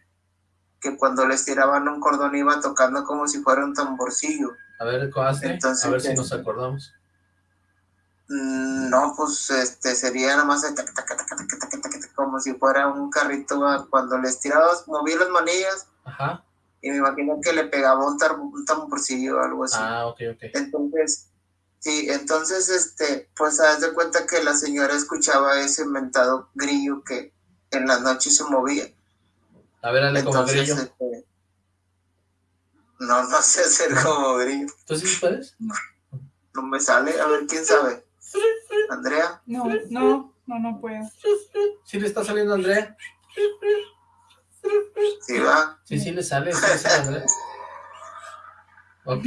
que cuando les tiraban un cordón iba tocando como si fuera un tamborcillo. A ver, ¿cómo Entonces, a ver si nos acordamos. Mm, no, pues este sería nomás como si fuera un carrito cuando les tirabas, movía las manillas Ajá. y me imagino que le pegaba un, un tamborcillo o algo así. Ah, ok, ok. Entonces, sí, entonces, este, pues haz de cuenta que la señora escuchaba ese inventado grillo que en la noche se movía. A ver, hazle como grillo. Este, no, no sé hacer como grillo. ¿Tú sí puedes? No me sale, a ver, ¿quién sabe? ¿Andrea? No, no, no, no puedo. ¿Sí le está saliendo Andrea? Sí, va. Sí, sí le sale. ok.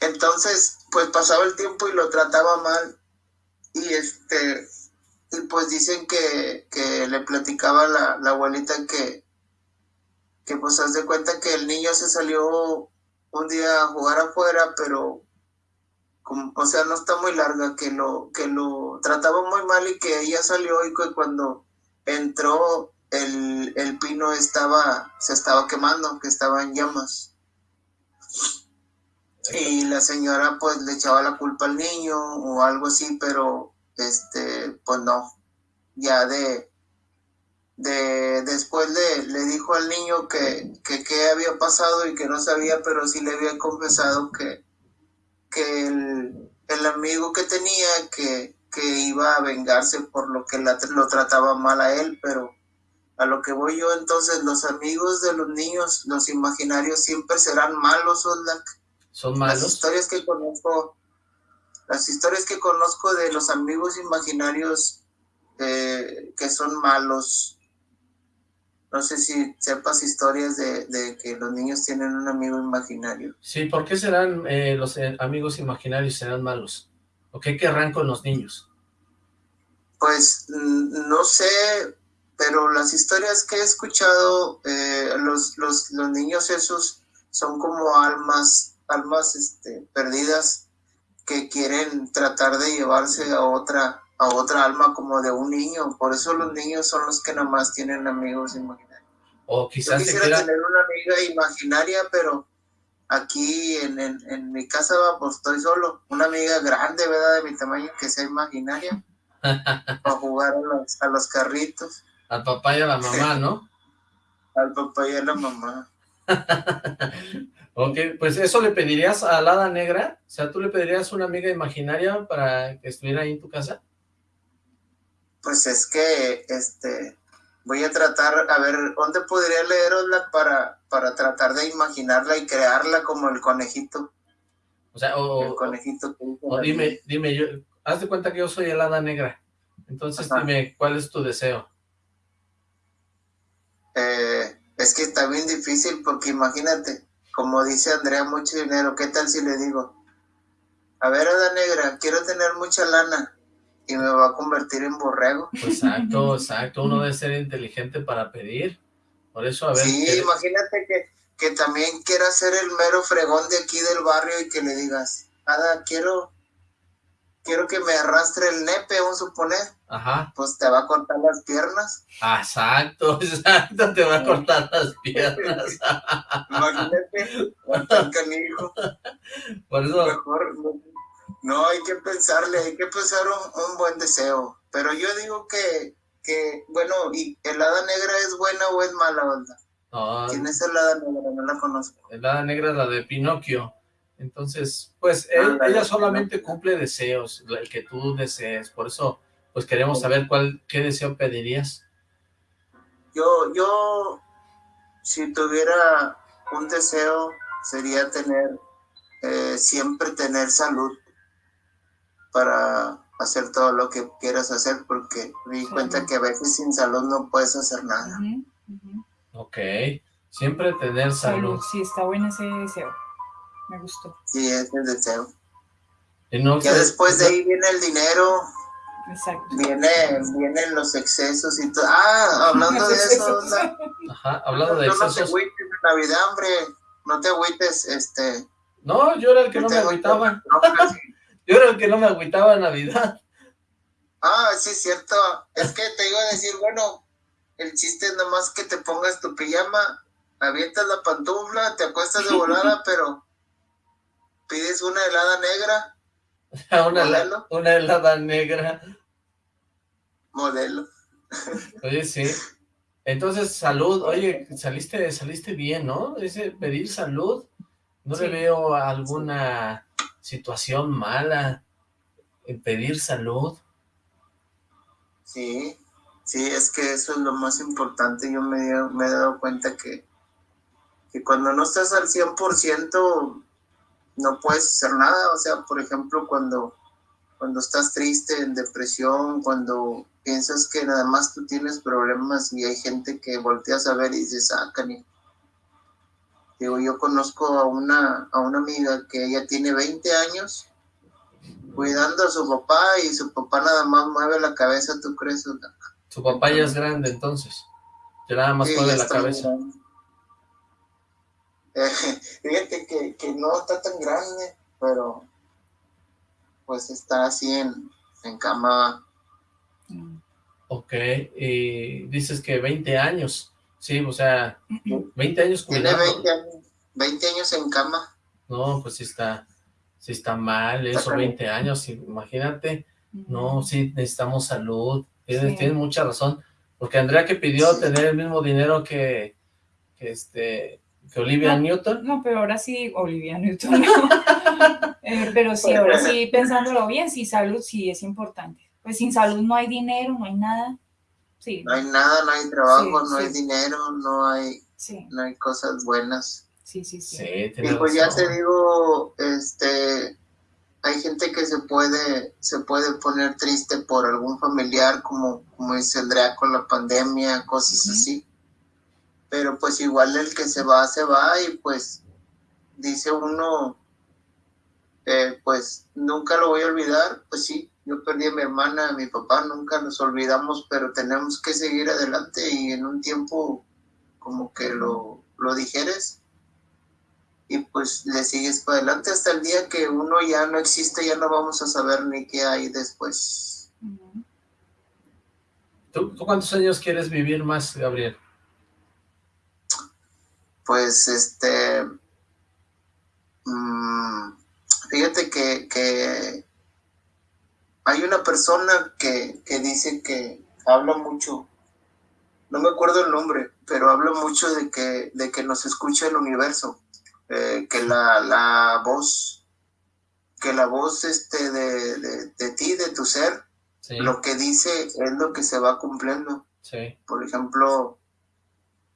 Entonces, pues pasaba el tiempo y lo trataba mal. Y este, y pues dicen que, que le platicaba la, la abuelita que, que pues haz de cuenta que el niño se salió un día a jugar afuera, pero o sea, no está muy larga, que lo, que lo trataba muy mal y que ella salió y que cuando entró el, el pino estaba, se estaba quemando, que estaba en llamas. Y la señora pues le echaba la culpa al niño o algo así, pero este, pues no, ya de, de después le, le dijo al niño que, que qué había pasado y que no sabía, pero sí le había confesado que, que el, el amigo que tenía que, que, iba a vengarse por lo que lo trataba mal a él, pero a lo que voy yo entonces, los amigos de los niños, los imaginarios siempre serán malos, Oslak. Son malos. Las historias que conozco, las historias que conozco de los amigos imaginarios eh, que son malos, no sé si sepas historias de, que los niños tienen un amigo imaginario. Sí, ¿por qué serán eh, los eh, amigos imaginarios serán malos? ¿O qué querrán con los niños? Pues mm, no sé, pero las historias que he escuchado, eh, los, los, los, niños esos son como almas, almas este, perdidas que quieren tratar de llevarse a otra a otra alma como de un niño. Por eso los niños son los que nada más tienen amigos imaginarios. O quizás Yo quisiera tener una amiga imaginaria, pero aquí en, en, mi casa pues estoy solo. Una amiga grande, ¿verdad? De mi tamaño, que sea imaginaria. para jugar a los, a los carritos. Al papá y a la mamá, ¿no? Al papá y a la mamá. ok, pues eso le pedirías a la hada negra, o sea, ¿tú le pedirías una amiga imaginaria para que estuviera ahí en tu casa? Pues es que, este, voy a tratar, a ver, ¿dónde podría leerosla para, para tratar de imaginarla y crearla como el conejito? O sea, o... El conejito. O dime, dime, yo, haz de cuenta que yo soy el hada negra, entonces dime, ¿cuál es tu deseo? Eh, es que está bien difícil porque imagínate, como dice Andrea, mucho dinero, ¿qué tal si le digo? A ver, hada negra, quiero tener mucha lana, y me va a convertir en borrego. Exacto, exacto. Uno debe ser inteligente para pedir. Por eso, a ver... Sí, imagínate que, que también quiera ser el mero fregón de aquí del barrio y que le digas, Ada, quiero, quiero que me arrastre el nepe, vamos a suponer. Ajá. Pues te va a cortar las piernas. Exacto, exacto, te va a cortar las piernas. imagínate, canijo. Por eso... Mejor, no, hay que pensarle, hay que pensar un, buen deseo. Pero yo digo que, que, bueno, ¿y el hada negra es buena o es mala, onda? ¿Quién es el hada negra? No la conozco. El hada negra es la de Pinocchio. Entonces, pues, ella solamente cumple deseos, el que tú desees. Por eso, pues, queremos saber cuál, qué deseo pedirías. Yo, yo, si tuviera un deseo, sería tener, eh, siempre tener salud para hacer todo lo que quieras hacer porque me di cuenta que a veces sin salud no puedes hacer nada. Ok, siempre tener salud. Sí, está bueno ese deseo, me gustó. Sí, ese es el deseo. Y no, que después de ahí viene el dinero, Exacto. Viene, vienen los excesos y todo. Ah, hablando de eso. Ajá, hablando de excesos. No te agüites en Navidad, hombre. No te agüites, este. No, yo era el que no, me agüitaba. No, yo el que no me agüitaba Navidad. Ah, sí, es cierto. Es que te iba a decir, bueno, el chiste es nomás que te pongas tu pijama, avientas la pantufla, te acuestas de volada, pero pides una helada negra. una, modelo. una helada negra. Modelo. Oye, sí. Entonces, salud. Oye, saliste saliste bien, ¿no? Ese pedir salud. No le veo alguna situación mala, pedir salud. Sí, sí, es que eso es lo más importante. Yo me, he dado cuenta que, que cuando no estás al 100% no puedes hacer nada. O sea, por ejemplo, cuando, cuando estás triste, en depresión, cuando piensas que nada más tú tienes problemas y hay gente que volteas a ver y dices, ah, Digo, yo conozco a una, a una amiga que ella tiene 20 años cuidando a su papá y su papá nada más mueve la cabeza, ¿tú crees? Su papá ya es grande entonces, ya nada más mueve la cabeza. Eh, fíjate que, que no está tan grande, pero pues está así en, en cama. Ok, y dices que 20 años, sí, o sea, 20 años cuidando. Tiene 20 años, 20 años en cama. No, pues sí está, sí está mal eso, 20 años, imagínate. No, sí, necesitamos salud, tienes, tienes mucha razón, porque Andrea que pidió tener el mismo dinero que, que este, que Olivia Newton. No, pero ahora sí, Olivia Newton. Eh, pero sí, ahora sí, pensándolo bien, sí, salud sí es importante. Pues sin salud no hay dinero, no hay nada. Sí. No hay nada, no hay trabajo, no hay dinero, no hay, no hay cosas buenas. Sí, sí, sí. y pues ya te digo, este, hay gente que se puede, se puede poner triste por algún familiar, como, como dice Andrea con la pandemia, cosas así. Pero pues igual el que se va, se va y pues dice uno, eh, pues nunca lo voy a olvidar, pues sí, yo perdí a mi hermana, a mi papá, nunca nos olvidamos, pero tenemos que seguir adelante y en un tiempo como que lo, lo dijeres y pues le sigues para adelante hasta el día que uno ya no existe, ya no vamos a saber ni qué hay después. ¿Tú, cuántos años quieres vivir más, Gabriel? Pues este... Mm, fíjate que, que, hay una persona que, que dice que habla mucho, no me acuerdo el nombre, pero habla mucho de que, de que nos escucha el universo. Eh, que la, la, voz, que la voz este de, de, ti, de tu ser, lo que dice es lo que se va cumpliendo. Por ejemplo,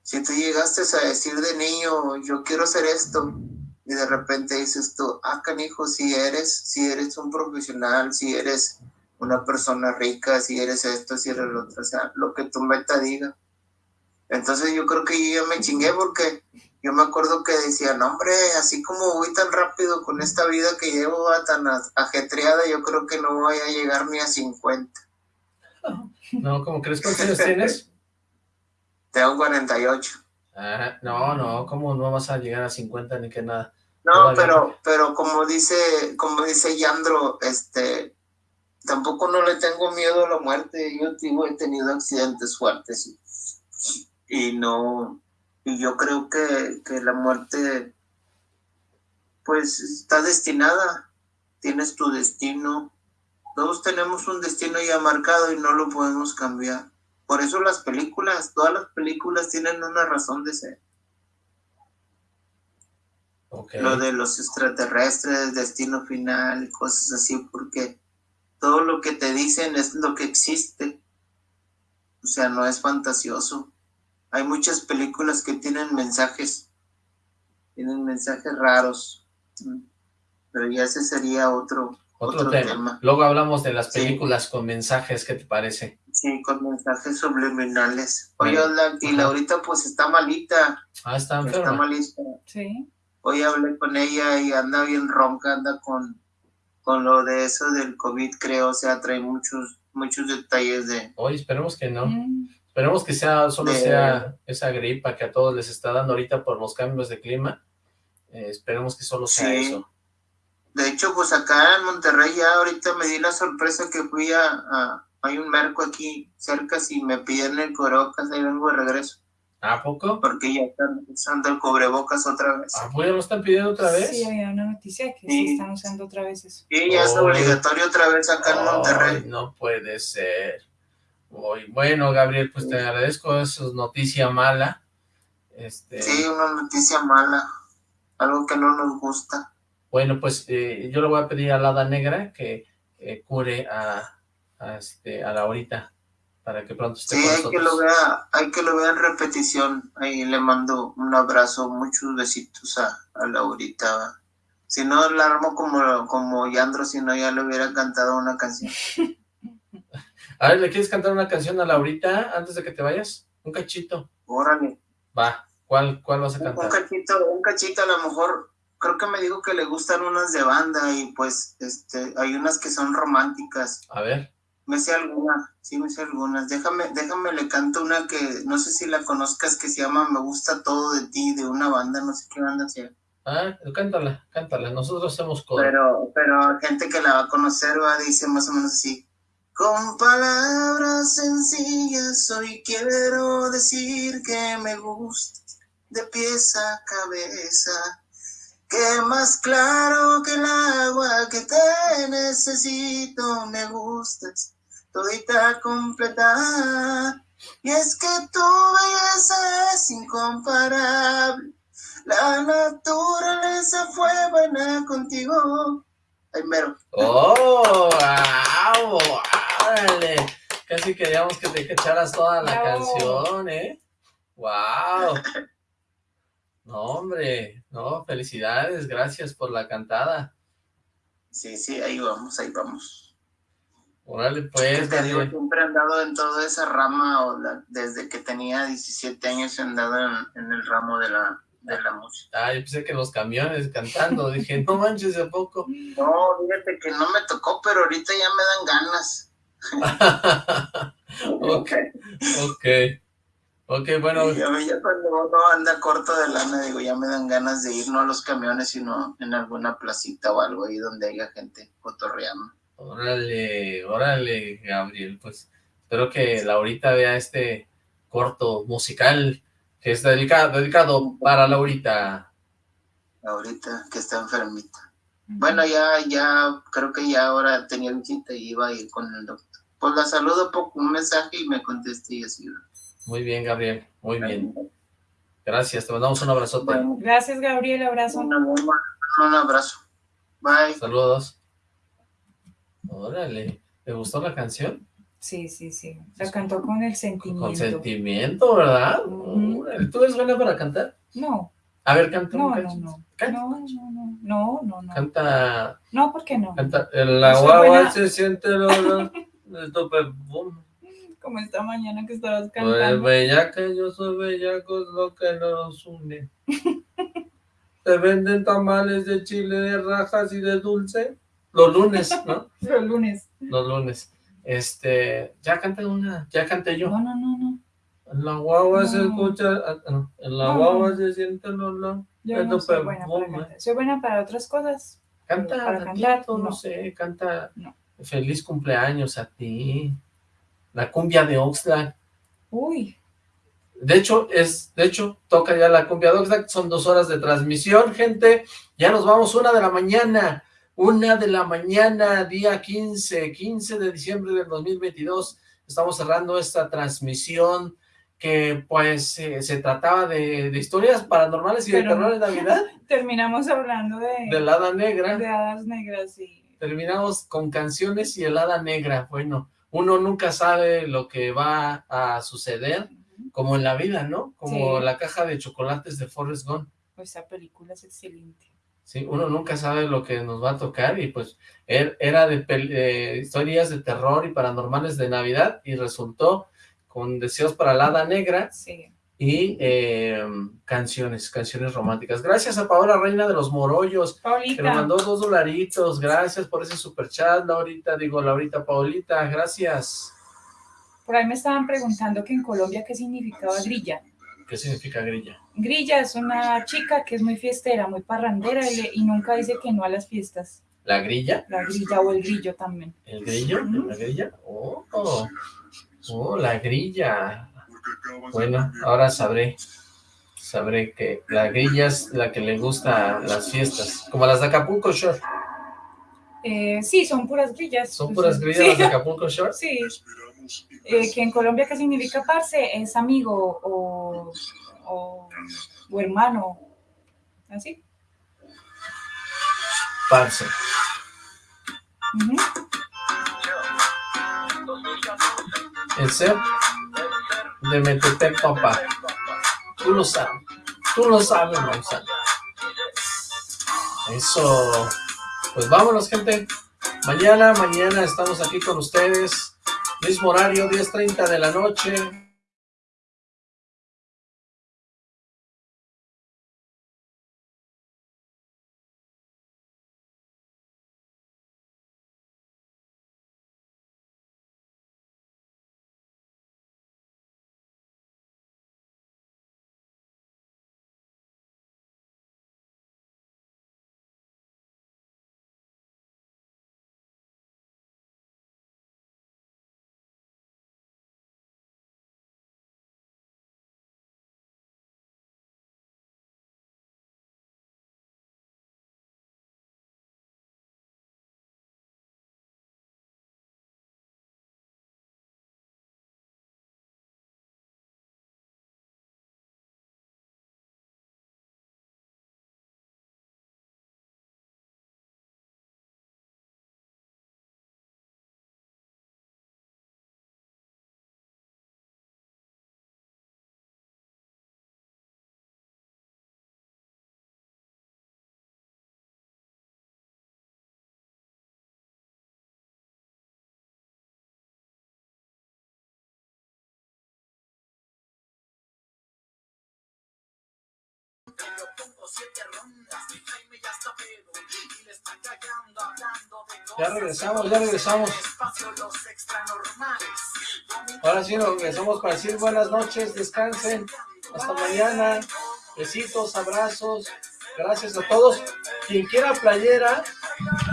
si tú llegaste a decir de niño, yo quiero hacer esto, y de repente dices tú, ah, canijo, si eres, si eres un profesional, si eres una persona rica, si eres esto, si eres lo otro, o sea, lo que tu meta diga. Entonces yo creo que yo ya me chingué porque yo me acuerdo que decía, no hombre, así como voy tan rápido con esta vida que llevo tan ajetreada, yo creo que no voy a llegar ni a 50. No, ¿cómo crees cuántos años tienes? Tengo 48. Ah, no, no, ¿cómo no vas a llegar a 50 ni que nada? No, pero, pero como dice, como dice Yandro, este, tampoco no le tengo miedo a la muerte. Yo digo, he tenido accidentes fuertes y no, y yo creo que, la muerte pues está destinada, tienes tu destino, todos tenemos un destino ya marcado y no lo podemos cambiar. Por eso las películas, todas las películas tienen una razón de ser. Lo de los extraterrestres, destino final y cosas así, porque todo lo que te dicen es lo que existe. O sea, no es fantasioso. Hay muchas películas que tienen mensajes, tienen mensajes raros, pero ya ese sería otro, otro, tema. Luego hablamos de las películas con mensajes, ¿qué te parece? Sí, con mensajes subliminales. Oye, y Laurita pues está malita. Ah, está enferma. Está malita. Sí. Hoy hablé con ella y anda bien ronca, anda con, con lo de eso del COVID, creo, o sea, trae muchos, muchos detalles de... Hoy esperemos que no. Mm. Esperemos que sea solo sea esa gripa que a todos les está dando ahorita por los cambios de clima. Eh, esperemos que solo sea eso. De hecho, pues acá en Monterrey ya ahorita me di la sorpresa que fui a... hay un merco aquí cerca, si me piden el cubrebocas, ahí vengo de regreso. ¿A poco? Porque ya están usando el cubrebocas otra vez. ¿Ah, pues ya lo están pidiendo otra vez? Sí, había una noticia que sí, están usando otra vez eso. Sí, ya es obligatorio otra vez acá en Monterrey. No puede ser bueno, Gabriel, pues te agradezco, eso es noticia mala. Este... Sí, una noticia mala, algo que no nos gusta. Bueno, pues eh, yo le voy a pedir a la Hada Negra que cure a, a, este, a Laurita para que pronto esté sí, hay que lo vea, hay que lo vea en repetición. Ahí le mando un abrazo, muchos besitos a, a Laurita. Si no la armo como, como Yandro, si no ya le hubiera cantado una canción. A ver, ¿le quieres cantar una canción a Laurita antes de que te vayas? Un cachito. Órale. Va, ¿cuál, cuál vas a cantar? Un cachito, un cachito a lo mejor, creo que me dijo que le gustan unas de banda y pues este hay unas que son románticas. A ver. Me sé algunas, sí me sé algunas. Déjame, déjame, le canto una que no sé si la conozcas que se llama Me gusta todo de ti, de una banda, no sé qué banda sea. Ah, cántala, cántala, nosotros hacemos coro. Pero, pero gente que la va a conocer va, dice más o menos así. Con palabras sencillas hoy quiero decir que me gusta de pies a cabeza. Que más claro que el agua que te necesito me gustas, todita completa. Y es que tu belleza es incomparable, la naturaleza fue buena contigo. Ay, mero. ¡Oh! ¡Wow! ¡Órale! Casi queríamos que te echaras toda la Bravo. canción, ¿eh? ¡Wow! No, hombre, no, felicidades, gracias por la cantada. Sí, sí, ahí vamos, ahí vamos. Órale, pues, te digo, siempre he andado en toda esa rama, o la- desde que tenía 17 años he andado en, en el ramo de la, de la música. Ah, yo pensé que los camiones cantando, dije, no manches, ¿a poco? No, fíjate que no me tocó, pero ahorita ya me dan ganas. ok, ok, ok, bueno, Y a mí ya cuando uno anda corto de lana, digo, ya me dan ganas de ir no a los camiones, sino en alguna placita o algo ahí donde haya gente cotorreando. Órale, órale, Gabriel, pues espero que Laurita vea este corto musical que es dedicado, dedicado para Laurita. Ahorita que está enfermita. Bueno, ya, ya, creo que ya ahora tenía visita y iba a ir con el doctor. Pues la saludo por un mensaje y me contesté y así. Muy bien, Gabriel, muy bien. Gracias, te mandamos un abrazote. Bueno, Gracias, Gabriel, abrazo. un, un- un abrazo. Bye. Saludos. Órale, ¿te gustó la canción? Sí, sí, sí. La cantó con el sentimiento. Con sentimiento, ¿verdad? ¿Tú eres buena para cantar? No, A ver, canta un no, no, no. Canta. No, no, no, no, no, no. Canta, No, ¿por qué no? canta. Guagua buena. se siente el olor del tope, boom. Como esta mañana que estabas Pues cantando. bellaca, yo soy bellaco, es lo que nos une. Se venden tamales de chile, de rajas y de dulce. Los lunes, ¿no? Los lunes. Los lunes. Este, ya canté una, ya canté yo. No, no, no, no. En la guagua se escucha, ah, no, en la No, guagua se siente el olor. Yo no soy buena para. Soy buena para otras cosas. Canta, Para cantar, no. sé, canta feliz cumpleaños a ti. La cumbia de Oxlack. Uy, De hecho, es, de hecho, toca ya la cumbia de Oxlack, son dos horas de transmisión, gente. Ya nos vamos, una de la mañana. Una de la mañana, día 15, 15 de diciembre del 2022. Estamos cerrando esta transmisión que, pues, eh, se trataba de, de historias paranormales y de terror de Navidad, terminamos hablando de, de la Hada Negra. de hadas negras y terminamos con canciones y helada negra. Bueno, uno nunca sabe lo que va a suceder, como en la vida, ¿no? Como Sí. la caja de chocolates de Forrest Gump. pues, esa película es excelente. Sí, uno nunca sabe lo que nos va a tocar y pues er- era de eh, historias de terror y paranormales de Navidad y resultó con deseos para la hada negra Sí. y eh, canciones, canciones románticas. Gracias a Paola Reina de los Morollos, que nos Paulita, mandó dos dolaritos, gracias por ese super chat, Laurita, digo, Laurita Paulita, gracias. por ahí me estaban preguntando que en Colombia qué significaba grilla. ¿Qué significa grilla? Grilla es una chica que es muy fiestera, muy parrandera y, le- y nunca dice que no a las fiestas. ¿La grilla? La grilla o el grillo también. ¿El grillo? ¿La grilla? Oh, oh, oh, la grilla. Bueno, ahora sabré, sabré que la grilla es la que le gusta a las fiestas, como las de Acapulco Shore. Eh, sí, son puras grillas. ¿Son puras grillas sí. las de Acapulco Shore? Sí. Eh, que en Colombia, ¿qué significa parce? Es amigo o, o, o hermano. ¿Así? Parce. El ser de Metepec, papá. Tú lo sabes. Tú lo sabes, Manzana. Eso. Pues vámonos, gente. Mañana, mañana estamos aquí con ustedes. Mismo horario, 10.30 de la noche. Ya regresamos, ya regresamos. Ahora sí nos regresamos para decir buenas noches, descansen, hasta mañana, besitos, abrazos, gracias a todos. Quien quiera playera,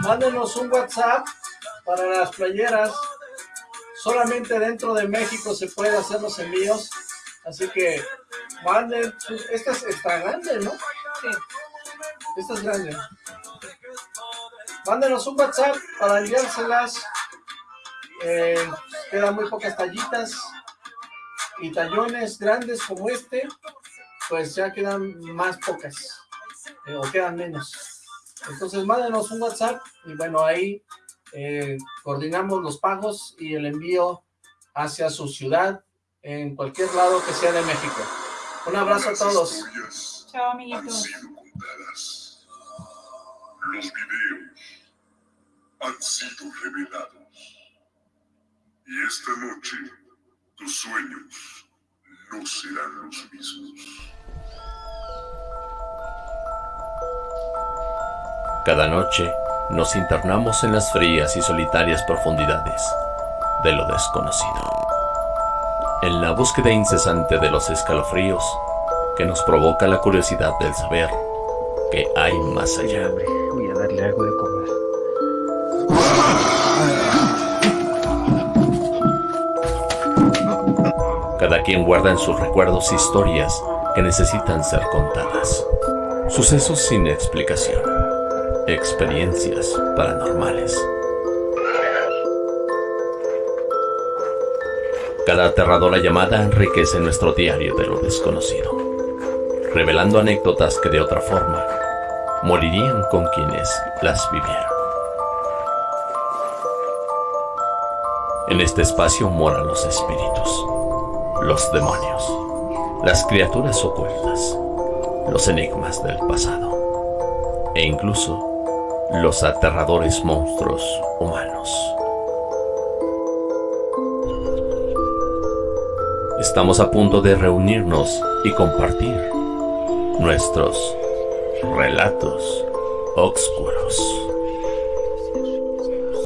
mándenos un WhatsApp para las playeras. Solamente dentro de México se puede hacer los envíos, así que manden, esta es extra grande, ¿no? Sí, esta es grande. Mándenos un WhatsApp para enviárselas. Eh, quedan muy pocas tallitas y tallones grandes como este, pues ya quedan más pocas eh, o quedan menos. Entonces mándenos un WhatsApp y bueno, ahí eh, coordinamos los pagos y el envío hacia su ciudad en cualquier lado que sea de México. Un abrazo a todos. Chao, amiguitos. Los videos han sido revelados. Y esta noche, tus sueños no serán los mismos. Cada noche nos internamos en las frías y solitarias profundidades de lo desconocido. En la búsqueda incesante de los escalofríos que nos provoca la curiosidad del saber que hay más allá. Voy a darle algo de comer. Cada quien guarda en sus recuerdos historias que necesitan ser contadas. Sucesos sin explicación. Experiencias paranormales. Cada aterradora llamada enriquece nuestro diario de lo desconocido, revelando anécdotas que de otra forma morirían con quienes las vivieron. En este espacio moran los espíritus, los demonios, las criaturas ocultas, los enigmas del pasado e incluso los aterradores monstruos humanos. Estamos a punto de reunirnos y compartir nuestros relatos oscuros.